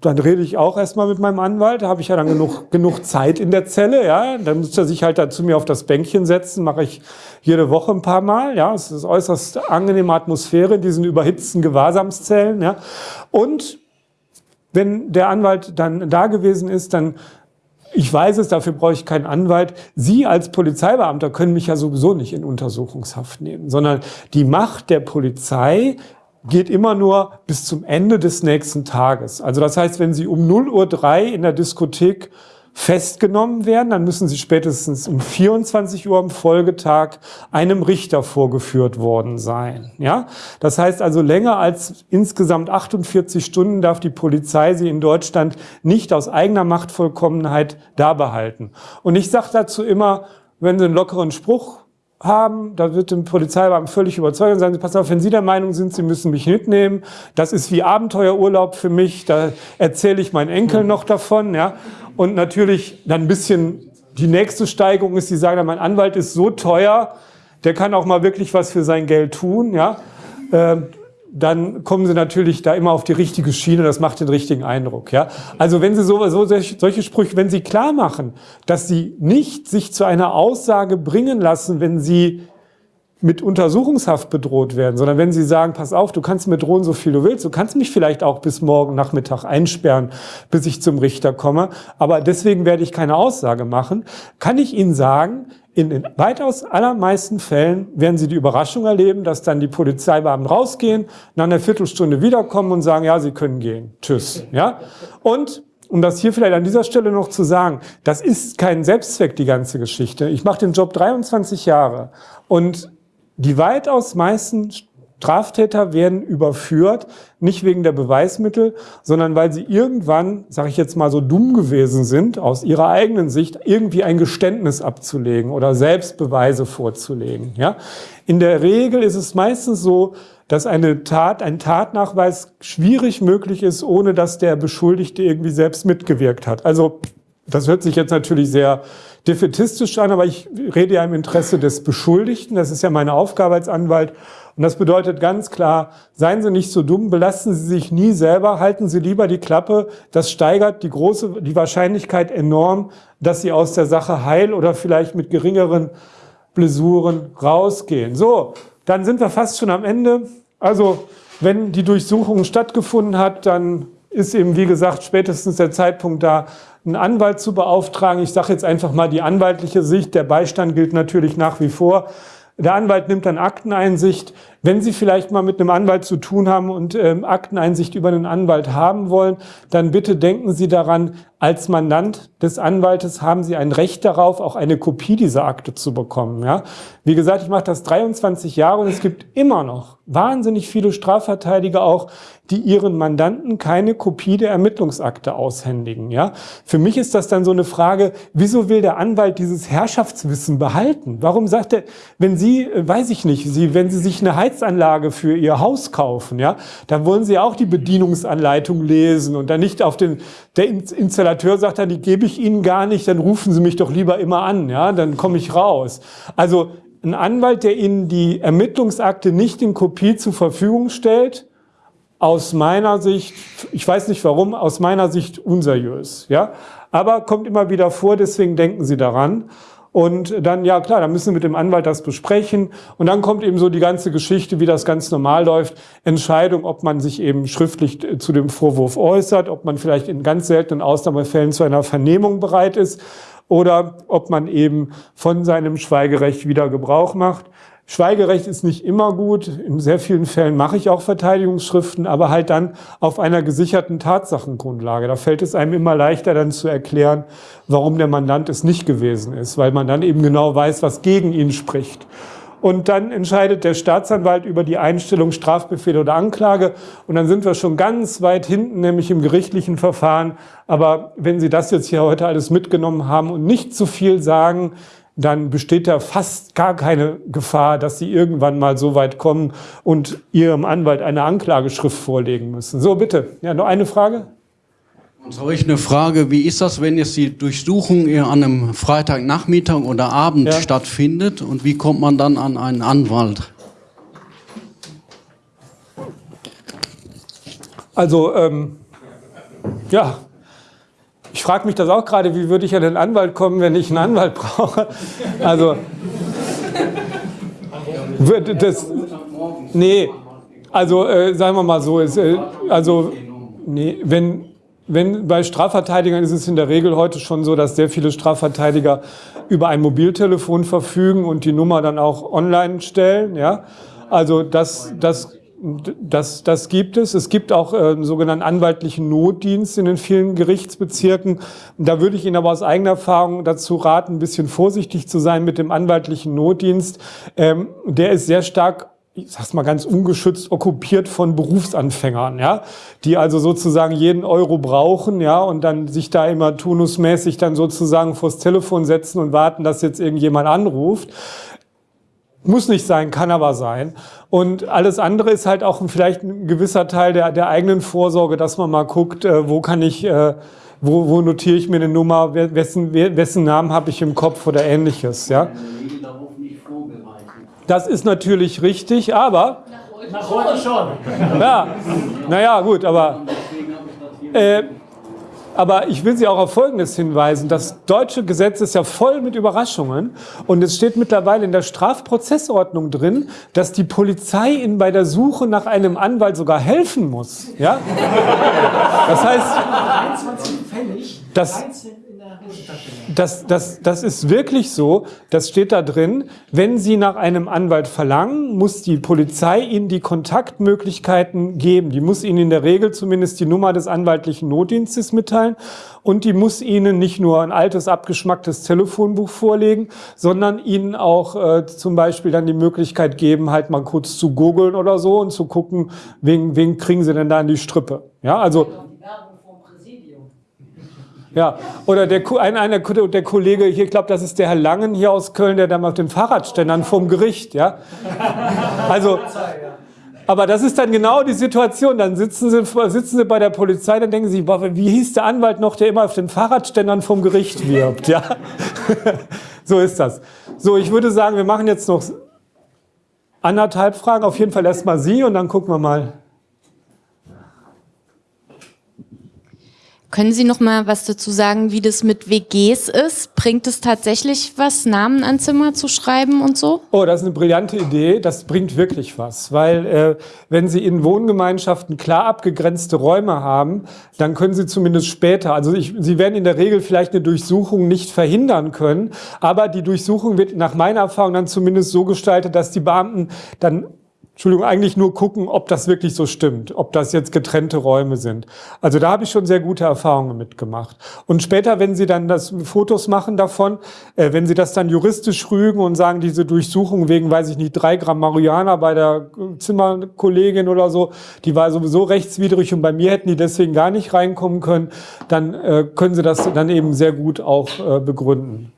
dann rede ich auch erstmal mit meinem Anwalt, da habe ich ja dann genug, genug Zeit in der Zelle, ja, dann muss er sich halt da zu mir auf das Bänkchen setzen, mache ich jede Woche ein paar Mal, ja, es ist äußerst angenehme Atmosphäre in diesen überhitzten Gewahrsamszellen, ja, und wenn der Anwalt dann da gewesen ist, dann ich weiß es, dafür brauche ich keinen Anwalt. Sie als Polizeibeamter können mich ja sowieso nicht in Untersuchungshaft nehmen, sondern die Macht der Polizei geht immer nur bis zum Ende des nächsten Tages. Also das heißt, wenn Sie um 0.03 Uhr in der Diskothek festgenommen werden, dann müssen Sie spätestens um 24 Uhr am Folgetag einem Richter vorgeführt worden sein. Ja? Das heißt also, länger als insgesamt 48 Stunden darf die Polizei Sie in Deutschland nicht aus eigener Machtvollkommenheit da behalten. Und ich sage dazu immer, wenn Sie einen lockeren Spruch haben, da wird dem Polizeibeamten völlig überzeugt und sagen pass auf, wenn Sie der Meinung sind, Sie müssen mich mitnehmen, das ist wie Abenteuerurlaub für mich, da erzähle ich meinen Enkel noch davon, ja. Und natürlich dann ein bisschen, die nächste Steigerung ist, Sie sagen, mein Anwalt ist so teuer, der kann auch mal wirklich was für sein Geld tun, ja. Ähm, dann kommen sie natürlich da immer auf die richtige Schiene, das macht den richtigen Eindruck. Ja? Also wenn sie so, so solche Sprüche, wenn sie klar machen, dass sie nicht sich zu einer Aussage bringen lassen, wenn sie mit Untersuchungshaft bedroht werden, sondern wenn sie sagen, pass auf, du kannst mir drohen, so viel du willst, du kannst mich vielleicht auch bis morgen Nachmittag einsperren, bis ich zum Richter komme, aber deswegen werde ich keine Aussage machen, kann ich Ihnen sagen, in den weitaus allermeisten Fällen werden Sie die Überraschung erleben, dass dann die Polizeibeamten rausgehen, nach einer Viertelstunde wiederkommen und sagen, ja, Sie können gehen. Tschüss. Ja? Und um das hier vielleicht an dieser Stelle noch zu sagen, das ist kein Selbstzweck, die ganze Geschichte. Ich mache den Job 23 Jahre und die weitaus meisten Straftäter werden überführt, nicht wegen der Beweismittel, sondern weil sie irgendwann, sage ich jetzt mal so dumm gewesen sind, aus ihrer eigenen Sicht irgendwie ein Geständnis abzulegen oder Selbstbeweise vorzulegen. Ja? In der Regel ist es meistens so, dass eine Tat, ein Tatnachweis schwierig möglich ist, ohne dass der Beschuldigte irgendwie selbst mitgewirkt hat. Also das hört sich jetzt natürlich sehr defetistisch an, aber ich rede ja im Interesse des Beschuldigten. Das ist ja meine Aufgabe als Anwalt. Und das bedeutet ganz klar, seien Sie nicht so dumm, belasten Sie sich nie selber, halten Sie lieber die Klappe. Das steigert die große, die Wahrscheinlichkeit enorm, dass Sie aus der Sache heil oder vielleicht mit geringeren Blessuren rausgehen. So, dann sind wir fast schon am Ende. Also, wenn die Durchsuchung stattgefunden hat, dann ist eben, wie gesagt, spätestens der Zeitpunkt da, einen Anwalt zu beauftragen. Ich sage jetzt einfach mal die anwaltliche Sicht. Der Beistand gilt natürlich nach wie vor. Der Anwalt nimmt dann Akteneinsicht. Wenn Sie vielleicht mal mit einem Anwalt zu tun haben und ähm, Akteneinsicht über einen Anwalt haben wollen, dann bitte denken Sie daran, als Mandant des Anwaltes haben Sie ein Recht darauf, auch eine Kopie dieser Akte zu bekommen. Ja? Wie gesagt, ich mache das 23 Jahre und es gibt immer noch wahnsinnig viele Strafverteidiger auch, die ihren Mandanten keine Kopie der Ermittlungsakte aushändigen. Ja? Für mich ist das dann so eine Frage, wieso will der Anwalt dieses Herrschaftswissen behalten? Warum sagt er, wenn Sie, äh, weiß ich nicht, Sie, wenn Sie sich eine Heizanlage für Ihr Haus kaufen, ja, dann wollen Sie auch die Bedienungsanleitung lesen und dann nicht auf den, der Installateur sagt dann, die gebe ich Ihnen gar nicht, dann rufen Sie mich doch lieber immer an, ja, dann komme ich raus. Also ein Anwalt, der Ihnen die Ermittlungsakte nicht in Kopie zur Verfügung stellt, aus meiner Sicht, ich weiß nicht warum, aus meiner Sicht unseriös. Ja? Aber kommt immer wieder vor, deswegen denken Sie daran. Und dann, ja klar, dann müssen wir mit dem Anwalt das besprechen. Und dann kommt eben so die ganze Geschichte, wie das ganz normal läuft. Entscheidung, ob man sich eben schriftlich äh, zu dem Vorwurf äußert, ob man vielleicht in ganz seltenen Ausnahmefällen zu einer Vernehmung bereit ist oder ob man eben von seinem Schweigerecht wieder Gebrauch macht. Schweigerecht ist nicht immer gut. In sehr vielen Fällen mache ich auch Verteidigungsschriften, aber halt dann auf einer gesicherten Tatsachengrundlage. Da fällt es einem immer leichter dann zu erklären, warum der Mandant es nicht gewesen ist, weil man dann eben genau weiß, was gegen ihn spricht. Und dann entscheidet der Staatsanwalt über die Einstellung Strafbefehl oder Anklage. Und dann sind wir schon ganz weit hinten, nämlich im gerichtlichen Verfahren. Aber wenn Sie das jetzt hier heute alles mitgenommen haben und nicht zu viel sagen, dann besteht da fast gar keine Gefahr, dass Sie irgendwann mal so weit kommen und Ihrem Anwalt eine Anklageschrift vorlegen müssen. So, bitte. Ja, noch eine Frage? Und habe ich eine Frage, wie ist das, wenn jetzt die Durchsuchung an einem Freitagnachmittag oder Abend ja. stattfindet und wie kommt man dann an einen Anwalt? Also, ähm, ja, ich frage mich das auch gerade, wie würde ich an den Anwalt kommen, wenn ich einen Anwalt brauche? Also, das, nee, also äh, sagen wir mal so, ist, äh, also, nee, wenn, wenn bei Strafverteidigern ist es in der Regel heute schon so, dass sehr viele Strafverteidiger über ein Mobiltelefon verfügen und die Nummer dann auch online stellen. Ja? Also das, das das, das gibt es. Es gibt auch äh, sogenannten anwaltlichen Notdienst in den vielen Gerichtsbezirken. Da würde ich Ihnen aber aus eigener Erfahrung dazu raten, ein bisschen vorsichtig zu sein mit dem anwaltlichen Notdienst. Ähm, der ist sehr stark ich sag's mal ganz ungeschützt, okkupiert von Berufsanfängern, ja, die also sozusagen jeden Euro brauchen, ja, und dann sich da immer turnusmäßig dann sozusagen vors Telefon setzen und warten, dass jetzt irgendjemand anruft. Muss nicht sein, kann aber sein. Und alles andere ist halt auch vielleicht ein gewisser Teil der, der eigenen Vorsorge, dass man mal guckt, äh, wo kann ich, äh, wo, wo notiere ich mir eine Nummer, wessen, wessen Namen habe ich im Kopf oder ähnliches. Ja? Das ist natürlich richtig, aber... Nach heute schon. Ja, naja, gut, aber... Äh, aber ich will Sie auch auf Folgendes hinweisen. Das deutsche Gesetz ist ja voll mit Überraschungen. Und es steht mittlerweile in der Strafprozessordnung drin, dass die Polizei Ihnen bei der Suche nach einem Anwalt sogar helfen muss. Ja? Das heißt, das, das, das, das ist wirklich so, das steht da drin, wenn Sie nach einem Anwalt verlangen, muss die Polizei Ihnen die Kontaktmöglichkeiten geben. Die muss Ihnen in der Regel zumindest die Nummer des anwaltlichen Notdienstes mitteilen und die muss Ihnen nicht nur ein altes, abgeschmacktes Telefonbuch vorlegen, sondern Ihnen auch äh, zum Beispiel dann die Möglichkeit geben, halt mal kurz zu googeln oder so und zu gucken, wen, wen kriegen Sie denn da in die Strippe. Ja, also ja, oder der, ein, einer, der Kollege hier, ich glaube, das ist der Herr Langen hier aus Köln, der da mal auf den Fahrradständern vom Gericht, ja. Also, aber das ist dann genau die Situation. Dann sitzen sie, sitzen sie bei der Polizei, dann denken sie, boah, wie hieß der Anwalt noch, der immer auf den Fahrradständern vom Gericht wirbt, ja. so ist das. So, ich würde sagen, wir machen jetzt noch anderthalb Fragen. Auf jeden Fall erstmal Sie und dann gucken wir mal. Können Sie noch mal was dazu sagen, wie das mit WGs ist? Bringt es tatsächlich was, Namen an Zimmer zu schreiben und so? Oh, das ist eine brillante Idee. Das bringt wirklich was, weil äh, wenn Sie in Wohngemeinschaften klar abgegrenzte Räume haben, dann können Sie zumindest später, also ich, Sie werden in der Regel vielleicht eine Durchsuchung nicht verhindern können, aber die Durchsuchung wird nach meiner Erfahrung dann zumindest so gestaltet, dass die Beamten dann Entschuldigung, eigentlich nur gucken, ob das wirklich so stimmt, ob das jetzt getrennte Räume sind. Also da habe ich schon sehr gute Erfahrungen mitgemacht. Und später, wenn Sie dann das Fotos machen davon, äh, wenn Sie das dann juristisch rügen und sagen, diese Durchsuchung wegen, weiß ich nicht, drei Gramm Marihuana bei der Zimmerkollegin oder so, die war sowieso rechtswidrig und bei mir hätten die deswegen gar nicht reinkommen können, dann äh, können Sie das dann eben sehr gut auch äh, begründen.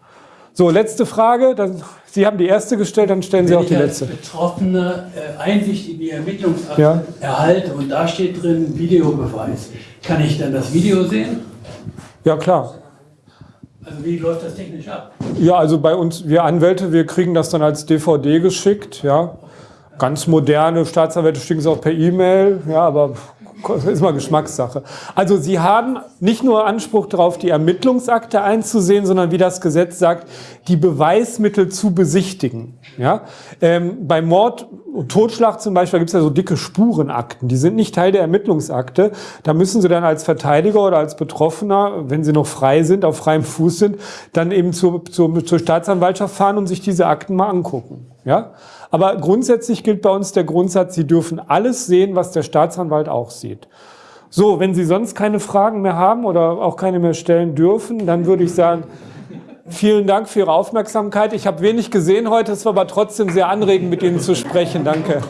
So, letzte Frage. Dann, Sie haben die erste gestellt, dann stellen Sie Wenn auch die letzte. Als Betroffene äh, Einsicht in die Ermittlungsakte ja. erhalte und da steht drin Videobeweis. Kann ich dann das Video sehen? Ja, klar. Also wie läuft das technisch ab? Ja, also bei uns, wir Anwälte, wir kriegen das dann als DVD geschickt, ja. Ganz moderne Staatsanwälte schicken es auch per E-Mail, ja, aber ist mal Geschmackssache. Also Sie haben nicht nur Anspruch darauf, die Ermittlungsakte einzusehen, sondern wie das Gesetz sagt, die Beweismittel zu besichtigen. Ja? Ähm, bei Mord und Totschlag zum Beispiel gibt es ja so dicke Spurenakten. Die sind nicht Teil der Ermittlungsakte. Da müssen Sie dann als Verteidiger oder als Betroffener, wenn Sie noch frei sind, auf freiem Fuß sind, dann eben zur, zur, zur Staatsanwaltschaft fahren und sich diese Akten mal angucken. Ja? Aber grundsätzlich gilt bei uns der Grundsatz, Sie dürfen alles sehen, was der Staatsanwalt auch sieht. So, wenn Sie sonst keine Fragen mehr haben oder auch keine mehr stellen dürfen, dann würde ich sagen, vielen Dank für Ihre Aufmerksamkeit. Ich habe wenig gesehen heute, es war aber trotzdem sehr anregend, mit Ihnen zu sprechen. Danke.